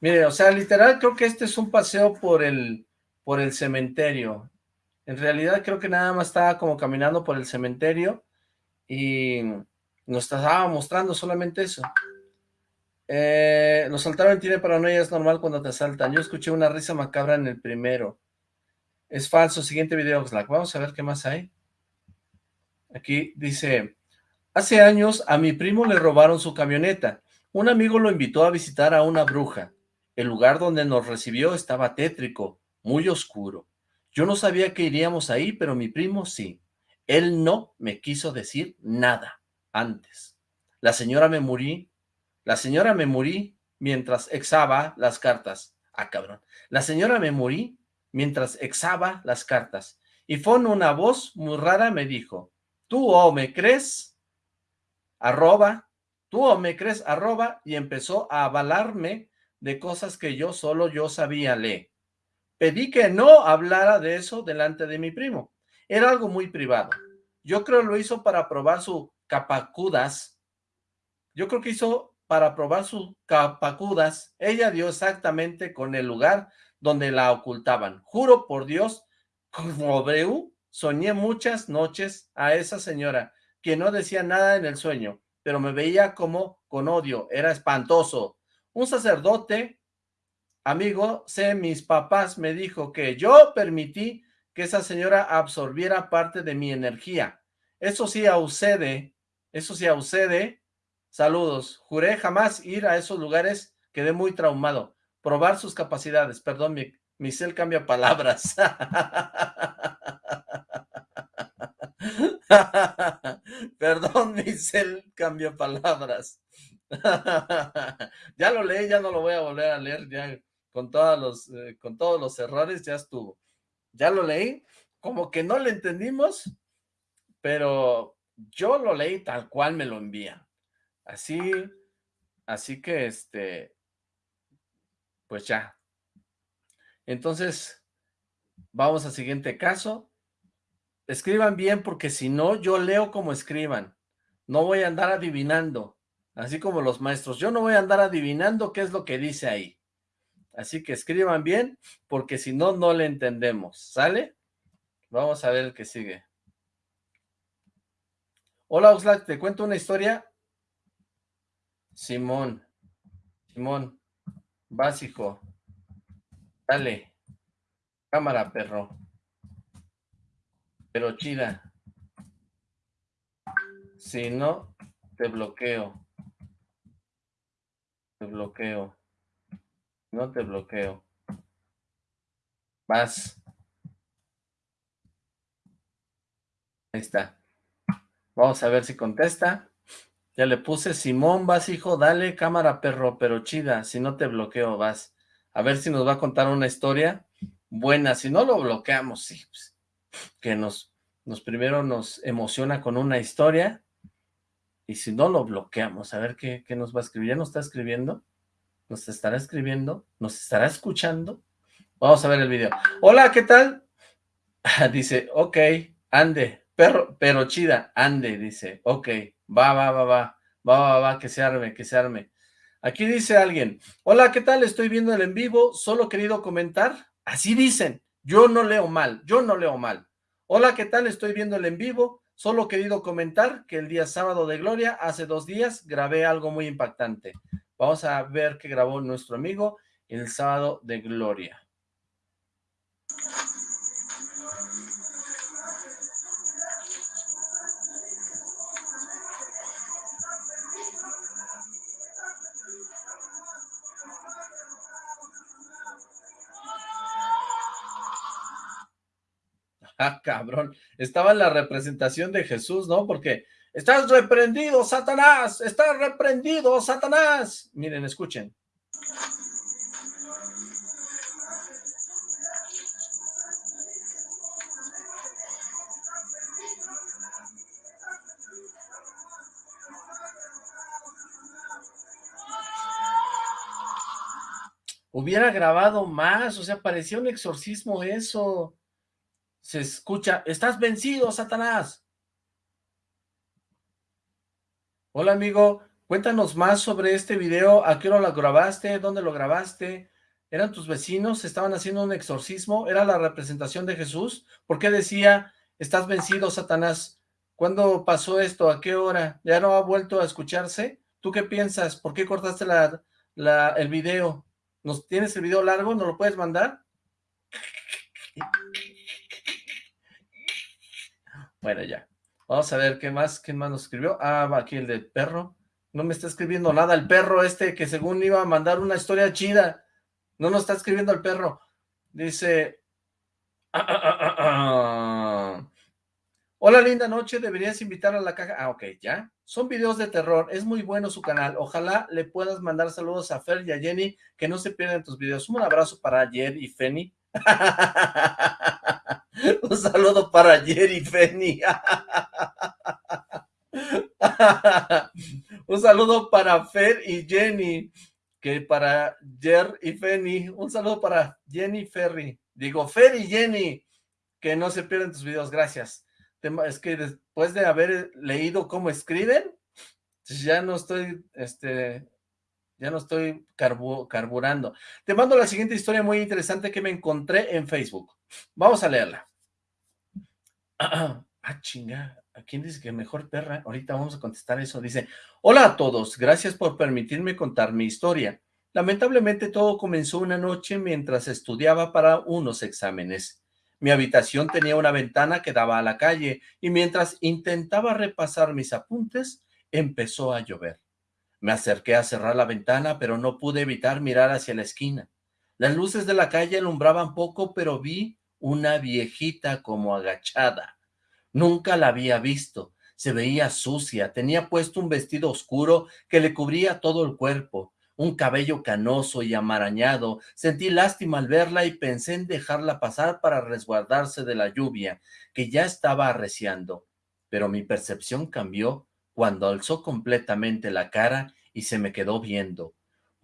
Mire, o sea, literal creo que este es un paseo por el, por el cementerio. En realidad creo que nada más estaba como caminando por el cementerio y nos estaba mostrando solamente eso. Eh, saltaron tiene paranoia, es normal cuando te asaltan. Yo escuché una risa macabra en el primero. Es falso, siguiente video, Oxlack. Vamos a ver qué más hay. Aquí dice, hace años a mi primo le robaron su camioneta. Un amigo lo invitó a visitar a una bruja. El lugar donde nos recibió estaba tétrico, muy oscuro. Yo no sabía que iríamos ahí, pero mi primo sí. Él no me quiso decir nada antes. La señora me morí, la señora me morí mientras exaba las cartas. Ah, cabrón. La señora me morí mientras exaba las cartas. Y fue una voz muy rara me dijo, tú o me crees, arroba, tú o me crees, arroba, y empezó a avalarme de cosas que yo solo yo sabía leer. Pedí que no hablara de eso delante de mi primo. Era algo muy privado. Yo creo lo hizo para probar su capacudas. Yo creo que hizo para probar su capacudas. Ella dio exactamente con el lugar donde la ocultaban. Juro por Dios, soñé muchas noches a esa señora, que no decía nada en el sueño, pero me veía como con odio, era espantoso. Un sacerdote, amigo, sé, mis papás me dijo que yo permití que esa señora absorbiera parte de mi energía. Eso sí sucede, eso sí sucede. Saludos. Juré jamás ir a esos lugares, quedé muy traumado. Probar sus capacidades. Perdón, mi cel cambia palabras. Perdón, mi cel cambia palabras. ya lo leí, ya no lo voy a volver a leer, ya con, todos los, eh, con todos los errores ya estuvo. Ya lo leí, como que no le entendimos, pero yo lo leí tal cual me lo envían. Así, así que este, pues ya. Entonces, vamos al siguiente caso. Escriban bien porque si no, yo leo como escriban. No voy a andar adivinando, así como los maestros. Yo no voy a andar adivinando qué es lo que dice ahí. Así que escriban bien porque si no, no le entendemos. ¿Sale? Vamos a ver el que sigue. Hola Oxlack, ¿te cuento una historia? Simón. Simón. Básico. Dale. Cámara, perro. Pero chida. Si no, te bloqueo. Te bloqueo. No te bloqueo. Vas. Ahí está. Vamos a ver si contesta. Ya le puse, Simón, vas hijo, dale cámara perro, pero chida, si no te bloqueo, vas. A ver si nos va a contar una historia buena, si no lo bloqueamos, sí, pues, que nos, nos primero nos emociona con una historia, y si no lo bloqueamos, a ver qué, qué nos va a escribir. ¿Ya nos está escribiendo? ¿Nos estará escribiendo? ¿Nos estará escuchando? Vamos a ver el video. Hola, ¿qué tal? Dice, ok, ande, Perro, pero chida, ande, dice. Ok, va, va, va, va, va, va, va, que se arme, que se arme. Aquí dice alguien, hola, ¿qué tal? Estoy viendo el en vivo, solo querido comentar. Así dicen, yo no leo mal, yo no leo mal. Hola, ¿qué tal? Estoy viendo el en vivo, solo querido comentar que el día sábado de Gloria, hace dos días, grabé algo muy impactante. Vamos a ver qué grabó nuestro amigo el sábado de Gloria. Ah, cabrón. Estaba en la representación de Jesús, ¿no? Porque estás reprendido, Satanás, estás reprendido, Satanás. Miren, escuchen. Hubiera grabado más, o sea, parecía un exorcismo eso se escucha, estás vencido, Satanás. Hola, amigo, cuéntanos más sobre este video, ¿a qué hora lo grabaste? ¿Dónde lo grabaste? ¿Eran tus vecinos? ¿Estaban haciendo un exorcismo? ¿Era la representación de Jesús? ¿Por qué decía, estás vencido, Satanás? ¿Cuándo pasó esto? ¿A qué hora? ¿Ya no ha vuelto a escucharse? ¿Tú qué piensas? ¿Por qué cortaste la, el video? ¿Nos ¿Tienes el video largo? ¿No lo puedes mandar? Bueno, ya. Vamos a ver qué más, quién más nos escribió. Ah, aquí el del perro. No me está escribiendo nada el perro este que según iba a mandar una historia chida. No nos está escribiendo el perro. Dice... Hola, linda noche. Deberías invitar a la caja. Ah, ok, ya. Son videos de terror. Es muy bueno su canal. Ojalá le puedas mandar saludos a Fer y a Jenny, que no se pierdan tus videos. Un abrazo para Jer y Feni. Un saludo para Jerry Feni. Un saludo para Fer y Jenny, que para Jer y Feni. Un saludo para Jenny Ferry. Digo, Fer y Jenny, que no se pierden tus videos, gracias. Es que después de haber leído cómo escriben, ya no estoy, este, ya no estoy carburando. Te mando la siguiente historia muy interesante que me encontré en Facebook. Vamos a leerla. Ah, chinga, ¿a quién dice que mejor perra? Ahorita vamos a contestar eso. Dice, hola a todos, gracias por permitirme contar mi historia. Lamentablemente todo comenzó una noche mientras estudiaba para unos exámenes. Mi habitación tenía una ventana que daba a la calle y mientras intentaba repasar mis apuntes, empezó a llover. Me acerqué a cerrar la ventana, pero no pude evitar mirar hacia la esquina. Las luces de la calle alumbraban poco, pero vi una viejita como agachada. Nunca la había visto. Se veía sucia, tenía puesto un vestido oscuro que le cubría todo el cuerpo un cabello canoso y amarañado. Sentí lástima al verla y pensé en dejarla pasar para resguardarse de la lluvia, que ya estaba arreciando. Pero mi percepción cambió cuando alzó completamente la cara y se me quedó viendo.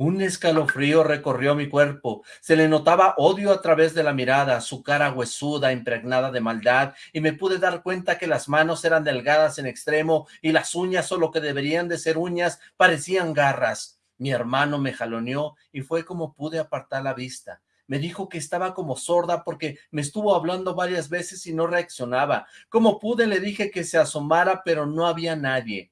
Un escalofrío recorrió mi cuerpo, se le notaba odio a través de la mirada, su cara huesuda, impregnada de maldad, y me pude dar cuenta que las manos eran delgadas en extremo y las uñas, o lo que deberían de ser uñas, parecían garras. Mi hermano me jaloneó y fue como pude apartar la vista. Me dijo que estaba como sorda porque me estuvo hablando varias veces y no reaccionaba. Como pude le dije que se asomara, pero no había nadie.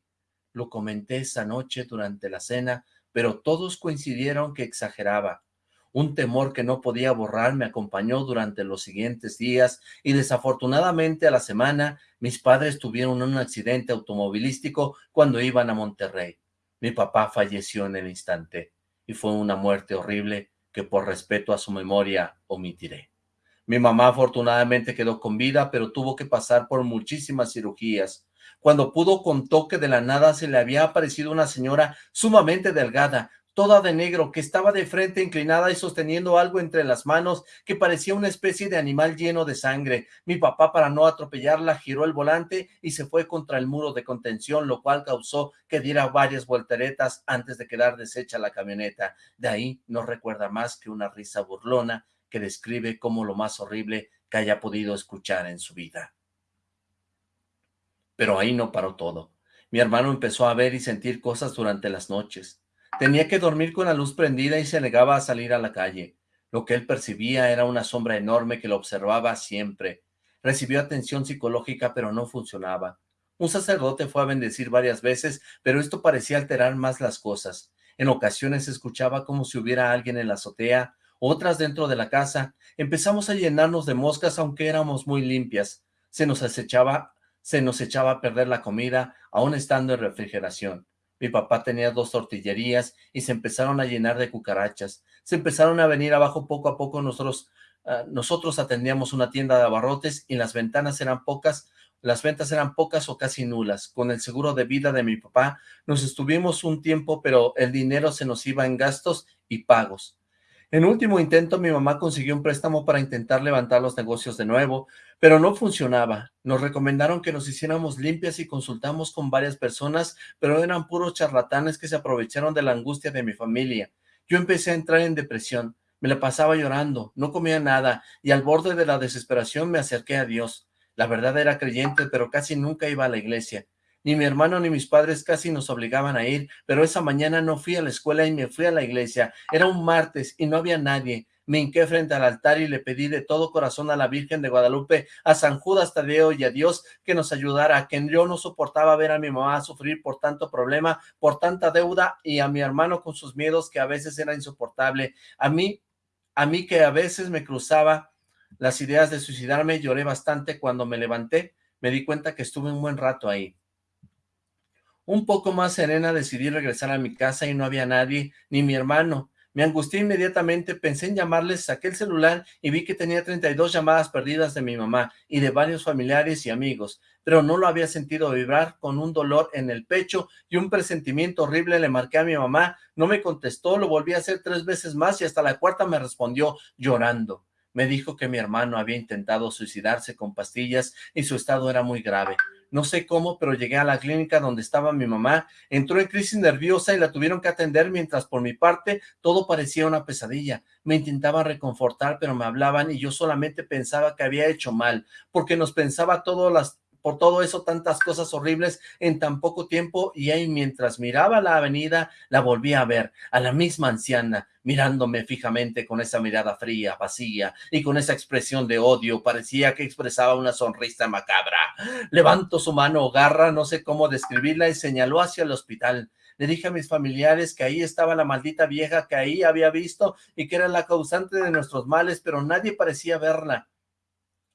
Lo comenté esa noche durante la cena, pero todos coincidieron que exageraba. Un temor que no podía borrar me acompañó durante los siguientes días y desafortunadamente a la semana mis padres tuvieron un accidente automovilístico cuando iban a Monterrey. Mi papá falleció en el instante y fue una muerte horrible que por respeto a su memoria omitiré. Mi mamá afortunadamente quedó con vida, pero tuvo que pasar por muchísimas cirugías. Cuando pudo contó que de la nada se le había aparecido una señora sumamente delgada, toda de negro, que estaba de frente inclinada y sosteniendo algo entre las manos que parecía una especie de animal lleno de sangre. Mi papá, para no atropellarla, giró el volante y se fue contra el muro de contención, lo cual causó que diera varias volteretas antes de quedar deshecha la camioneta. De ahí no recuerda más que una risa burlona que describe como lo más horrible que haya podido escuchar en su vida. Pero ahí no paró todo. Mi hermano empezó a ver y sentir cosas durante las noches. Tenía que dormir con la luz prendida y se negaba a salir a la calle. Lo que él percibía era una sombra enorme que lo observaba siempre. Recibió atención psicológica, pero no funcionaba. Un sacerdote fue a bendecir varias veces, pero esto parecía alterar más las cosas. En ocasiones escuchaba como si hubiera alguien en la azotea, otras dentro de la casa. Empezamos a llenarnos de moscas, aunque éramos muy limpias. Se nos acechaba, se nos echaba a perder la comida, aún estando en refrigeración. Mi papá tenía dos tortillerías y se empezaron a llenar de cucarachas. Se empezaron a venir abajo poco a poco. Nosotros, ah, nosotros atendíamos una tienda de abarrotes y las ventanas eran pocas, las ventas eran pocas o casi nulas. Con el seguro de vida de mi papá nos estuvimos un tiempo, pero el dinero se nos iba en gastos y pagos. En último intento, mi mamá consiguió un préstamo para intentar levantar los negocios de nuevo, pero no funcionaba. Nos recomendaron que nos hiciéramos limpias y consultamos con varias personas, pero eran puros charlatanes que se aprovecharon de la angustia de mi familia. Yo empecé a entrar en depresión, me la pasaba llorando, no comía nada, y al borde de la desesperación me acerqué a Dios. La verdad era creyente, pero casi nunca iba a la iglesia. Ni mi hermano ni mis padres casi nos obligaban a ir, pero esa mañana no fui a la escuela y me fui a la iglesia. Era un martes y no había nadie. Me hinqué frente al altar y le pedí de todo corazón a la Virgen de Guadalupe, a San Judas Tadeo y a Dios que nos ayudara, que yo no soportaba ver a mi mamá sufrir por tanto problema, por tanta deuda y a mi hermano con sus miedos que a veces era insoportable. A mí, a mí que a veces me cruzaba las ideas de suicidarme, lloré bastante cuando me levanté, me di cuenta que estuve un buen rato ahí. Un poco más serena decidí regresar a mi casa y no había nadie, ni mi hermano. Me angustié inmediatamente, pensé en llamarles, saqué el celular y vi que tenía 32 llamadas perdidas de mi mamá y de varios familiares y amigos, pero no lo había sentido vibrar con un dolor en el pecho y un presentimiento horrible. Le marqué a mi mamá, no me contestó, lo volví a hacer tres veces más y hasta la cuarta me respondió llorando. Me dijo que mi hermano había intentado suicidarse con pastillas y su estado era muy grave no sé cómo, pero llegué a la clínica donde estaba mi mamá, entró en crisis nerviosa y la tuvieron que atender mientras por mi parte todo parecía una pesadilla. Me intentaba reconfortar, pero me hablaban y yo solamente pensaba que había hecho mal, porque nos pensaba todas las por todo eso tantas cosas horribles en tan poco tiempo y ahí mientras miraba la avenida la volví a ver, a la misma anciana, mirándome fijamente con esa mirada fría, vacía y con esa expresión de odio, parecía que expresaba una sonrisa macabra. Levanto su mano garra, no sé cómo describirla y señaló hacia el hospital. Le dije a mis familiares que ahí estaba la maldita vieja que ahí había visto y que era la causante de nuestros males, pero nadie parecía verla.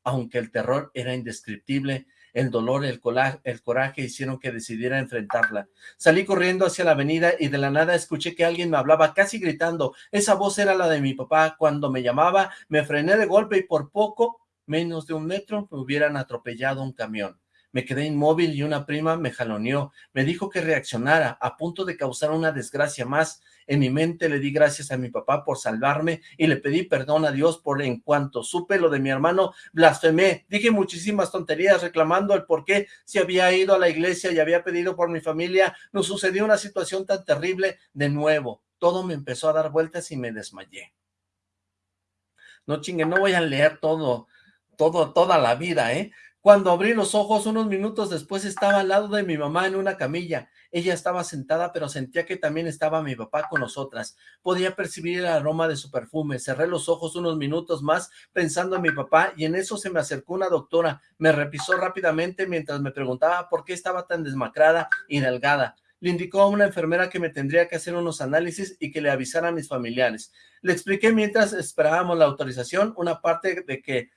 Aunque el terror era indescriptible, el dolor, el, el coraje hicieron que decidiera enfrentarla. Salí corriendo hacia la avenida y de la nada escuché que alguien me hablaba casi gritando. Esa voz era la de mi papá. Cuando me llamaba, me frené de golpe y por poco, menos de un metro, me hubieran atropellado un camión. Me quedé inmóvil y una prima me jaloneó. Me dijo que reaccionara, a punto de causar una desgracia más. En mi mente le di gracias a mi papá por salvarme y le pedí perdón a Dios por en cuanto supe lo de mi hermano, blasfemé. Dije muchísimas tonterías reclamando el por qué si había ido a la iglesia y había pedido por mi familia, nos sucedió una situación tan terrible de nuevo. Todo me empezó a dar vueltas y me desmayé. No chingue, no voy a leer todo, todo, toda la vida, ¿eh? Cuando abrí los ojos, unos minutos después estaba al lado de mi mamá en una camilla. Ella estaba sentada, pero sentía que también estaba mi papá con nosotras. Podía percibir el aroma de su perfume. Cerré los ojos unos minutos más pensando en mi papá y en eso se me acercó una doctora. Me repisó rápidamente mientras me preguntaba por qué estaba tan desmacrada y delgada. Le indicó a una enfermera que me tendría que hacer unos análisis y que le avisara a mis familiares. Le expliqué mientras esperábamos la autorización una parte de que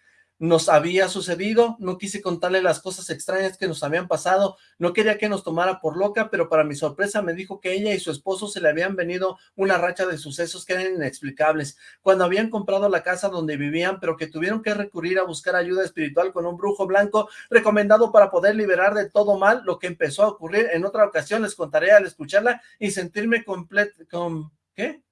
nos había sucedido, no quise contarle las cosas extrañas que nos habían pasado, no quería que nos tomara por loca, pero para mi sorpresa me dijo que ella y su esposo se le habían venido una racha de sucesos que eran inexplicables, cuando habían comprado la casa donde vivían, pero que tuvieron que recurrir a buscar ayuda espiritual con un brujo blanco recomendado para poder liberar de todo mal lo que empezó a ocurrir en otra ocasión, les contaré al escucharla y sentirme completo, con, ¿qué?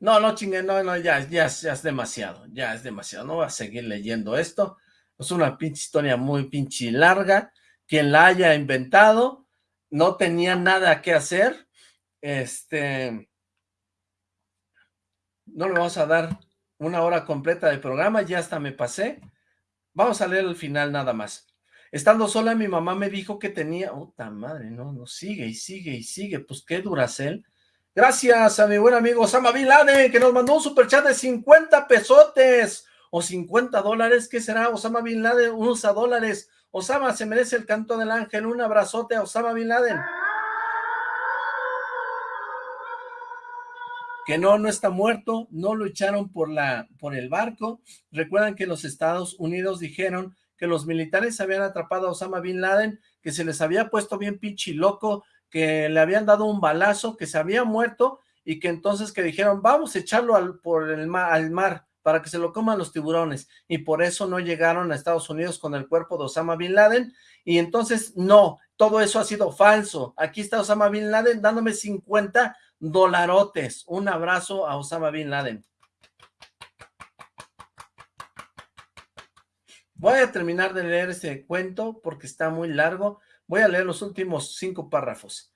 No, no chingue, no, no, ya, ya, ya es demasiado, ya es demasiado, no voy a seguir leyendo esto, es una pinche historia muy pinche larga, quien la haya inventado, no tenía nada que hacer, este, no le vamos a dar una hora completa de programa, ya hasta me pasé, vamos a leer el final nada más. Estando sola, mi mamá me dijo que tenía, puta madre, no, no, sigue y sigue y sigue, pues qué duracel, Gracias a mi buen amigo Osama Bin Laden, que nos mandó un superchat de 50 pesotes o 50 dólares. ¿Qué será Osama Bin Laden? Usa dólares. Osama, se merece el canto del ángel. Un abrazote a Osama Bin Laden. Que no, no está muerto. No lo echaron por, la, por el barco. Recuerdan que los Estados Unidos dijeron que los militares habían atrapado a Osama Bin Laden, que se les había puesto bien pinche loco, que le habían dado un balazo, que se había muerto y que entonces que dijeron, vamos a echarlo al, por el mar, al mar para que se lo coman los tiburones, y por eso no llegaron a Estados Unidos con el cuerpo de Osama Bin Laden, y entonces no, todo eso ha sido falso, aquí está Osama Bin Laden dándome 50 dolarotes, un abrazo a Osama Bin Laden. Voy a terminar de leer este cuento porque está muy largo, Voy a leer los últimos cinco párrafos.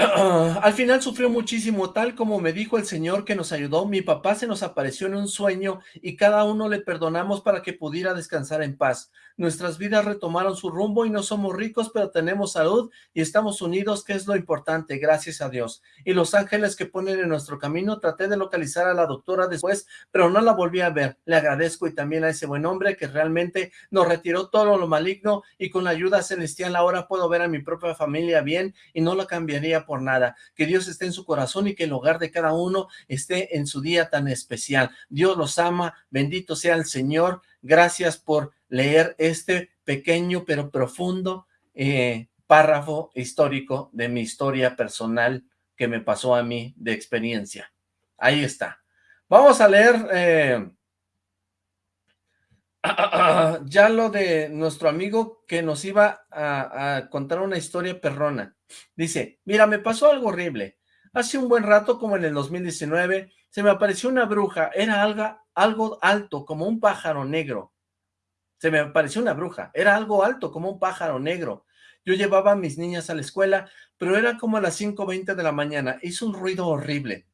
Al final sufrió muchísimo, tal como me dijo el Señor que nos ayudó, mi papá se nos apareció en un sueño y cada uno le perdonamos para que pudiera descansar en paz. Nuestras vidas retomaron su rumbo y no somos ricos, pero tenemos salud y estamos unidos, que es lo importante, gracias a Dios. Y los ángeles que ponen en nuestro camino, traté de localizar a la doctora después, pero no la volví a ver. Le agradezco y también a ese buen hombre que realmente nos retiró todo lo maligno y con la ayuda celestial ahora puedo ver a mi propia familia bien y no la cambiaría nada. Que Dios esté en su corazón y que el hogar de cada uno esté en su día tan especial. Dios los ama, bendito sea el Señor. Gracias por leer este pequeño pero profundo eh, párrafo histórico de mi historia personal que me pasó a mí de experiencia. Ahí está. Vamos a leer eh, ya lo de nuestro amigo que nos iba a, contar una historia perrona. Dice, mira, me pasó algo horrible. Hace un buen rato, como en el 2019, se me apareció una bruja. Era algo, algo alto, como un pájaro negro. Se me apareció una bruja. Era algo alto, como un pájaro negro. Yo llevaba a mis niñas a la escuela, pero era como a las 5.20 de la mañana. Hizo un ruido horrible.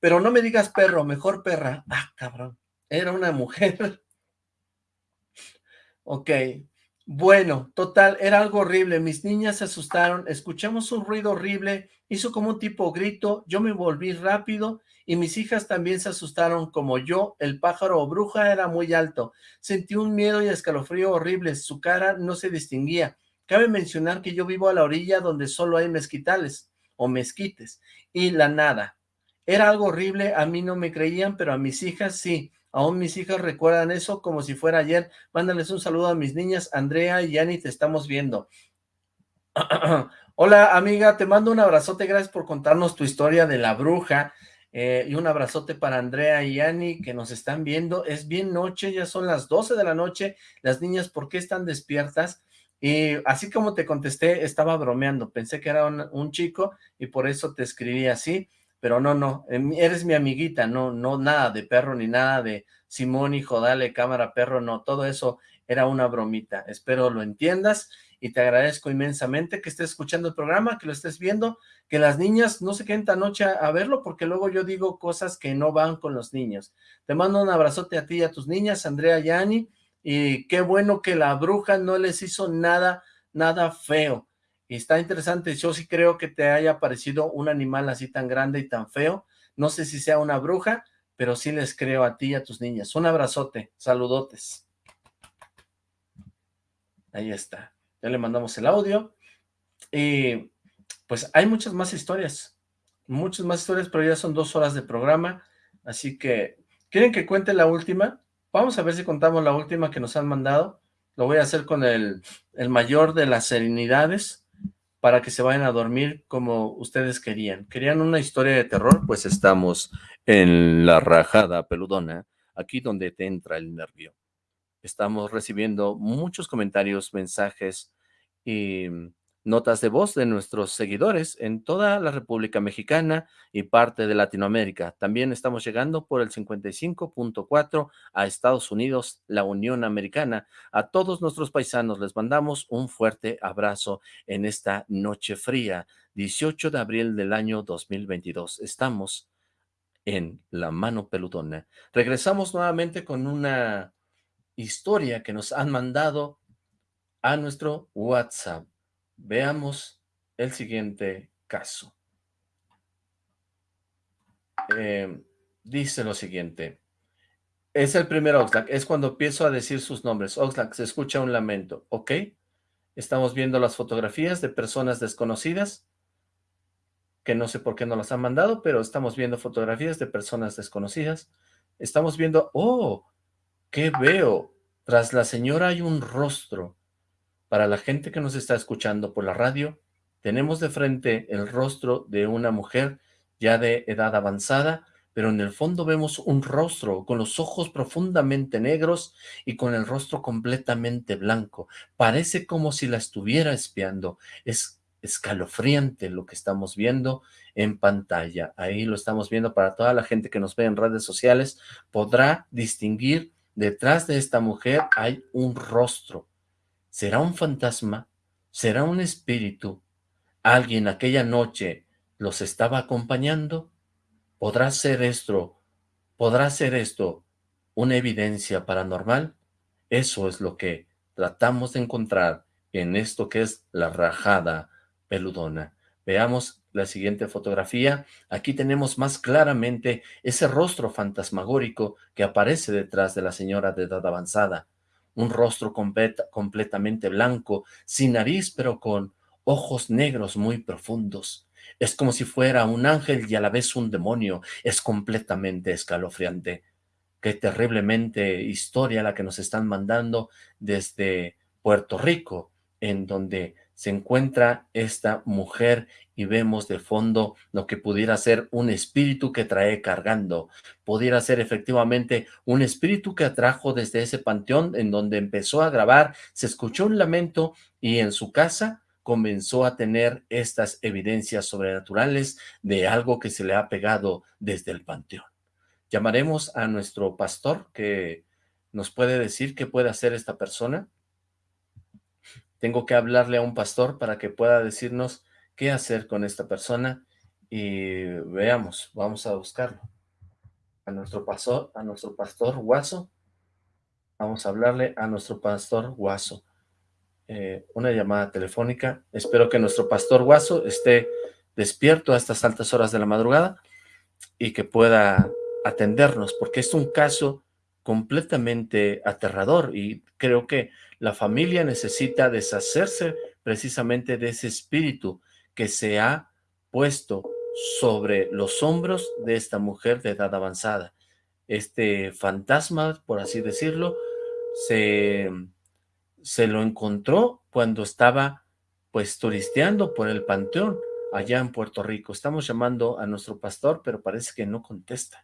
Pero no me digas perro, mejor perra. Ah, cabrón. Era una mujer Ok, bueno, total, era algo horrible, mis niñas se asustaron, escuchamos un ruido horrible, hizo como un tipo grito, yo me volví rápido y mis hijas también se asustaron como yo, el pájaro o bruja era muy alto, sentí un miedo y escalofrío horrible, su cara no se distinguía, cabe mencionar que yo vivo a la orilla donde solo hay mezquitales o mezquites y la nada, era algo horrible, a mí no me creían, pero a mis hijas sí, Aún mis hijas recuerdan eso como si fuera ayer. Mándales un saludo a mis niñas, Andrea y Yani, te estamos viendo. Hola amiga, te mando un abrazote, gracias por contarnos tu historia de la bruja. Eh, y un abrazote para Andrea y Yani que nos están viendo. Es bien noche, ya son las 12 de la noche. Las niñas, ¿por qué están despiertas? Y así como te contesté, estaba bromeando. Pensé que era un chico y por eso te escribí así pero no, no, em, eres mi amiguita, no, no, nada de perro, ni nada de Simón, hijo, dale, cámara, perro, no, todo eso era una bromita, espero lo entiendas, y te agradezco inmensamente que estés escuchando el programa, que lo estés viendo, que las niñas no se queden tan noche a, verlo, porque luego yo digo cosas que no van con los niños. Te mando un abrazote a ti y a tus niñas, Andrea y Ani, y qué bueno que la bruja no les hizo nada, nada feo. Y está interesante, yo sí creo que te haya parecido un animal así tan grande y tan feo. No sé si sea una bruja, pero sí les creo a ti y a tus niñas. Un abrazote, saludotes. Ahí está. Ya le mandamos el audio. Y pues hay muchas más historias. Muchas más historias, pero ya son dos horas de programa. Así que, ¿quieren que cuente la última? Vamos a ver si contamos la última que nos han mandado. Lo voy a hacer con el, el mayor de las serenidades para que se vayan a dormir como ustedes querían. ¿Querían una historia de terror? Pues estamos en la rajada peludona, aquí donde te entra el nervio. Estamos recibiendo muchos comentarios, mensajes y notas de voz de nuestros seguidores en toda la República Mexicana y parte de Latinoamérica. También estamos llegando por el 55.4 a Estados Unidos, la Unión Americana. A todos nuestros paisanos les mandamos un fuerte abrazo en esta noche fría, 18 de abril del año 2022. Estamos en La Mano Peludona. Regresamos nuevamente con una historia que nos han mandado a nuestro WhatsApp. Veamos el siguiente caso. Eh, dice lo siguiente. Es el primer Oxlack, es cuando empiezo a decir sus nombres. Oxlack, se escucha un lamento, ¿ok? Estamos viendo las fotografías de personas desconocidas, que no sé por qué no las han mandado, pero estamos viendo fotografías de personas desconocidas. Estamos viendo, ¡oh! ¿Qué veo? Tras la señora hay un rostro. Para la gente que nos está escuchando por la radio, tenemos de frente el rostro de una mujer ya de edad avanzada, pero en el fondo vemos un rostro con los ojos profundamente negros y con el rostro completamente blanco. Parece como si la estuviera espiando. Es escalofriante lo que estamos viendo en pantalla. Ahí lo estamos viendo para toda la gente que nos ve en redes sociales. Podrá distinguir detrás de esta mujer hay un rostro ¿Será un fantasma? ¿Será un espíritu? ¿Alguien aquella noche los estaba acompañando? ¿Podrá ser esto, podrá ser esto una evidencia paranormal? Eso es lo que tratamos de encontrar en esto que es la rajada peludona. Veamos la siguiente fotografía. Aquí tenemos más claramente ese rostro fantasmagórico que aparece detrás de la señora de edad avanzada un rostro completamente blanco, sin nariz, pero con ojos negros muy profundos. Es como si fuera un ángel y a la vez un demonio. Es completamente escalofriante. Qué terriblemente historia la que nos están mandando desde Puerto Rico, en donde se encuentra esta mujer y vemos de fondo lo que pudiera ser un espíritu que trae cargando. Pudiera ser efectivamente un espíritu que atrajo desde ese panteón en donde empezó a grabar, se escuchó un lamento y en su casa comenzó a tener estas evidencias sobrenaturales de algo que se le ha pegado desde el panteón. Llamaremos a nuestro pastor que nos puede decir qué puede hacer esta persona tengo que hablarle a un pastor para que pueda decirnos qué hacer con esta persona y veamos, vamos a buscarlo. A nuestro pastor, a nuestro pastor Guaso. Vamos a hablarle a nuestro pastor Guaso. Eh, una llamada telefónica. Espero que nuestro pastor Guaso esté despierto a estas altas horas de la madrugada y que pueda atendernos, porque es un caso completamente aterrador y creo que la familia necesita deshacerse precisamente de ese espíritu que se ha puesto sobre los hombros de esta mujer de edad avanzada. Este fantasma, por así decirlo, se, se lo encontró cuando estaba pues turisteando por el panteón allá en Puerto Rico. Estamos llamando a nuestro pastor, pero parece que no contesta.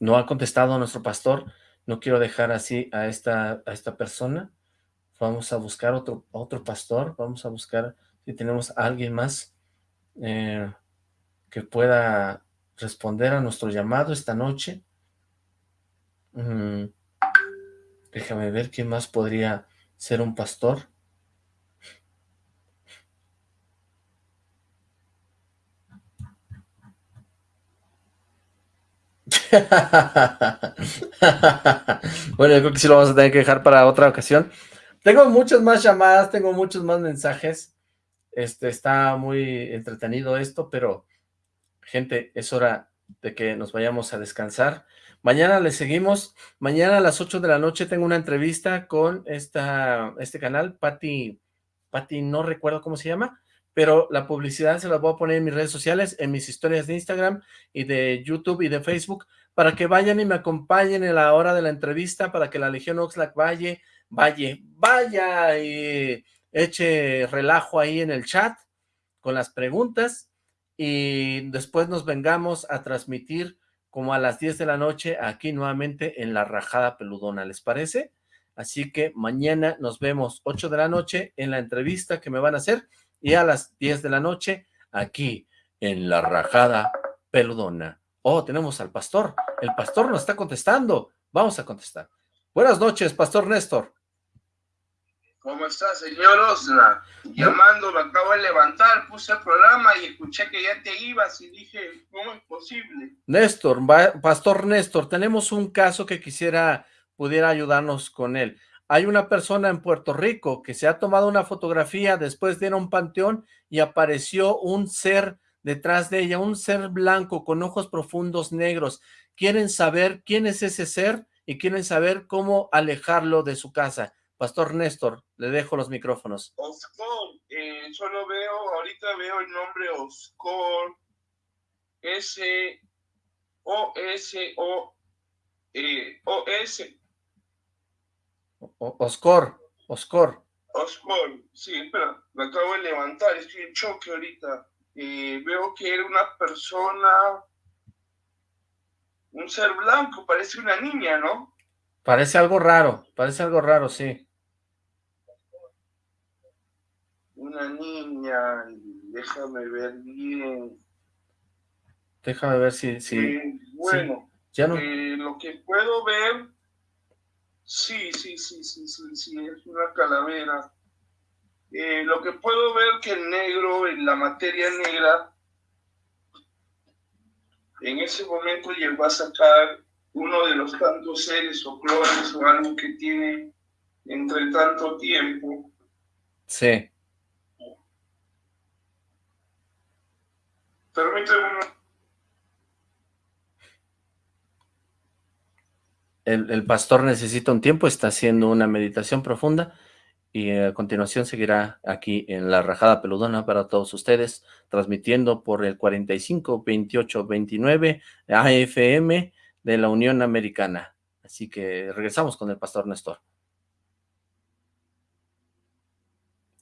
No ha contestado nuestro pastor. No quiero dejar así a esta, a esta persona. Vamos a buscar otro, otro pastor. Vamos a buscar si tenemos a alguien más eh, que pueda responder a nuestro llamado esta noche. Mm, déjame ver quién más podría ser un pastor. bueno, yo creo que sí lo vamos a tener que dejar para otra ocasión. Tengo muchas más llamadas, tengo muchos más mensajes. Este, está muy entretenido esto, pero gente, es hora de que nos vayamos a descansar. Mañana le seguimos. Mañana a las 8 de la noche tengo una entrevista con esta, este canal, Patti, Patti no recuerdo cómo se llama, pero la publicidad se la voy a poner en mis redes sociales, en mis historias de Instagram y de YouTube y de Facebook, para que vayan y me acompañen en la hora de la entrevista, para que la Legión Oxlack vaya, vaya, vaya y eche relajo ahí en el chat con las preguntas y después nos vengamos a transmitir como a las 10 de la noche aquí nuevamente en La Rajada Peludona, ¿les parece? Así que mañana nos vemos 8 de la noche en la entrevista que me van a hacer y a las 10 de la noche aquí en La Rajada Peludona. Oh, tenemos al pastor. El pastor nos está contestando. Vamos a contestar. Buenas noches, Pastor Néstor. ¿Cómo está, señor Osna? Llamando, me acabo de levantar, puse el programa y escuché que ya te ibas y dije, ¿cómo es posible? Néstor, Pastor Néstor, tenemos un caso que quisiera pudiera ayudarnos con él. Hay una persona en Puerto Rico que se ha tomado una fotografía después de ir a un panteón y apareció un ser detrás de ella, un ser blanco con ojos profundos negros. Quieren saber quién es ese ser y quieren saber cómo alejarlo de su casa. Pastor Néstor, le dejo los micrófonos. Oscar, eh, solo veo, ahorita veo el nombre Oscar, S, O, S, O, eh, O, S, Oscar, Oscar. Oscar, sí, pero me acabo de levantar, estoy en choque ahorita. Eh, veo que era una persona, un ser blanco, parece una niña, ¿no? Parece algo raro, parece algo raro, sí. Una niña, déjame ver bien. Déjame ver si... si eh, bueno, ya no... Eh, lo que puedo ver Sí, sí, sí, sí, sí, sí, es una calavera. Eh, lo que puedo ver que el negro, en la materia negra, en ese momento llegó a sacar uno de los tantos seres o clones o algo que tiene entre tanto tiempo. Sí. Permíteme el, pastor necesita un tiempo, está haciendo una meditación profunda y a continuación seguirá aquí en La Rajada Peludona para todos ustedes, transmitiendo por el 45 28 29 AFM de la Unión Americana. Así que regresamos con el pastor Néstor.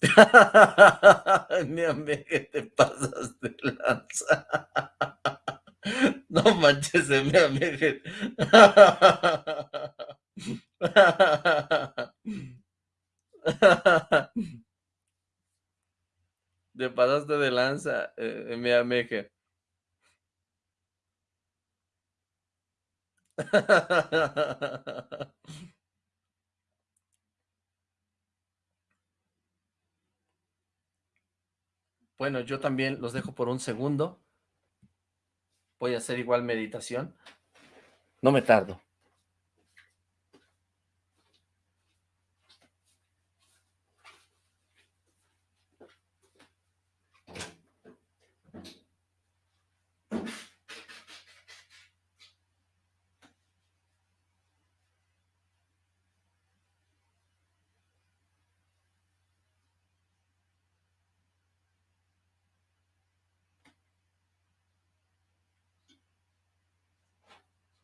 Mi amiga, te pasas de lanza. No manches, me amigo. Te pasaste de lanza, eh, mi amiga. Bueno, yo también los dejo por un segundo. Voy a hacer igual meditación. No me tardo.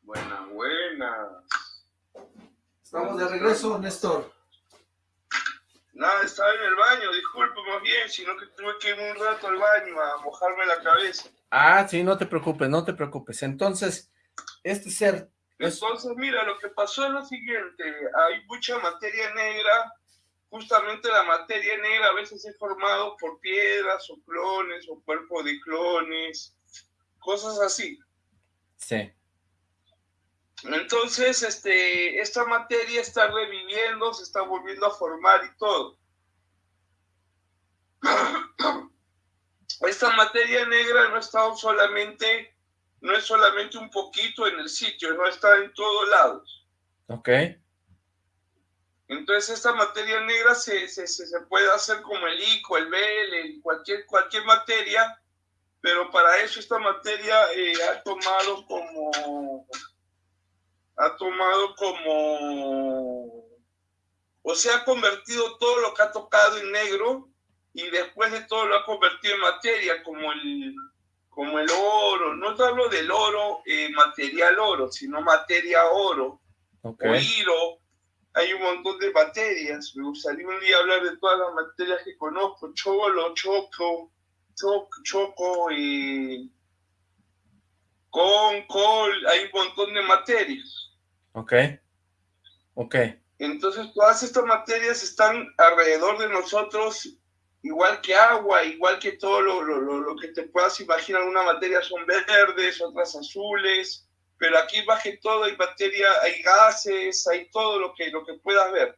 Buena, buena. Estamos de regreso, Néstor. Nada, estaba en el baño, disculpe más bien, sino que tuve que ir un rato al baño a mojarme la cabeza. Ah, sí, no te preocupes, no te preocupes. Entonces, este ser... Entonces, mira, lo que pasó es lo siguiente, hay mucha materia negra, justamente la materia negra a veces es formado por piedras o clones o cuerpo de clones, cosas así. Sí. Entonces, este, esta materia está reviviendo, se está volviendo a formar y todo. Esta materia negra no está solamente, no es solamente un poquito en el sitio, no está en todos lados. Ok. Entonces esta materia negra se, se, se puede hacer como el ICO, el BL, cualquier, cualquier materia, pero para eso esta materia eh, ha tomado como ha tomado como, o sea, ha convertido todo lo que ha tocado en negro y después de todo lo ha convertido en materia, como el, como el oro. No te hablo del oro, eh, material oro, sino materia oro, okay. o hilo. Hay un montón de materias. Me gustaría un día hablar de todas las materias que conozco. Cholo, choco, choco, choco y con, col. Hay un montón de materias. Ok, ok. Entonces todas estas materias están alrededor de nosotros, igual que agua, igual que todo lo, lo, lo que te puedas imaginar. Una materia son verdes, otras azules, pero aquí baje todo, hay materia, hay gases, hay todo lo que, lo que puedas ver.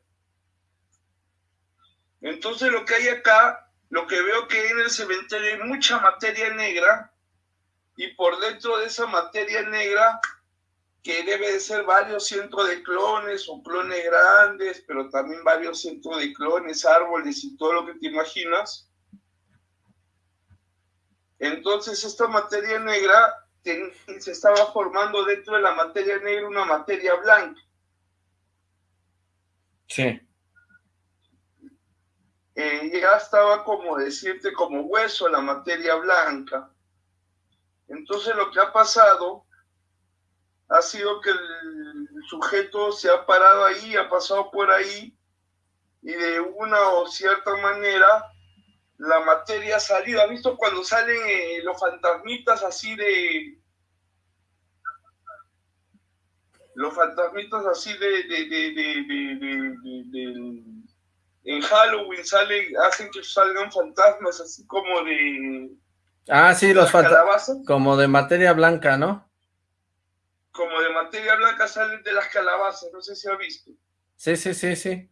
Entonces lo que hay acá, lo que veo que en el cementerio hay mucha materia negra y por dentro de esa materia negra que debe de ser varios cientos de clones o clones grandes, pero también varios cientos de clones, árboles y todo lo que te imaginas. Entonces esta materia negra se estaba formando dentro de la materia negra una materia blanca. Sí. Eh, ya estaba como decirte como hueso la materia blanca. Entonces lo que ha pasado ha sido que el sujeto se ha parado ahí, ha pasado por ahí y de una o cierta manera la materia ha salido. ¿Has visto cuando salen eh, los fantasmitas así de... Los fantasmitas así de... de, de, de, en Halloween salen, hacen que salgan fantasmas así como de... Ah, sí, los fantasmas. Como de materia blanca, ¿no? como de materia blanca salen de las calabazas, no sé si ha visto. Sí, sí, sí, sí.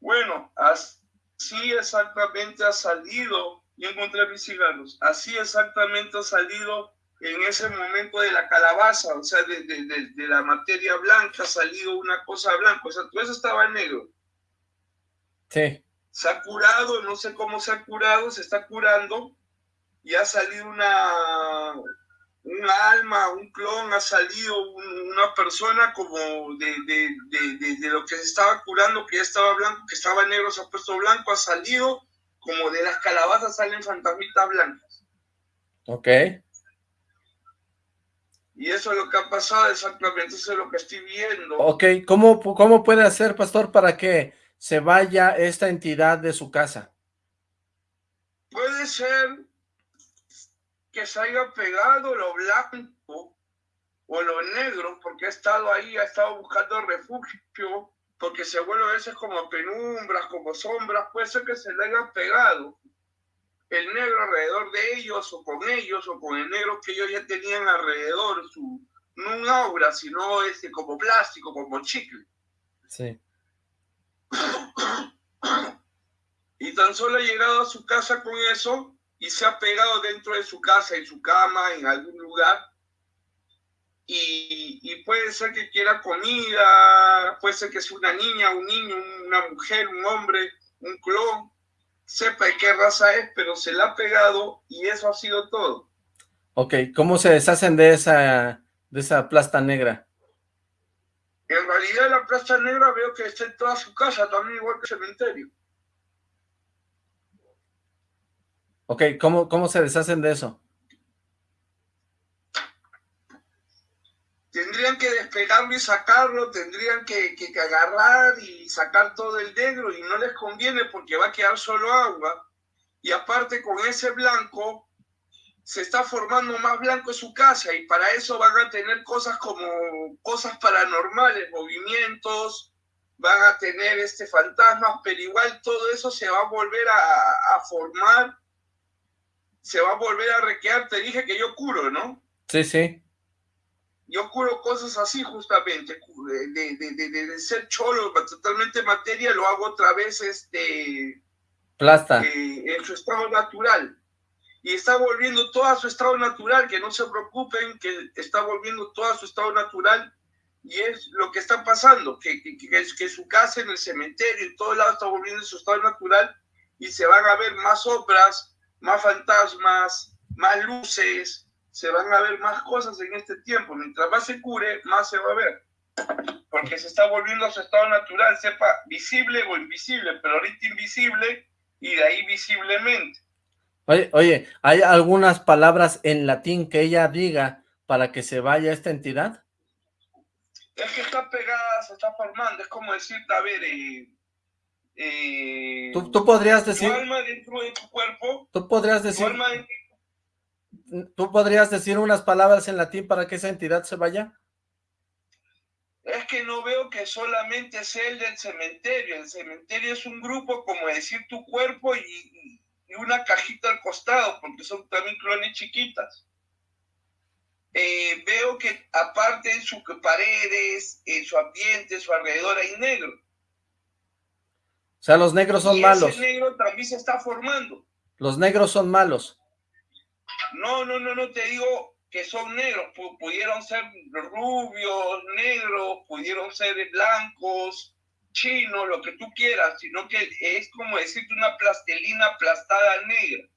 Bueno, así exactamente ha salido, y encontré mis cigarros, así exactamente ha salido en ese momento de la calabaza, o sea, de, de, de, la materia blanca ha salido una cosa blanca, o sea, todo eso estaba negro. Sí. Se ha curado, no sé cómo se ha curado, se está curando, y ha salido una, un alma, un clon, ha salido una persona como de, de, de, de, lo que se estaba curando, que ya estaba blanco, que estaba negro, se ha puesto blanco, ha salido como de las calabazas salen fantasmitas blancas. Ok. Y eso es lo que ha pasado exactamente, eso es lo que estoy viendo. Ok, ¿cómo, cómo puede hacer, pastor, para que se vaya esta entidad de su casa? Puede ser que se haya pegado lo blanco o lo negro, porque ha estado ahí, ha estado buscando refugio, porque se vuelve a veces como penumbras, como sombras, puede ser que se le haya pegado el negro alrededor de ellos, o con ellos, o con el negro que ellos ya tenían alrededor, su, no un aura, sino este, como plástico, como chicle. Sí. Y tan solo ha llegado a su casa con eso y se ha pegado dentro de su casa, en su cama, en algún lugar. Y, puede ser que quiera comida, puede ser que sea una niña, un niño, una mujer, un hombre, un clon, sepa de qué raza es, pero se la ha pegado y eso ha sido todo. Ok, ¿cómo se deshacen de esa, de esa plasta negra? En realidad la plasta negra veo que está en toda su casa, también igual que el cementerio. Ok, ¿cómo, cómo se deshacen de eso? Tendrían que despegarlo y sacarlo, tendrían que, que, que agarrar y sacar todo el negro y no les conviene porque va a quedar solo agua. Y aparte con ese blanco se está formando más blanco en su casa y para eso van a tener cosas como cosas paranormales, movimientos, van a tener este fantasmas, pero igual todo eso se va a volver a, a formar se va a volver a requear. Te dije que yo curo, ¿no? Sí, sí. Yo curo cosas así justamente, de, de, de, de ser cholo, totalmente materia, lo hago otra vez este... Plasta. Eh, en su estado natural. Y está volviendo todo a su estado natural, que no se preocupen, que está volviendo todo a su estado natural. Y es lo que está pasando, que, que, que, que su casa en el cementerio, en todo lado está volviendo a su estado natural y se van a ver más obras, más fantasmas, más luces, se van a ver más cosas en este tiempo. Mientras más se cure, más se va a ver. Porque se está volviendo a su estado natural, sepa visible o invisible, pero ahorita invisible y de ahí visiblemente. Oye, oye, ¿hay algunas palabras en latín que ella diga para que se vaya esta entidad? Es que está pegada, se está formando, es como decirte, a ver, eh, eh, ¿Tú, ¿Tú, podrías decir... Tu alma dentro de tu cuerpo. Tú podrías decir... Tu alma de... ¿Tú podrías decir unas palabras en latín para que esa entidad se vaya? Es que no veo que solamente sea el del cementerio. El cementerio es un grupo, como decir tu cuerpo y, y una cajita al costado, porque son también clones chiquitas. Eh, veo que aparte en sus paredes, en su ambiente, en su alrededor hay negro. O sea, los negros son y malos. Ese negro también se está formando. Los negros son malos. No, no, no, no te digo que son negros. Pudieron ser rubios, negros, pudieron ser blancos, chinos, lo que tú quieras, sino que es como decirte una plastelina aplastada negra,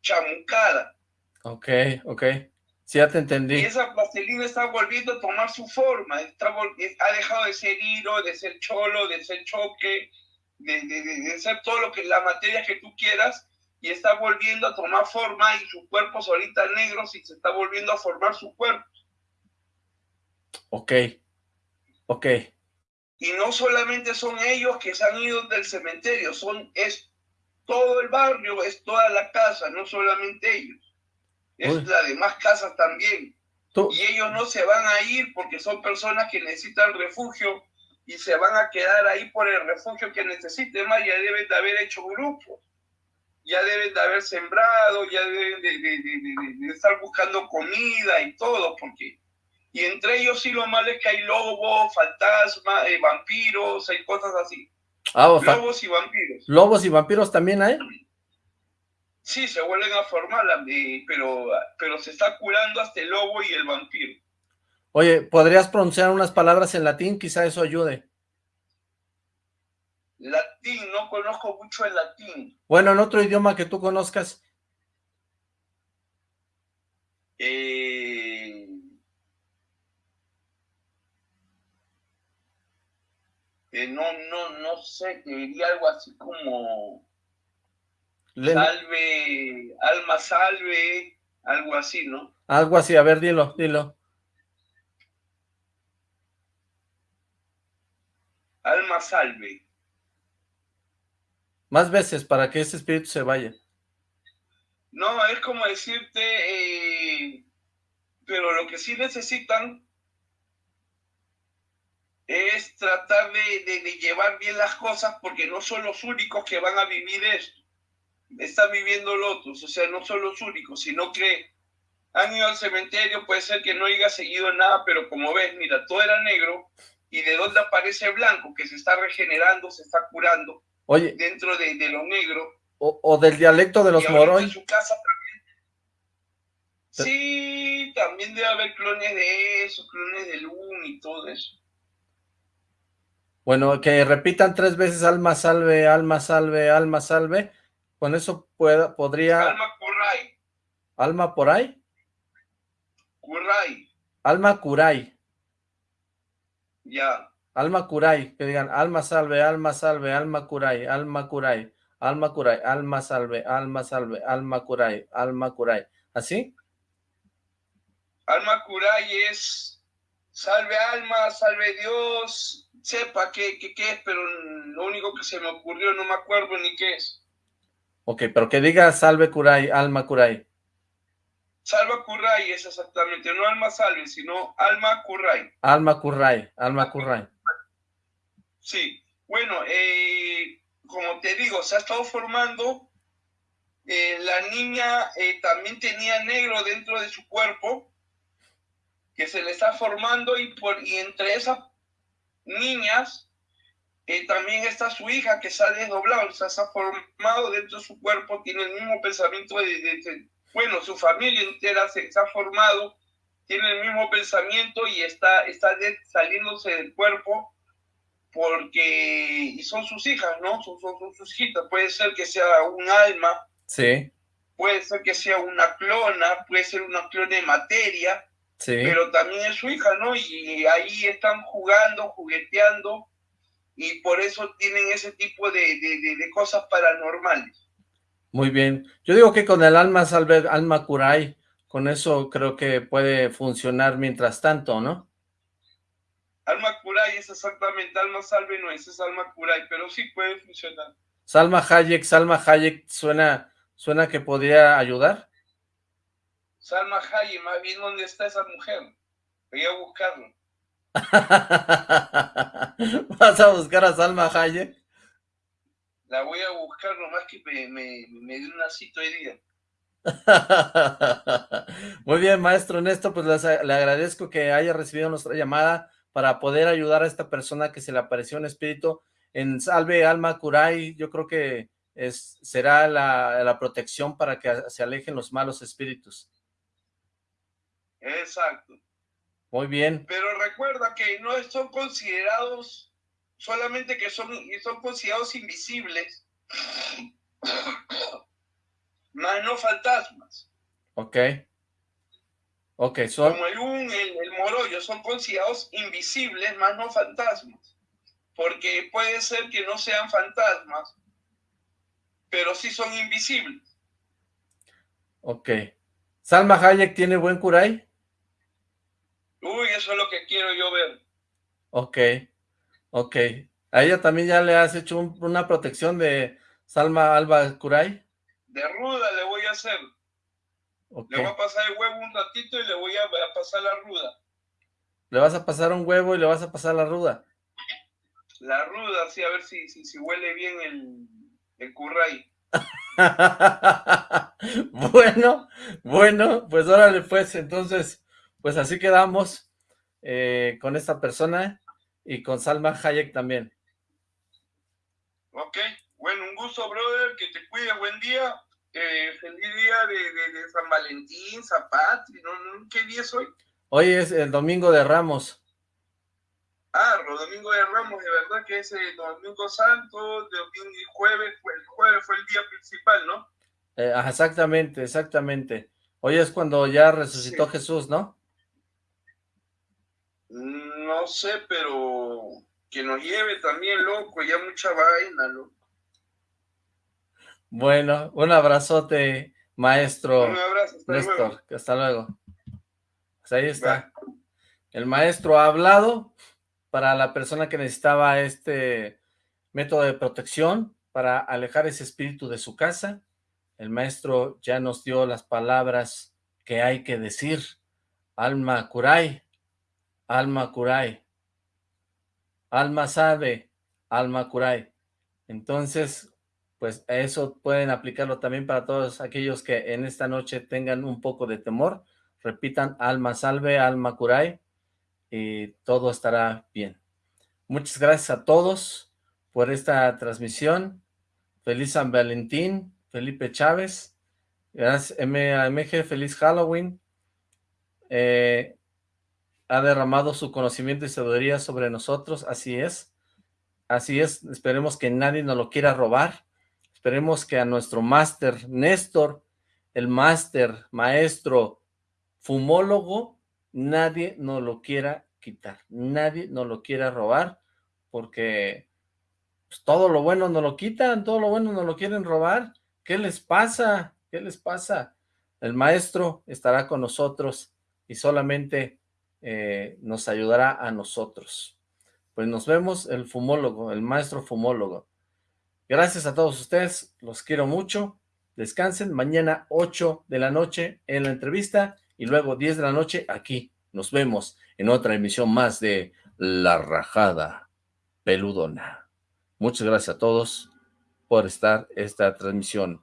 chamucada. Ok, ok. Sí, ya te entendí. Y esa plastelina está volviendo a tomar su forma. Está ha dejado de ser hilo, de ser cholo, de ser choque, de, de, de, ser todo lo que la materia que tú quieras y está volviendo a tomar forma y sus cuerpos ahorita negros y se está volviendo a formar su cuerpo. Ok, ok. Y no solamente son ellos que se han ido del cementerio, son, es todo el barrio, es toda la casa, no solamente ellos. Es Uy. las demás casas también. ¿Tú? Y ellos no se van a ir porque son personas que necesitan refugio y se van a quedar ahí por el refugio que necesiten, más ya deben de haber hecho grupos, ya deben de haber sembrado, ya deben de, de, de, de, estar buscando comida y todo, porque, y entre ellos sí lo malo es que hay lobos, fantasmas, eh, vampiros, hay cosas así. Ah, lobos y vampiros. ¿Lobos y vampiros también hay? Sí, se vuelven a formar, eh, pero, pero se está curando hasta el lobo y el vampiro. Oye, ¿podrías pronunciar unas palabras en latín? Quizá eso ayude. Latín, no conozco mucho el latín. Bueno, en otro idioma que tú conozcas. Eh... No, no, no sé, te diría algo así como salve, alma salve, algo así, ¿no? Algo así, a ver, dilo, dilo. alma salve. Más veces para que ese espíritu se vaya. No, es como decirte, eh, pero lo que sí necesitan es tratar de, de, de, llevar bien las cosas porque no son los únicos que van a vivir esto. Están viviendo los otros, o sea, no son los únicos, sino que han ido al cementerio, puede ser que no haya seguido nada, pero como ves, mira, todo era negro, y de dónde aparece blanco, que se está regenerando, se está curando, Oye. dentro de, de lo negro. O, o, del dialecto de los Moroy. En su casa también. Sí, también debe haber clones de eso, clones de Luna y todo eso. Bueno, que repitan tres veces alma salve, alma salve, alma salve. Con eso pueda, podría... Alma Kurai. ¿Alma por ahí? Kurai. Alma Kurai. Ya. Alma Kurai, que digan alma salve, alma salve, alma Kurai, alma Kurai, alma Kurai, alma salve, alma salve, alma Kurai, alma Kurai. ¿Así? Alma Kurai es salve alma, salve Dios, sepa qué, qué, qué es, pero lo único que se me ocurrió no me acuerdo ni qué es. Ok, pero que diga salve Kurai, alma Kurai. Salva Kurai es exactamente, no alma salve, sino alma Kurai. Alma Kurai, alma Kurai. Sí, bueno, eh, como te digo, se ha estado formando, eh, la niña eh, también tenía negro dentro de su cuerpo, que se le está formando y, por, y entre esas niñas eh, también está su hija que se ha desdoblado, o sea, se ha formado dentro de su cuerpo, tiene el mismo pensamiento de, de, de bueno, su familia entera se, se, ha formado, tiene el mismo pensamiento y está, está de, saliéndose del cuerpo porque y son sus hijas, ¿no? Son, son, son, sus hijitas. Puede ser que sea un alma, sí. puede ser que sea una clona, puede ser una clona de materia, sí. pero también es su hija, ¿no? Y ahí están jugando, jugueteando, y por eso tienen ese tipo de, de, de, cosas paranormales. Muy bien. Yo digo que con el alma salve, alma kurai, con eso creo que puede funcionar mientras tanto, ¿no? Alma Kurai es exactamente, Alma Salve no es, es Alma Kurai, pero sí puede funcionar. Salma Hayek, Salma Hayek, ¿suena, suena que podría ayudar? Salma Hayek, más bien, ¿dónde está esa mujer? Voy a buscarlo. ¿Vas a buscar a Salma Hayek? La voy a buscar nomás que me, me, me dio una cita hoy día. Muy bien, maestro Néstor, pues les, le agradezco que haya recibido nuestra llamada para poder ayudar a esta persona que se le apareció un espíritu en Salve Alma Kurai, yo creo que es, será la, la protección para que se alejen los malos espíritus. Exacto. Muy bien. Pero recuerda que no son considerados, solamente que son, son considerados invisibles, más no fantasmas. Ok. Ok, son... Como el un, el, el morollo, son considerados invisibles, más no fantasmas. Porque puede ser que no sean fantasmas, pero sí son invisibles. Ok. ¿Salma Hayek tiene buen kurai? Uy, eso es lo que quiero yo ver. Ok, ok. ¿A ella también ya le has hecho un, una protección de Salma Alba Kurai? De ruda le voy a hacer. Okay. Le voy a pasar el huevo un ratito y le voy a, a, pasar la ruda. Le vas a pasar un huevo y le vas a pasar la ruda. La ruda, sí, a ver si, si, si huele bien el, el curray. bueno, bueno, pues órale pues, entonces, pues así quedamos eh, con esta persona y con Salma Hayek también. Ok, bueno, un gusto, brother, que te cuide, buen día. Eh, feliz día de, de, de, San Valentín, San Patri, ¿no? ¿qué día es hoy? Hoy es el Domingo de Ramos. Ah, Domingo de Ramos, de verdad que es el Domingo Santo, domingo y jueves, el jueves fue el día principal, ¿no? Eh, exactamente, exactamente. Hoy es cuando ya resucitó sí. Jesús, ¿no? No sé, pero que nos lleve también, loco, ya mucha vaina, loco. Bueno, un abrazote, maestro un abrazo, hasta Néstor, luego. hasta luego. Pues ahí está. El maestro ha hablado para la persona que necesitaba este método de protección para alejar ese espíritu de su casa. El maestro ya nos dio las palabras que hay que decir. Alma Kurai, alma Kurai, alma sabe, alma Kurai. Entonces, pues eso pueden aplicarlo también para todos aquellos que en esta noche tengan un poco de temor. Repitan, alma salve, alma Kurai, y todo estará bien. Muchas gracias a todos por esta transmisión. Feliz San Valentín, Felipe Chávez. Gracias, MG, feliz Halloween. Eh, ha derramado su conocimiento y sabiduría sobre nosotros, así es. Así es, esperemos que nadie nos lo quiera robar. Esperemos que a nuestro máster Néstor, el máster, maestro, fumólogo, nadie nos lo quiera quitar. Nadie nos lo quiera robar porque pues, todo lo bueno nos lo quitan, todo lo bueno nos lo quieren robar. ¿Qué les pasa? ¿Qué les pasa? El maestro estará con nosotros y solamente eh, nos ayudará a nosotros. Pues nos vemos el fumólogo, el maestro fumólogo. Gracias a todos ustedes, los quiero mucho. Descansen, mañana 8 de la noche en la entrevista y luego 10 de la noche aquí. Nos vemos en otra emisión más de La Rajada Peludona. Muchas gracias a todos por estar esta transmisión.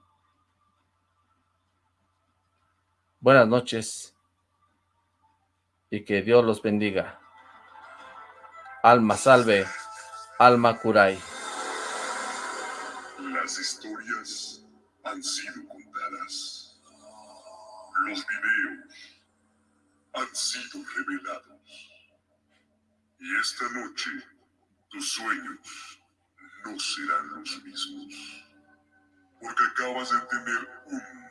Buenas noches y que Dios los bendiga. Alma salve, alma curay. Las historias han sido contadas. Los videos han sido revelados. Y esta noche tus sueños no serán los mismos. Porque acabas de tener un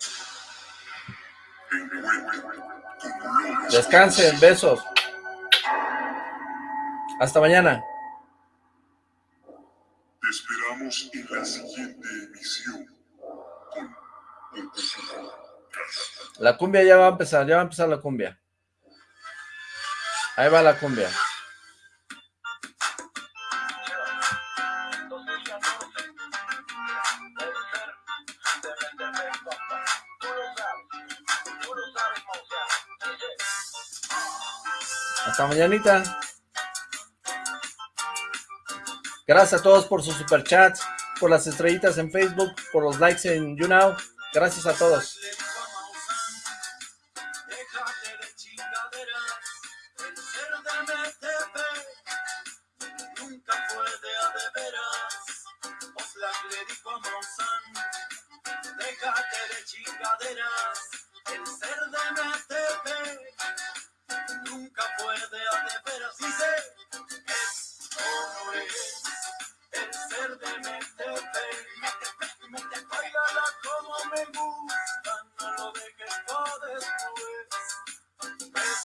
Descansen, besos. Hasta mañana. Te esperamos en la siguiente emisión. La cumbia ya va a empezar, ya va a empezar la cumbia. Ahí va la cumbia. Mañanita. Gracias a todos por sus superchats, por las estrellitas en Facebook, por los likes en YouNow. Gracias a todos.